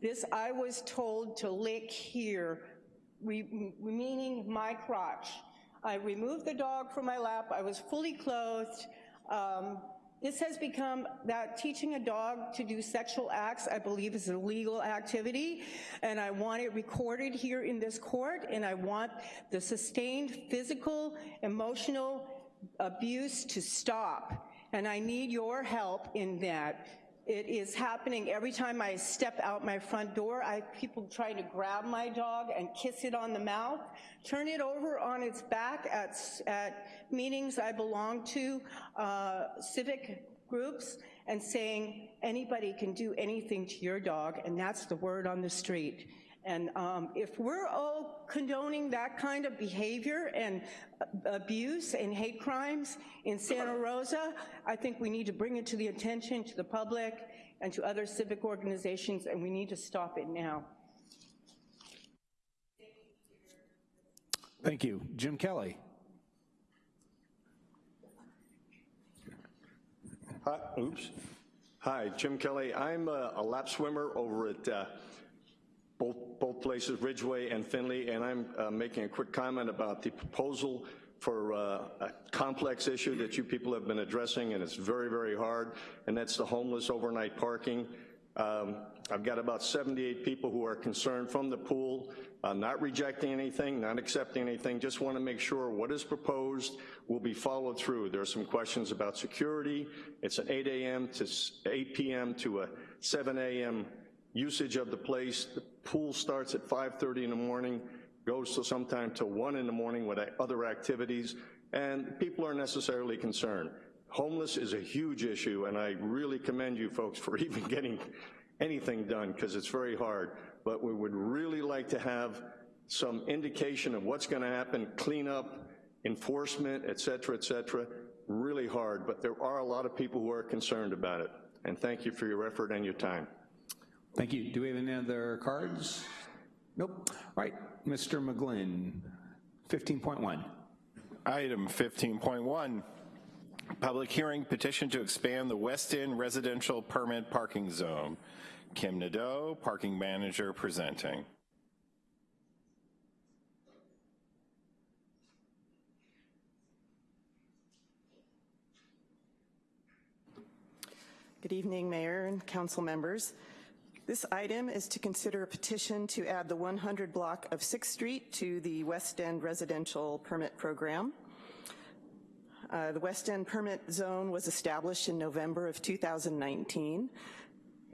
this I was told to lick here, meaning my crotch. I removed the dog from my lap. I was fully clothed. Um, this has become that teaching a dog to do sexual acts, I believe, is a legal activity, and I want it recorded here in this court, and I want the sustained physical, emotional abuse to stop, and I need your help in that. It is happening every time I step out my front door. I people trying to grab my dog and kiss it on the mouth, turn it over on its back at, at meetings I belong to, uh, civic groups, and saying anybody can do anything to your dog, and that's the word on the street. And um, if we're all condoning that kind of behavior and abuse and hate crimes in Santa Rosa, I think we need to bring it to the attention to the public and to other civic organizations, and we need to stop it now. Thank you. Jim Kelly. Hi, oops. Hi, Jim Kelly. I'm a, a lap swimmer over at uh, both, both places, Ridgway and Finley, and I'm uh, making a quick comment about the proposal for uh, a complex issue that you people have been addressing, and it's very, very hard, and that's the homeless overnight parking. Um, I've got about 78 people who are concerned from the pool, uh, not rejecting anything, not accepting anything, just want to make sure what is proposed will be followed through. There are some questions about security. It's an 8 a.m. to 8 p.m. to a 7 a.m. usage of the place. The pool starts at 5.30 in the morning, goes to sometime till 1 in the morning with other activities, and people are necessarily concerned. Homeless is a huge issue, and I really commend you folks for even getting anything done, because it's very hard. But we would really like to have some indication of what's gonna happen, cleanup, enforcement, et cetera, et cetera. Really hard, but there are a lot of people who are concerned about it. And thank you for your effort and your time. Thank you. Do we have any other cards? Nope. All right, Mr. McGlynn, 15.1. Item 15.1, public hearing petition to expand the West End residential permit parking zone. Kim Nadeau, parking manager, presenting. Good evening, Mayor and Council members. This item is to consider a petition to add the 100 block of 6th Street to the West End residential permit program. Uh, the West End permit zone was established in November of 2019.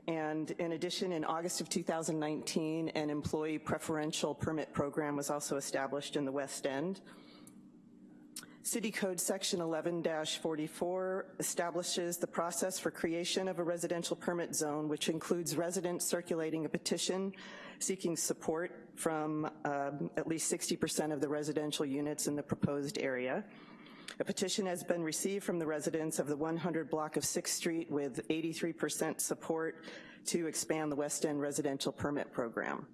And in addition, in August of 2019, an employee preferential permit program was also established in the West End. City Code Section 11-44 establishes the process for creation of a residential permit zone, which includes residents circulating a petition seeking support from um, at least 60% of the residential units in the proposed area. A petition has been received from the residents of the 100 block of 6th Street with 83% support to expand the West End residential permit program.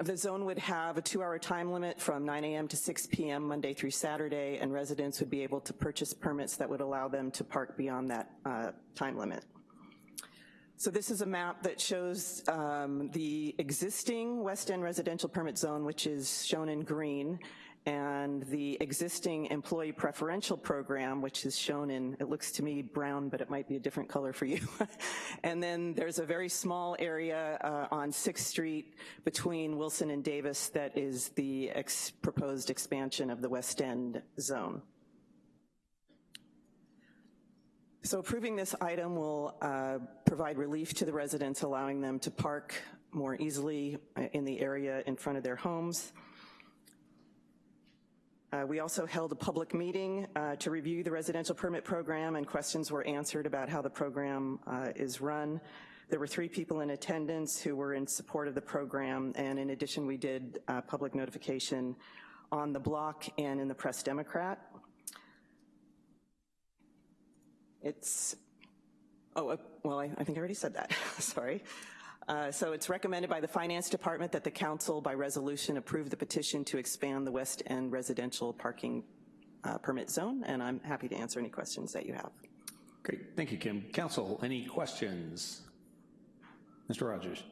The zone would have a two-hour time limit from 9 a.m. to 6 p.m. Monday through Saturday, and residents would be able to purchase permits that would allow them to park beyond that uh, time limit. So this is a map that shows um, the existing West End residential permit zone, which is shown in green, and the existing employee preferential program, which is shown in, it looks to me brown, but it might be a different color for you. and then there's a very small area uh, on 6th Street between Wilson and Davis that is the ex proposed expansion of the West End zone. So approving this item will uh, provide relief to the residents, allowing them to park more easily uh, in the area in front of their homes. Uh, we also held a public meeting uh, to review the residential permit program and questions were answered about how the program uh, is run. There were three people in attendance who were in support of the program and in addition we did uh, public notification on the block and in the Press Democrat. It's, oh, uh, well, I, I think I already said that, sorry. Uh, so it's recommended by the Finance Department that the Council, by resolution, approve the petition to expand the West End residential parking uh, permit zone, and I'm happy to answer any questions that you have. Great, thank you, Kim. Council, any questions? Mr. Rogers.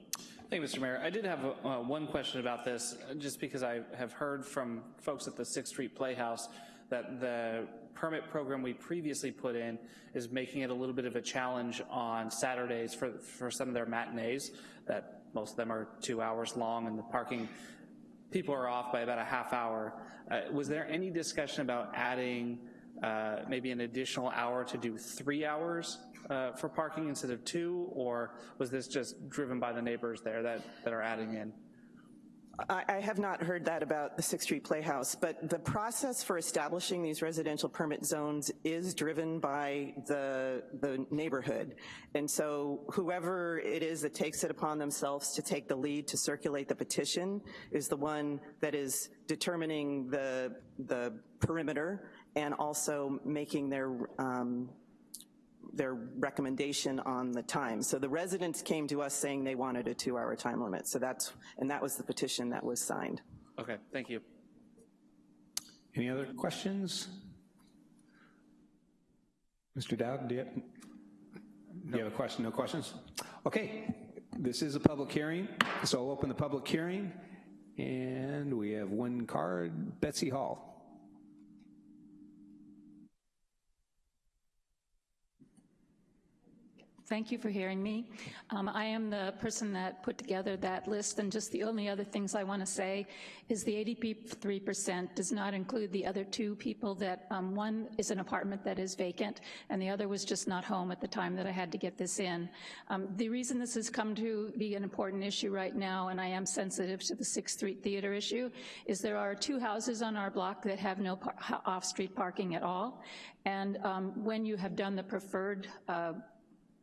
Thank you, Mr. Mayor. I did have uh, one question about this, just because I have heard from folks at the 6th Street Playhouse that the permit program we previously put in is making it a little bit of a challenge on Saturdays for, for some of their matinees, that most of them are two hours long and the parking people are off by about a half hour. Uh, was there any discussion about adding uh, maybe an additional hour to do three hours uh, for parking instead of two, or was this just driven by the neighbors there that, that are adding in? I, I have not heard that about the Sixth Street Playhouse, but the process for establishing these residential permit zones is driven by the, the neighborhood. And so whoever it is that takes it upon themselves to take the lead to circulate the petition is the one that is determining the, the perimeter and also making their um, their recommendation on the time. So the residents came to us saying they wanted a two hour time limit. So that's, and that was the petition that was signed. Okay, thank you. Any other questions? Mr. Dowd, do you have? You have a question? No questions? Okay, this is a public hearing, so I'll open the public hearing. And we have one card, Betsy Hall. Thank you for hearing me. Um, I am the person that put together that list, and just the only other things I want to say is the 83% does not include the other two people that, um, one is an apartment that is vacant, and the other was just not home at the time that I had to get this in. Um, the reason this has come to be an important issue right now, and I am sensitive to the 6th Street Theater issue, is there are two houses on our block that have no par off-street parking at all, and um, when you have done the preferred uh,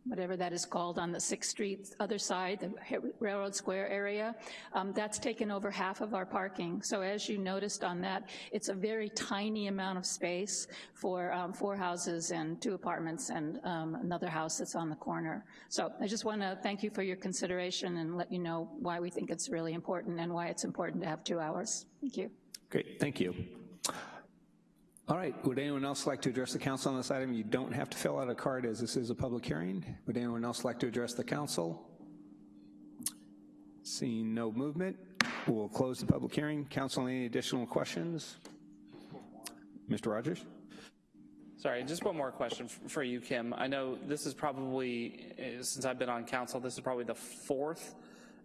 whatever that is called, on the 6th Street other side, the Railroad Square area, um, that's taken over half of our parking. So as you noticed on that, it's a very tiny amount of space for um, four houses and two apartments and um, another house that's on the corner. So I just want to thank you for your consideration and let you know why we think it's really important and why it's important to have two hours. Thank you. Great, thank you. All right, would anyone else like to address the council on this item? You don't have to fill out a card as this is a public hearing. Would anyone else like to address the council? Seeing no movement, we'll close the public hearing. Council, any additional questions? Mr. Rogers? Sorry, just one more question for you, Kim. I know this is probably, eh, since I've been on council, this is probably the fourth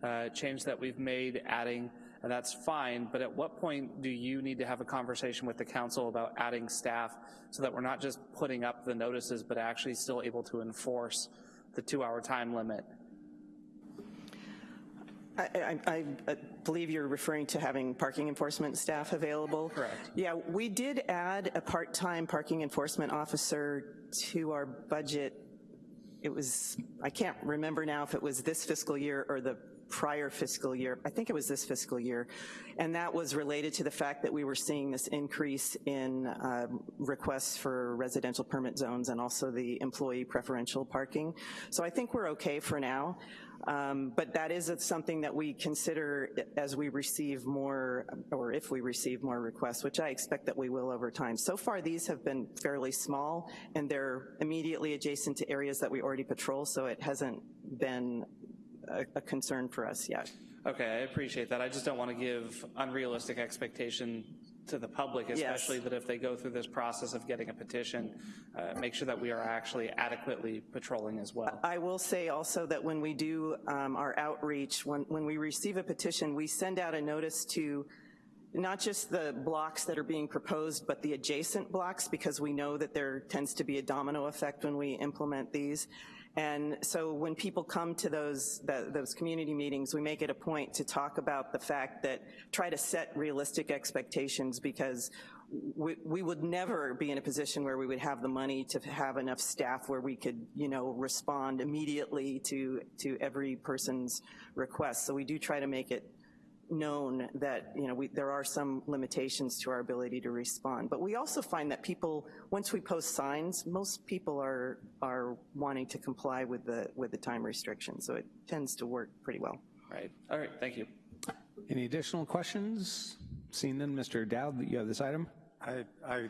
uh, change that we've made adding and that's fine, but at what point do you need to have a conversation with the council about adding staff so that we're not just putting up the notices, but actually still able to enforce the two-hour time limit? I, I, I, believe you're referring to having parking enforcement staff available. Correct. Yeah, we did add a part-time parking enforcement officer to our budget. It was, I can't remember now if it was this fiscal year or the prior fiscal year, I think it was this fiscal year, and that was related to the fact that we were seeing this increase in uh, requests for residential permit zones and also the employee preferential parking. So I think we're okay for now. Um, but that is something that we consider as we receive more, or if we receive more requests, which I expect that we will over time. So far, these have been fairly small, and they're immediately adjacent to areas that we already patrol, so it hasn't been a, a concern for us yet. Okay, I appreciate that. I just don't want to give unrealistic expectation to the public, especially yes. that if they go through this process of getting a petition, uh, make sure that we are actually adequately patrolling as well. I will say also that when we do um, our outreach, when, when we receive a petition, we send out a notice to not just the blocks that are being proposed, but the adjacent blocks, because we know that there tends to be a domino effect when we implement these. And so when people come to those, the, those community meetings, we make it a point to talk about the fact that try to set realistic expectations because we, we, would never be in a position where we would have the money to have enough staff where we could, you know, respond immediately to, to every person's request. So we do try to make it known that you know we, there are some limitations to our ability to respond. But we also find that people, once we post signs, most people are are wanting to comply with the with the time restriction. So it tends to work pretty well. Right. All right. Thank you. Any additional questions? Seeing none, Mr. Dowd, you have this item. I, I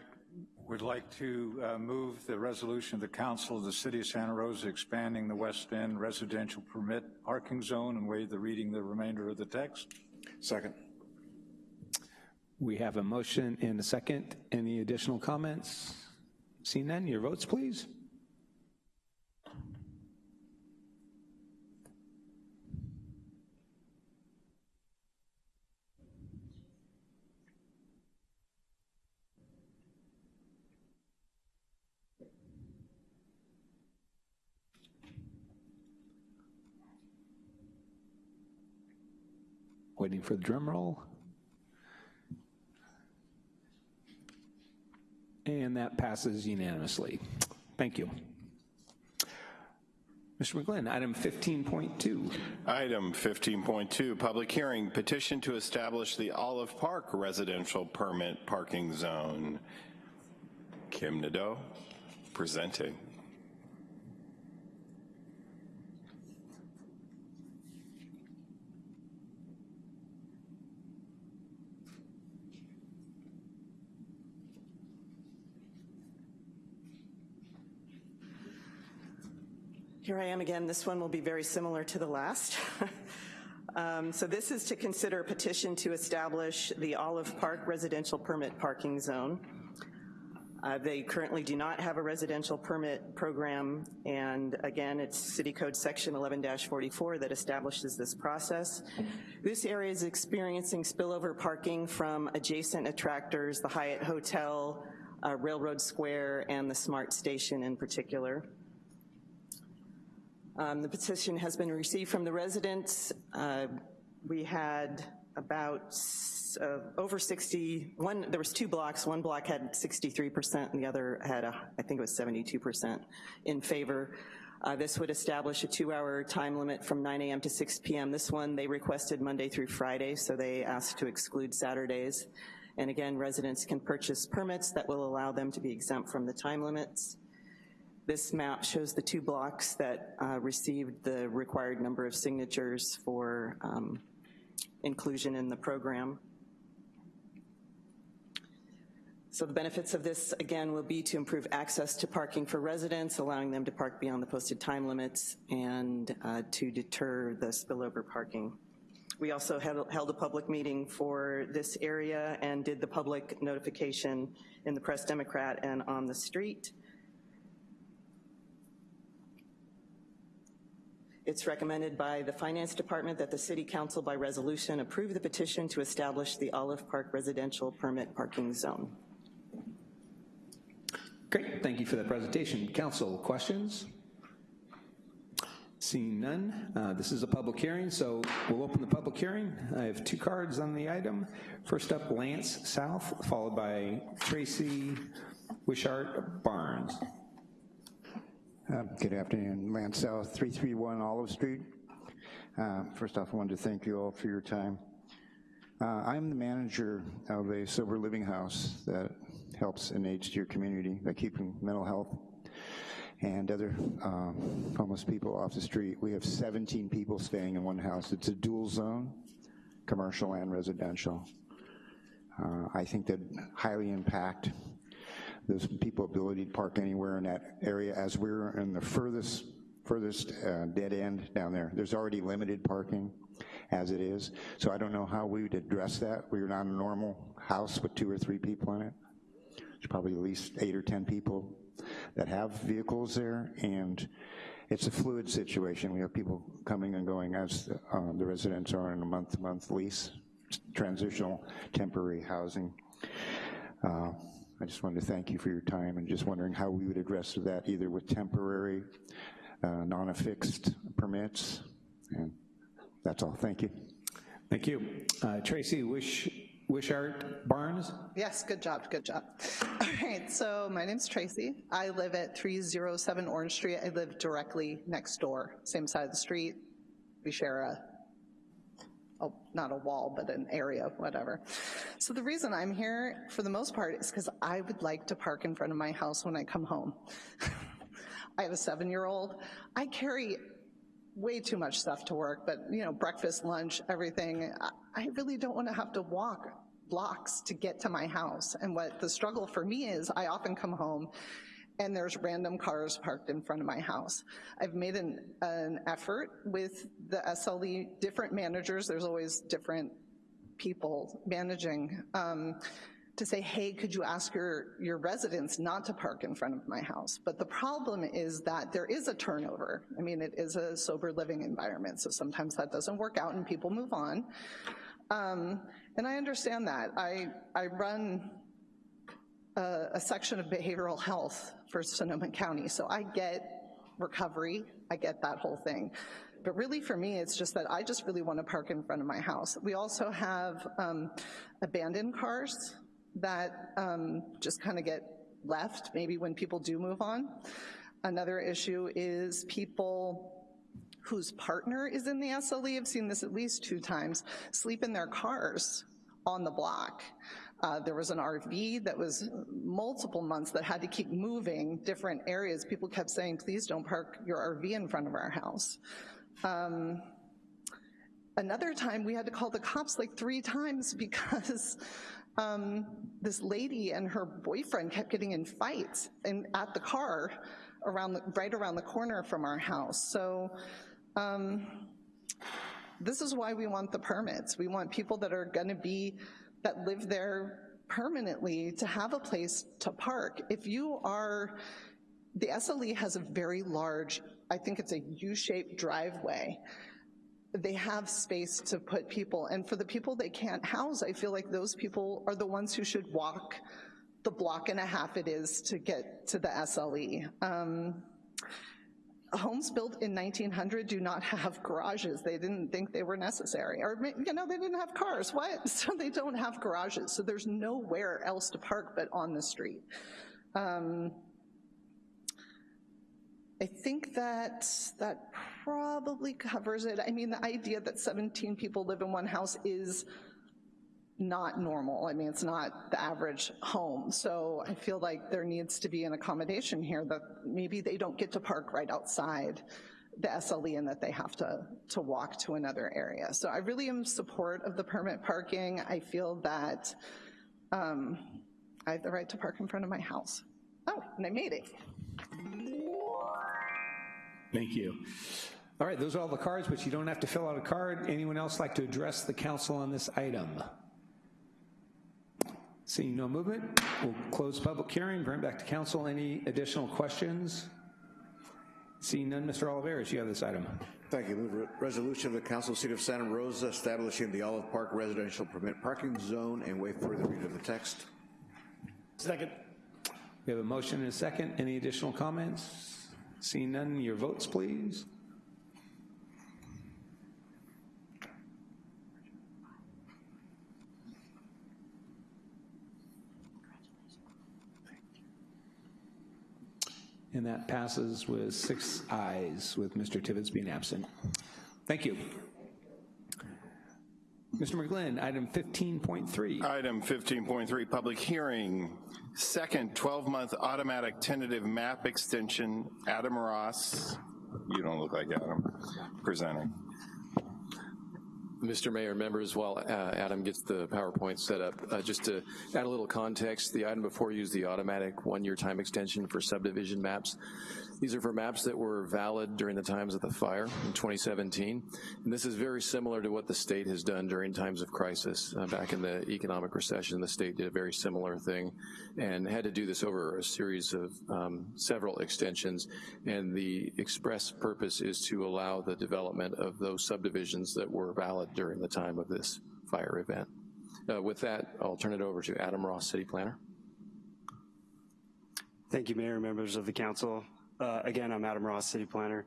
would like to uh, move the resolution of the Council of the City of Santa Rosa expanding the West End residential permit parking zone and waive the reading the remainder of the text. Second. We have a motion and a second. Any additional comments? Seeing none, your votes, please. Waiting for the drum roll. And that passes unanimously. Thank you. Mr. McGlynn, item 15.2. Item 15.2, public hearing, petition to establish the Olive Park residential permit parking zone. Kim Nadeau, presenting. Here I am again. This one will be very similar to the last. um, so this is to consider a petition to establish the Olive Park residential permit parking zone. Uh, they currently do not have a residential permit program, and again, it's City Code Section 11-44 that establishes this process. This area is experiencing spillover parking from adjacent attractors, the Hyatt Hotel, uh, Railroad Square, and the SMART station in particular. Um, the petition has been received from the residents. Uh, we had about uh, over 60, one, there was two blocks, one block had 63% and the other had, a, I think it was 72% in favor. Uh, this would establish a two hour time limit from 9 a.m. to 6 p.m. This one, they requested Monday through Friday, so they asked to exclude Saturdays. And again, residents can purchase permits that will allow them to be exempt from the time limits. This map shows the two blocks that uh, received the required number of signatures for um, inclusion in the program. So the benefits of this, again, will be to improve access to parking for residents, allowing them to park beyond the posted time limits, and uh, to deter the spillover parking. We also held a public meeting for this area and did the public notification in the Press Democrat and on the street. It's recommended by the Finance Department that the City Council by resolution approve the petition to establish the Olive Park Residential Permit Parking Zone. Great, thank you for that presentation. Council, questions? Seeing none, uh, this is a public hearing, so we'll open the public hearing. I have two cards on the item. First up, Lance South, followed by Tracy Wishart Barnes. Uh, good afternoon, Lance South, 331 Olive Street. Uh, first off, I wanted to thank you all for your time. Uh, I'm the manager of a sober living house that helps in your community by keeping mental health and other uh, homeless people off the street. We have 17 people staying in one house. It's a dual zone, commercial and residential. Uh, I think that highly impact those people ability to park anywhere in that area as we're in the furthest furthest uh, dead end down there. There's already limited parking as it is. So I don't know how we would address that. We're not a normal house with two or three people in it. There's probably at least eight or 10 people that have vehicles there and it's a fluid situation. We have people coming and going as the, uh, the residents are in a month-to-month -month lease, transitional temporary housing. Uh, I just wanted to thank you for your time and just wondering how we would address that either with temporary, uh, non-affixed permits, and that's all, thank you. Thank you. Uh, Tracy Wish, Wishart Barnes? Yes, good job, good job. All right, so my name's Tracy. I live at 307 Orange Street. I live directly next door, same side of the street. We share a a, not a wall, but an area, whatever. So the reason I'm here, for the most part, is because I would like to park in front of my house when I come home. I have a seven-year-old. I carry way too much stuff to work, but you know, breakfast, lunch, everything. I really don't want to have to walk blocks to get to my house. And what the struggle for me is, I often come home and there's random cars parked in front of my house. I've made an, an effort with the SLE, different managers, there's always different people managing, um, to say, hey, could you ask your, your residents not to park in front of my house? But the problem is that there is a turnover. I mean, it is a sober living environment, so sometimes that doesn't work out and people move on. Um, and I understand that. I, I run a, a section of behavioral health for Sonoma County. So I get recovery, I get that whole thing. But really for me, it's just that I just really want to park in front of my house. We also have um, abandoned cars that um, just kind of get left, maybe when people do move on. Another issue is people whose partner is in the SLE, I've seen this at least two times, sleep in their cars on the block. Uh, there was an RV that was multiple months that had to keep moving different areas. People kept saying, please don't park your RV in front of our house. Um, another time we had to call the cops like three times because um, this lady and her boyfriend kept getting in fights in, at the car around, the, right around the corner from our house. So um, this is why we want the permits. We want people that are gonna be, that live there permanently to have a place to park. If you are, the SLE has a very large, I think it's a U-shaped driveway. They have space to put people, and for the people they can't house, I feel like those people are the ones who should walk the block and a half it is to get to the SLE. Um, homes built in 1900 do not have garages. They didn't think they were necessary. Or, you know, they didn't have cars. What? So they don't have garages. So there's nowhere else to park but on the street. Um, I think that that probably covers it. I mean, the idea that 17 people live in one house is not normal. I mean, it's not the average home. So I feel like there needs to be an accommodation here that maybe they don't get to park right outside the SLE and that they have to, to walk to another area. So I really am support of the permit parking. I feel that um, I have the right to park in front of my house. Oh, and I made it. Thank you. All right, those are all the cards, but you don't have to fill out a card. Anyone else like to address the council on this item? Seeing no movement, we'll close public hearing, bring it back to council. Any additional questions? Seeing none, Mr. Olivares, you have this item. Thank you. Move resolution of the Council of the City of Santa Rosa establishing the Olive Park residential permit parking zone and wait for the reading of the text. Second. We have a motion and a second. Any additional comments? Seeing none, your votes, please. And that passes with six ayes, with Mr. Tibbetts being absent. Thank you. Mr. McGlynn, item 15.3. Item 15.3, public hearing. Second 12-month automatic tentative map extension, Adam Ross. You don't look like Adam, presenting. Mr. Mayor, members, while uh, Adam gets the PowerPoint set up, uh, just to add a little context, the item before you is the automatic one-year time extension for subdivision maps. These are for maps that were valid during the times of the fire in 2017. And this is very similar to what the state has done during times of crisis. Uh, back in the economic recession, the state did a very similar thing and had to do this over a series of um, several extensions. And the express purpose is to allow the development of those subdivisions that were valid during the time of this fire event. Uh, with that, I'll turn it over to Adam Ross, City Planner. Thank you, Mayor, members of the council. Uh, again, I'm Adam Ross, City Planner.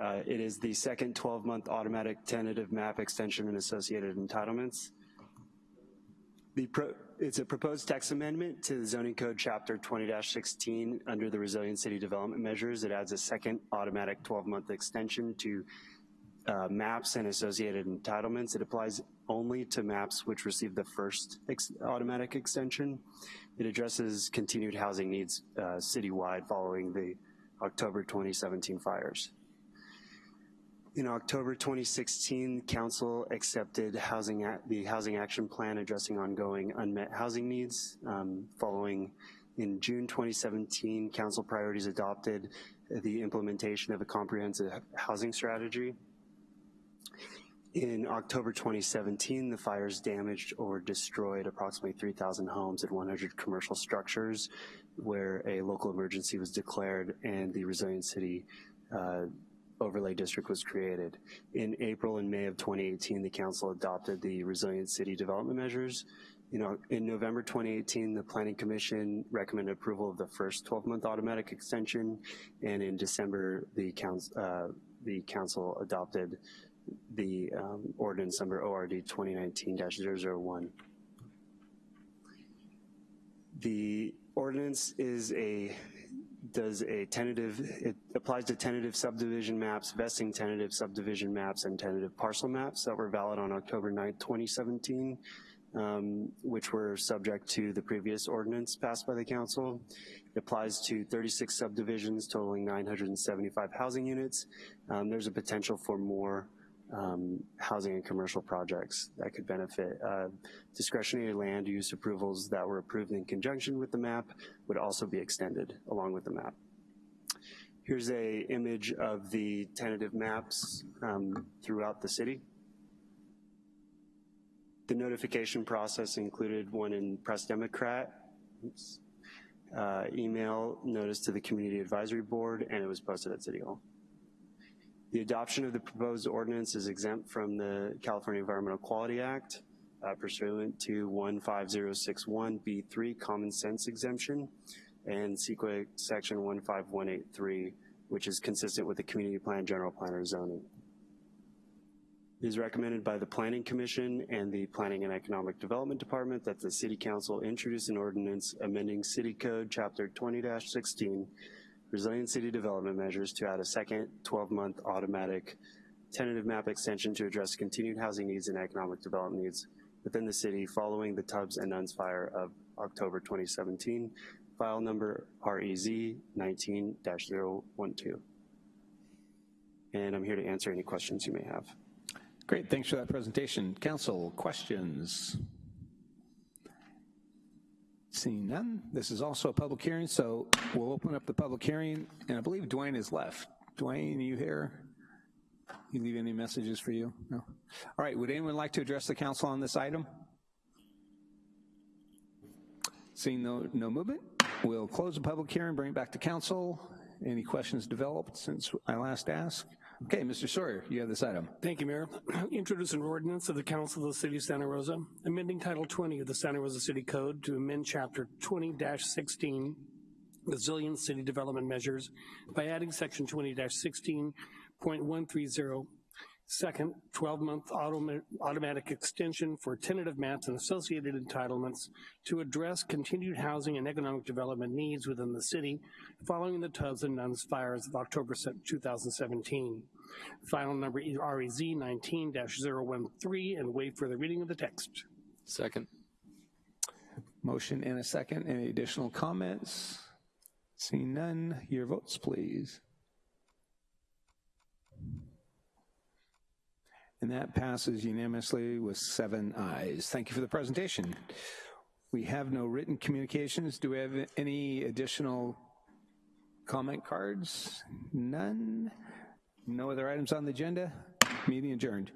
Uh, it is the second 12-month automatic tentative map extension and associated entitlements. It's a proposed text amendment to the zoning code chapter 20-16 under the resilient city development measures. It adds a second automatic 12-month extension to uh, maps and associated entitlements. It applies only to maps which receive the first ex automatic extension. It addresses continued housing needs uh, citywide following the October 2017 fires. In October 2016, Council accepted housing the Housing Action Plan addressing ongoing unmet housing needs. Um, following in June 2017, Council priorities adopted the implementation of a comprehensive housing strategy. In October 2017, the fires damaged or destroyed approximately 3,000 homes and 100 commercial structures where a local emergency was declared and the Resilient City uh, overlay district was created. In April and May of 2018, the council adopted the Resilient City development measures. You know, in November 2018, the Planning Commission recommended approval of the first 12-month automatic extension, and in December, the uh, the council adopted the um, ordinance number ORD 2019-001. The ordinance is a does a tentative, it applies to tentative subdivision maps, vesting tentative subdivision maps, and tentative parcel maps that were valid on October 9th, 2017, um, which were subject to the previous ordinance passed by the council. It applies to 36 subdivisions totaling 975 housing units. Um, there's a potential for more um, housing and commercial projects that could benefit. Uh, discretionary land use approvals that were approved in conjunction with the map would also be extended along with the map. Here's a image of the tentative maps um, throughout the city. The notification process included one in Press Democrat, oops, uh, email notice to the Community Advisory Board, and it was posted at City Hall. The adoption of the proposed ordinance is exempt from the California Environmental Quality Act uh, pursuant to 15061B3 common sense exemption and CEQA section 15183, which is consistent with the community plan, general plan, or zoning. It is recommended by the Planning Commission and the Planning and Economic Development Department that the City Council introduce an ordinance amending City Code Chapter 20-16 Resilient City Development Measures to add a second 12-month automatic tentative map extension to address continued housing needs and economic development needs within the city following the Tubbs and Nuns fire of October 2017, file number REZ 19-012. And I'm here to answer any questions you may have. Great, thanks for that presentation. Council, questions? Seeing none, this is also a public hearing, so we'll open up the public hearing, and I believe Dwayne is left. Dwayne, are you here? You leave any messages for you? No? All right, would anyone like to address the council on this item? Seeing no, no movement, we'll close the public hearing, bring it back to council. Any questions developed since I last asked? Okay, Mr. Sawyer, you have this item. Thank you, Mayor. Introduce an ordinance of the Council of the City of Santa Rosa, amending Title 20 of the Santa Rosa City Code to amend Chapter 20-16, Resilient City Development Measures, by adding Section 20-16.130, second 12-month automa automatic extension for tentative maps and associated entitlements to address continued housing and economic development needs within the city following the Tubbs and Nuns fires of October 2017. Final number REZ 19-013 and wait for the reading of the text. Second. Motion and a second. Any additional comments? Seeing none, your votes, please. And that passes unanimously with seven ayes. Thank you for the presentation. We have no written communications. Do we have any additional comment cards? None? No other items on the agenda? Meeting adjourned.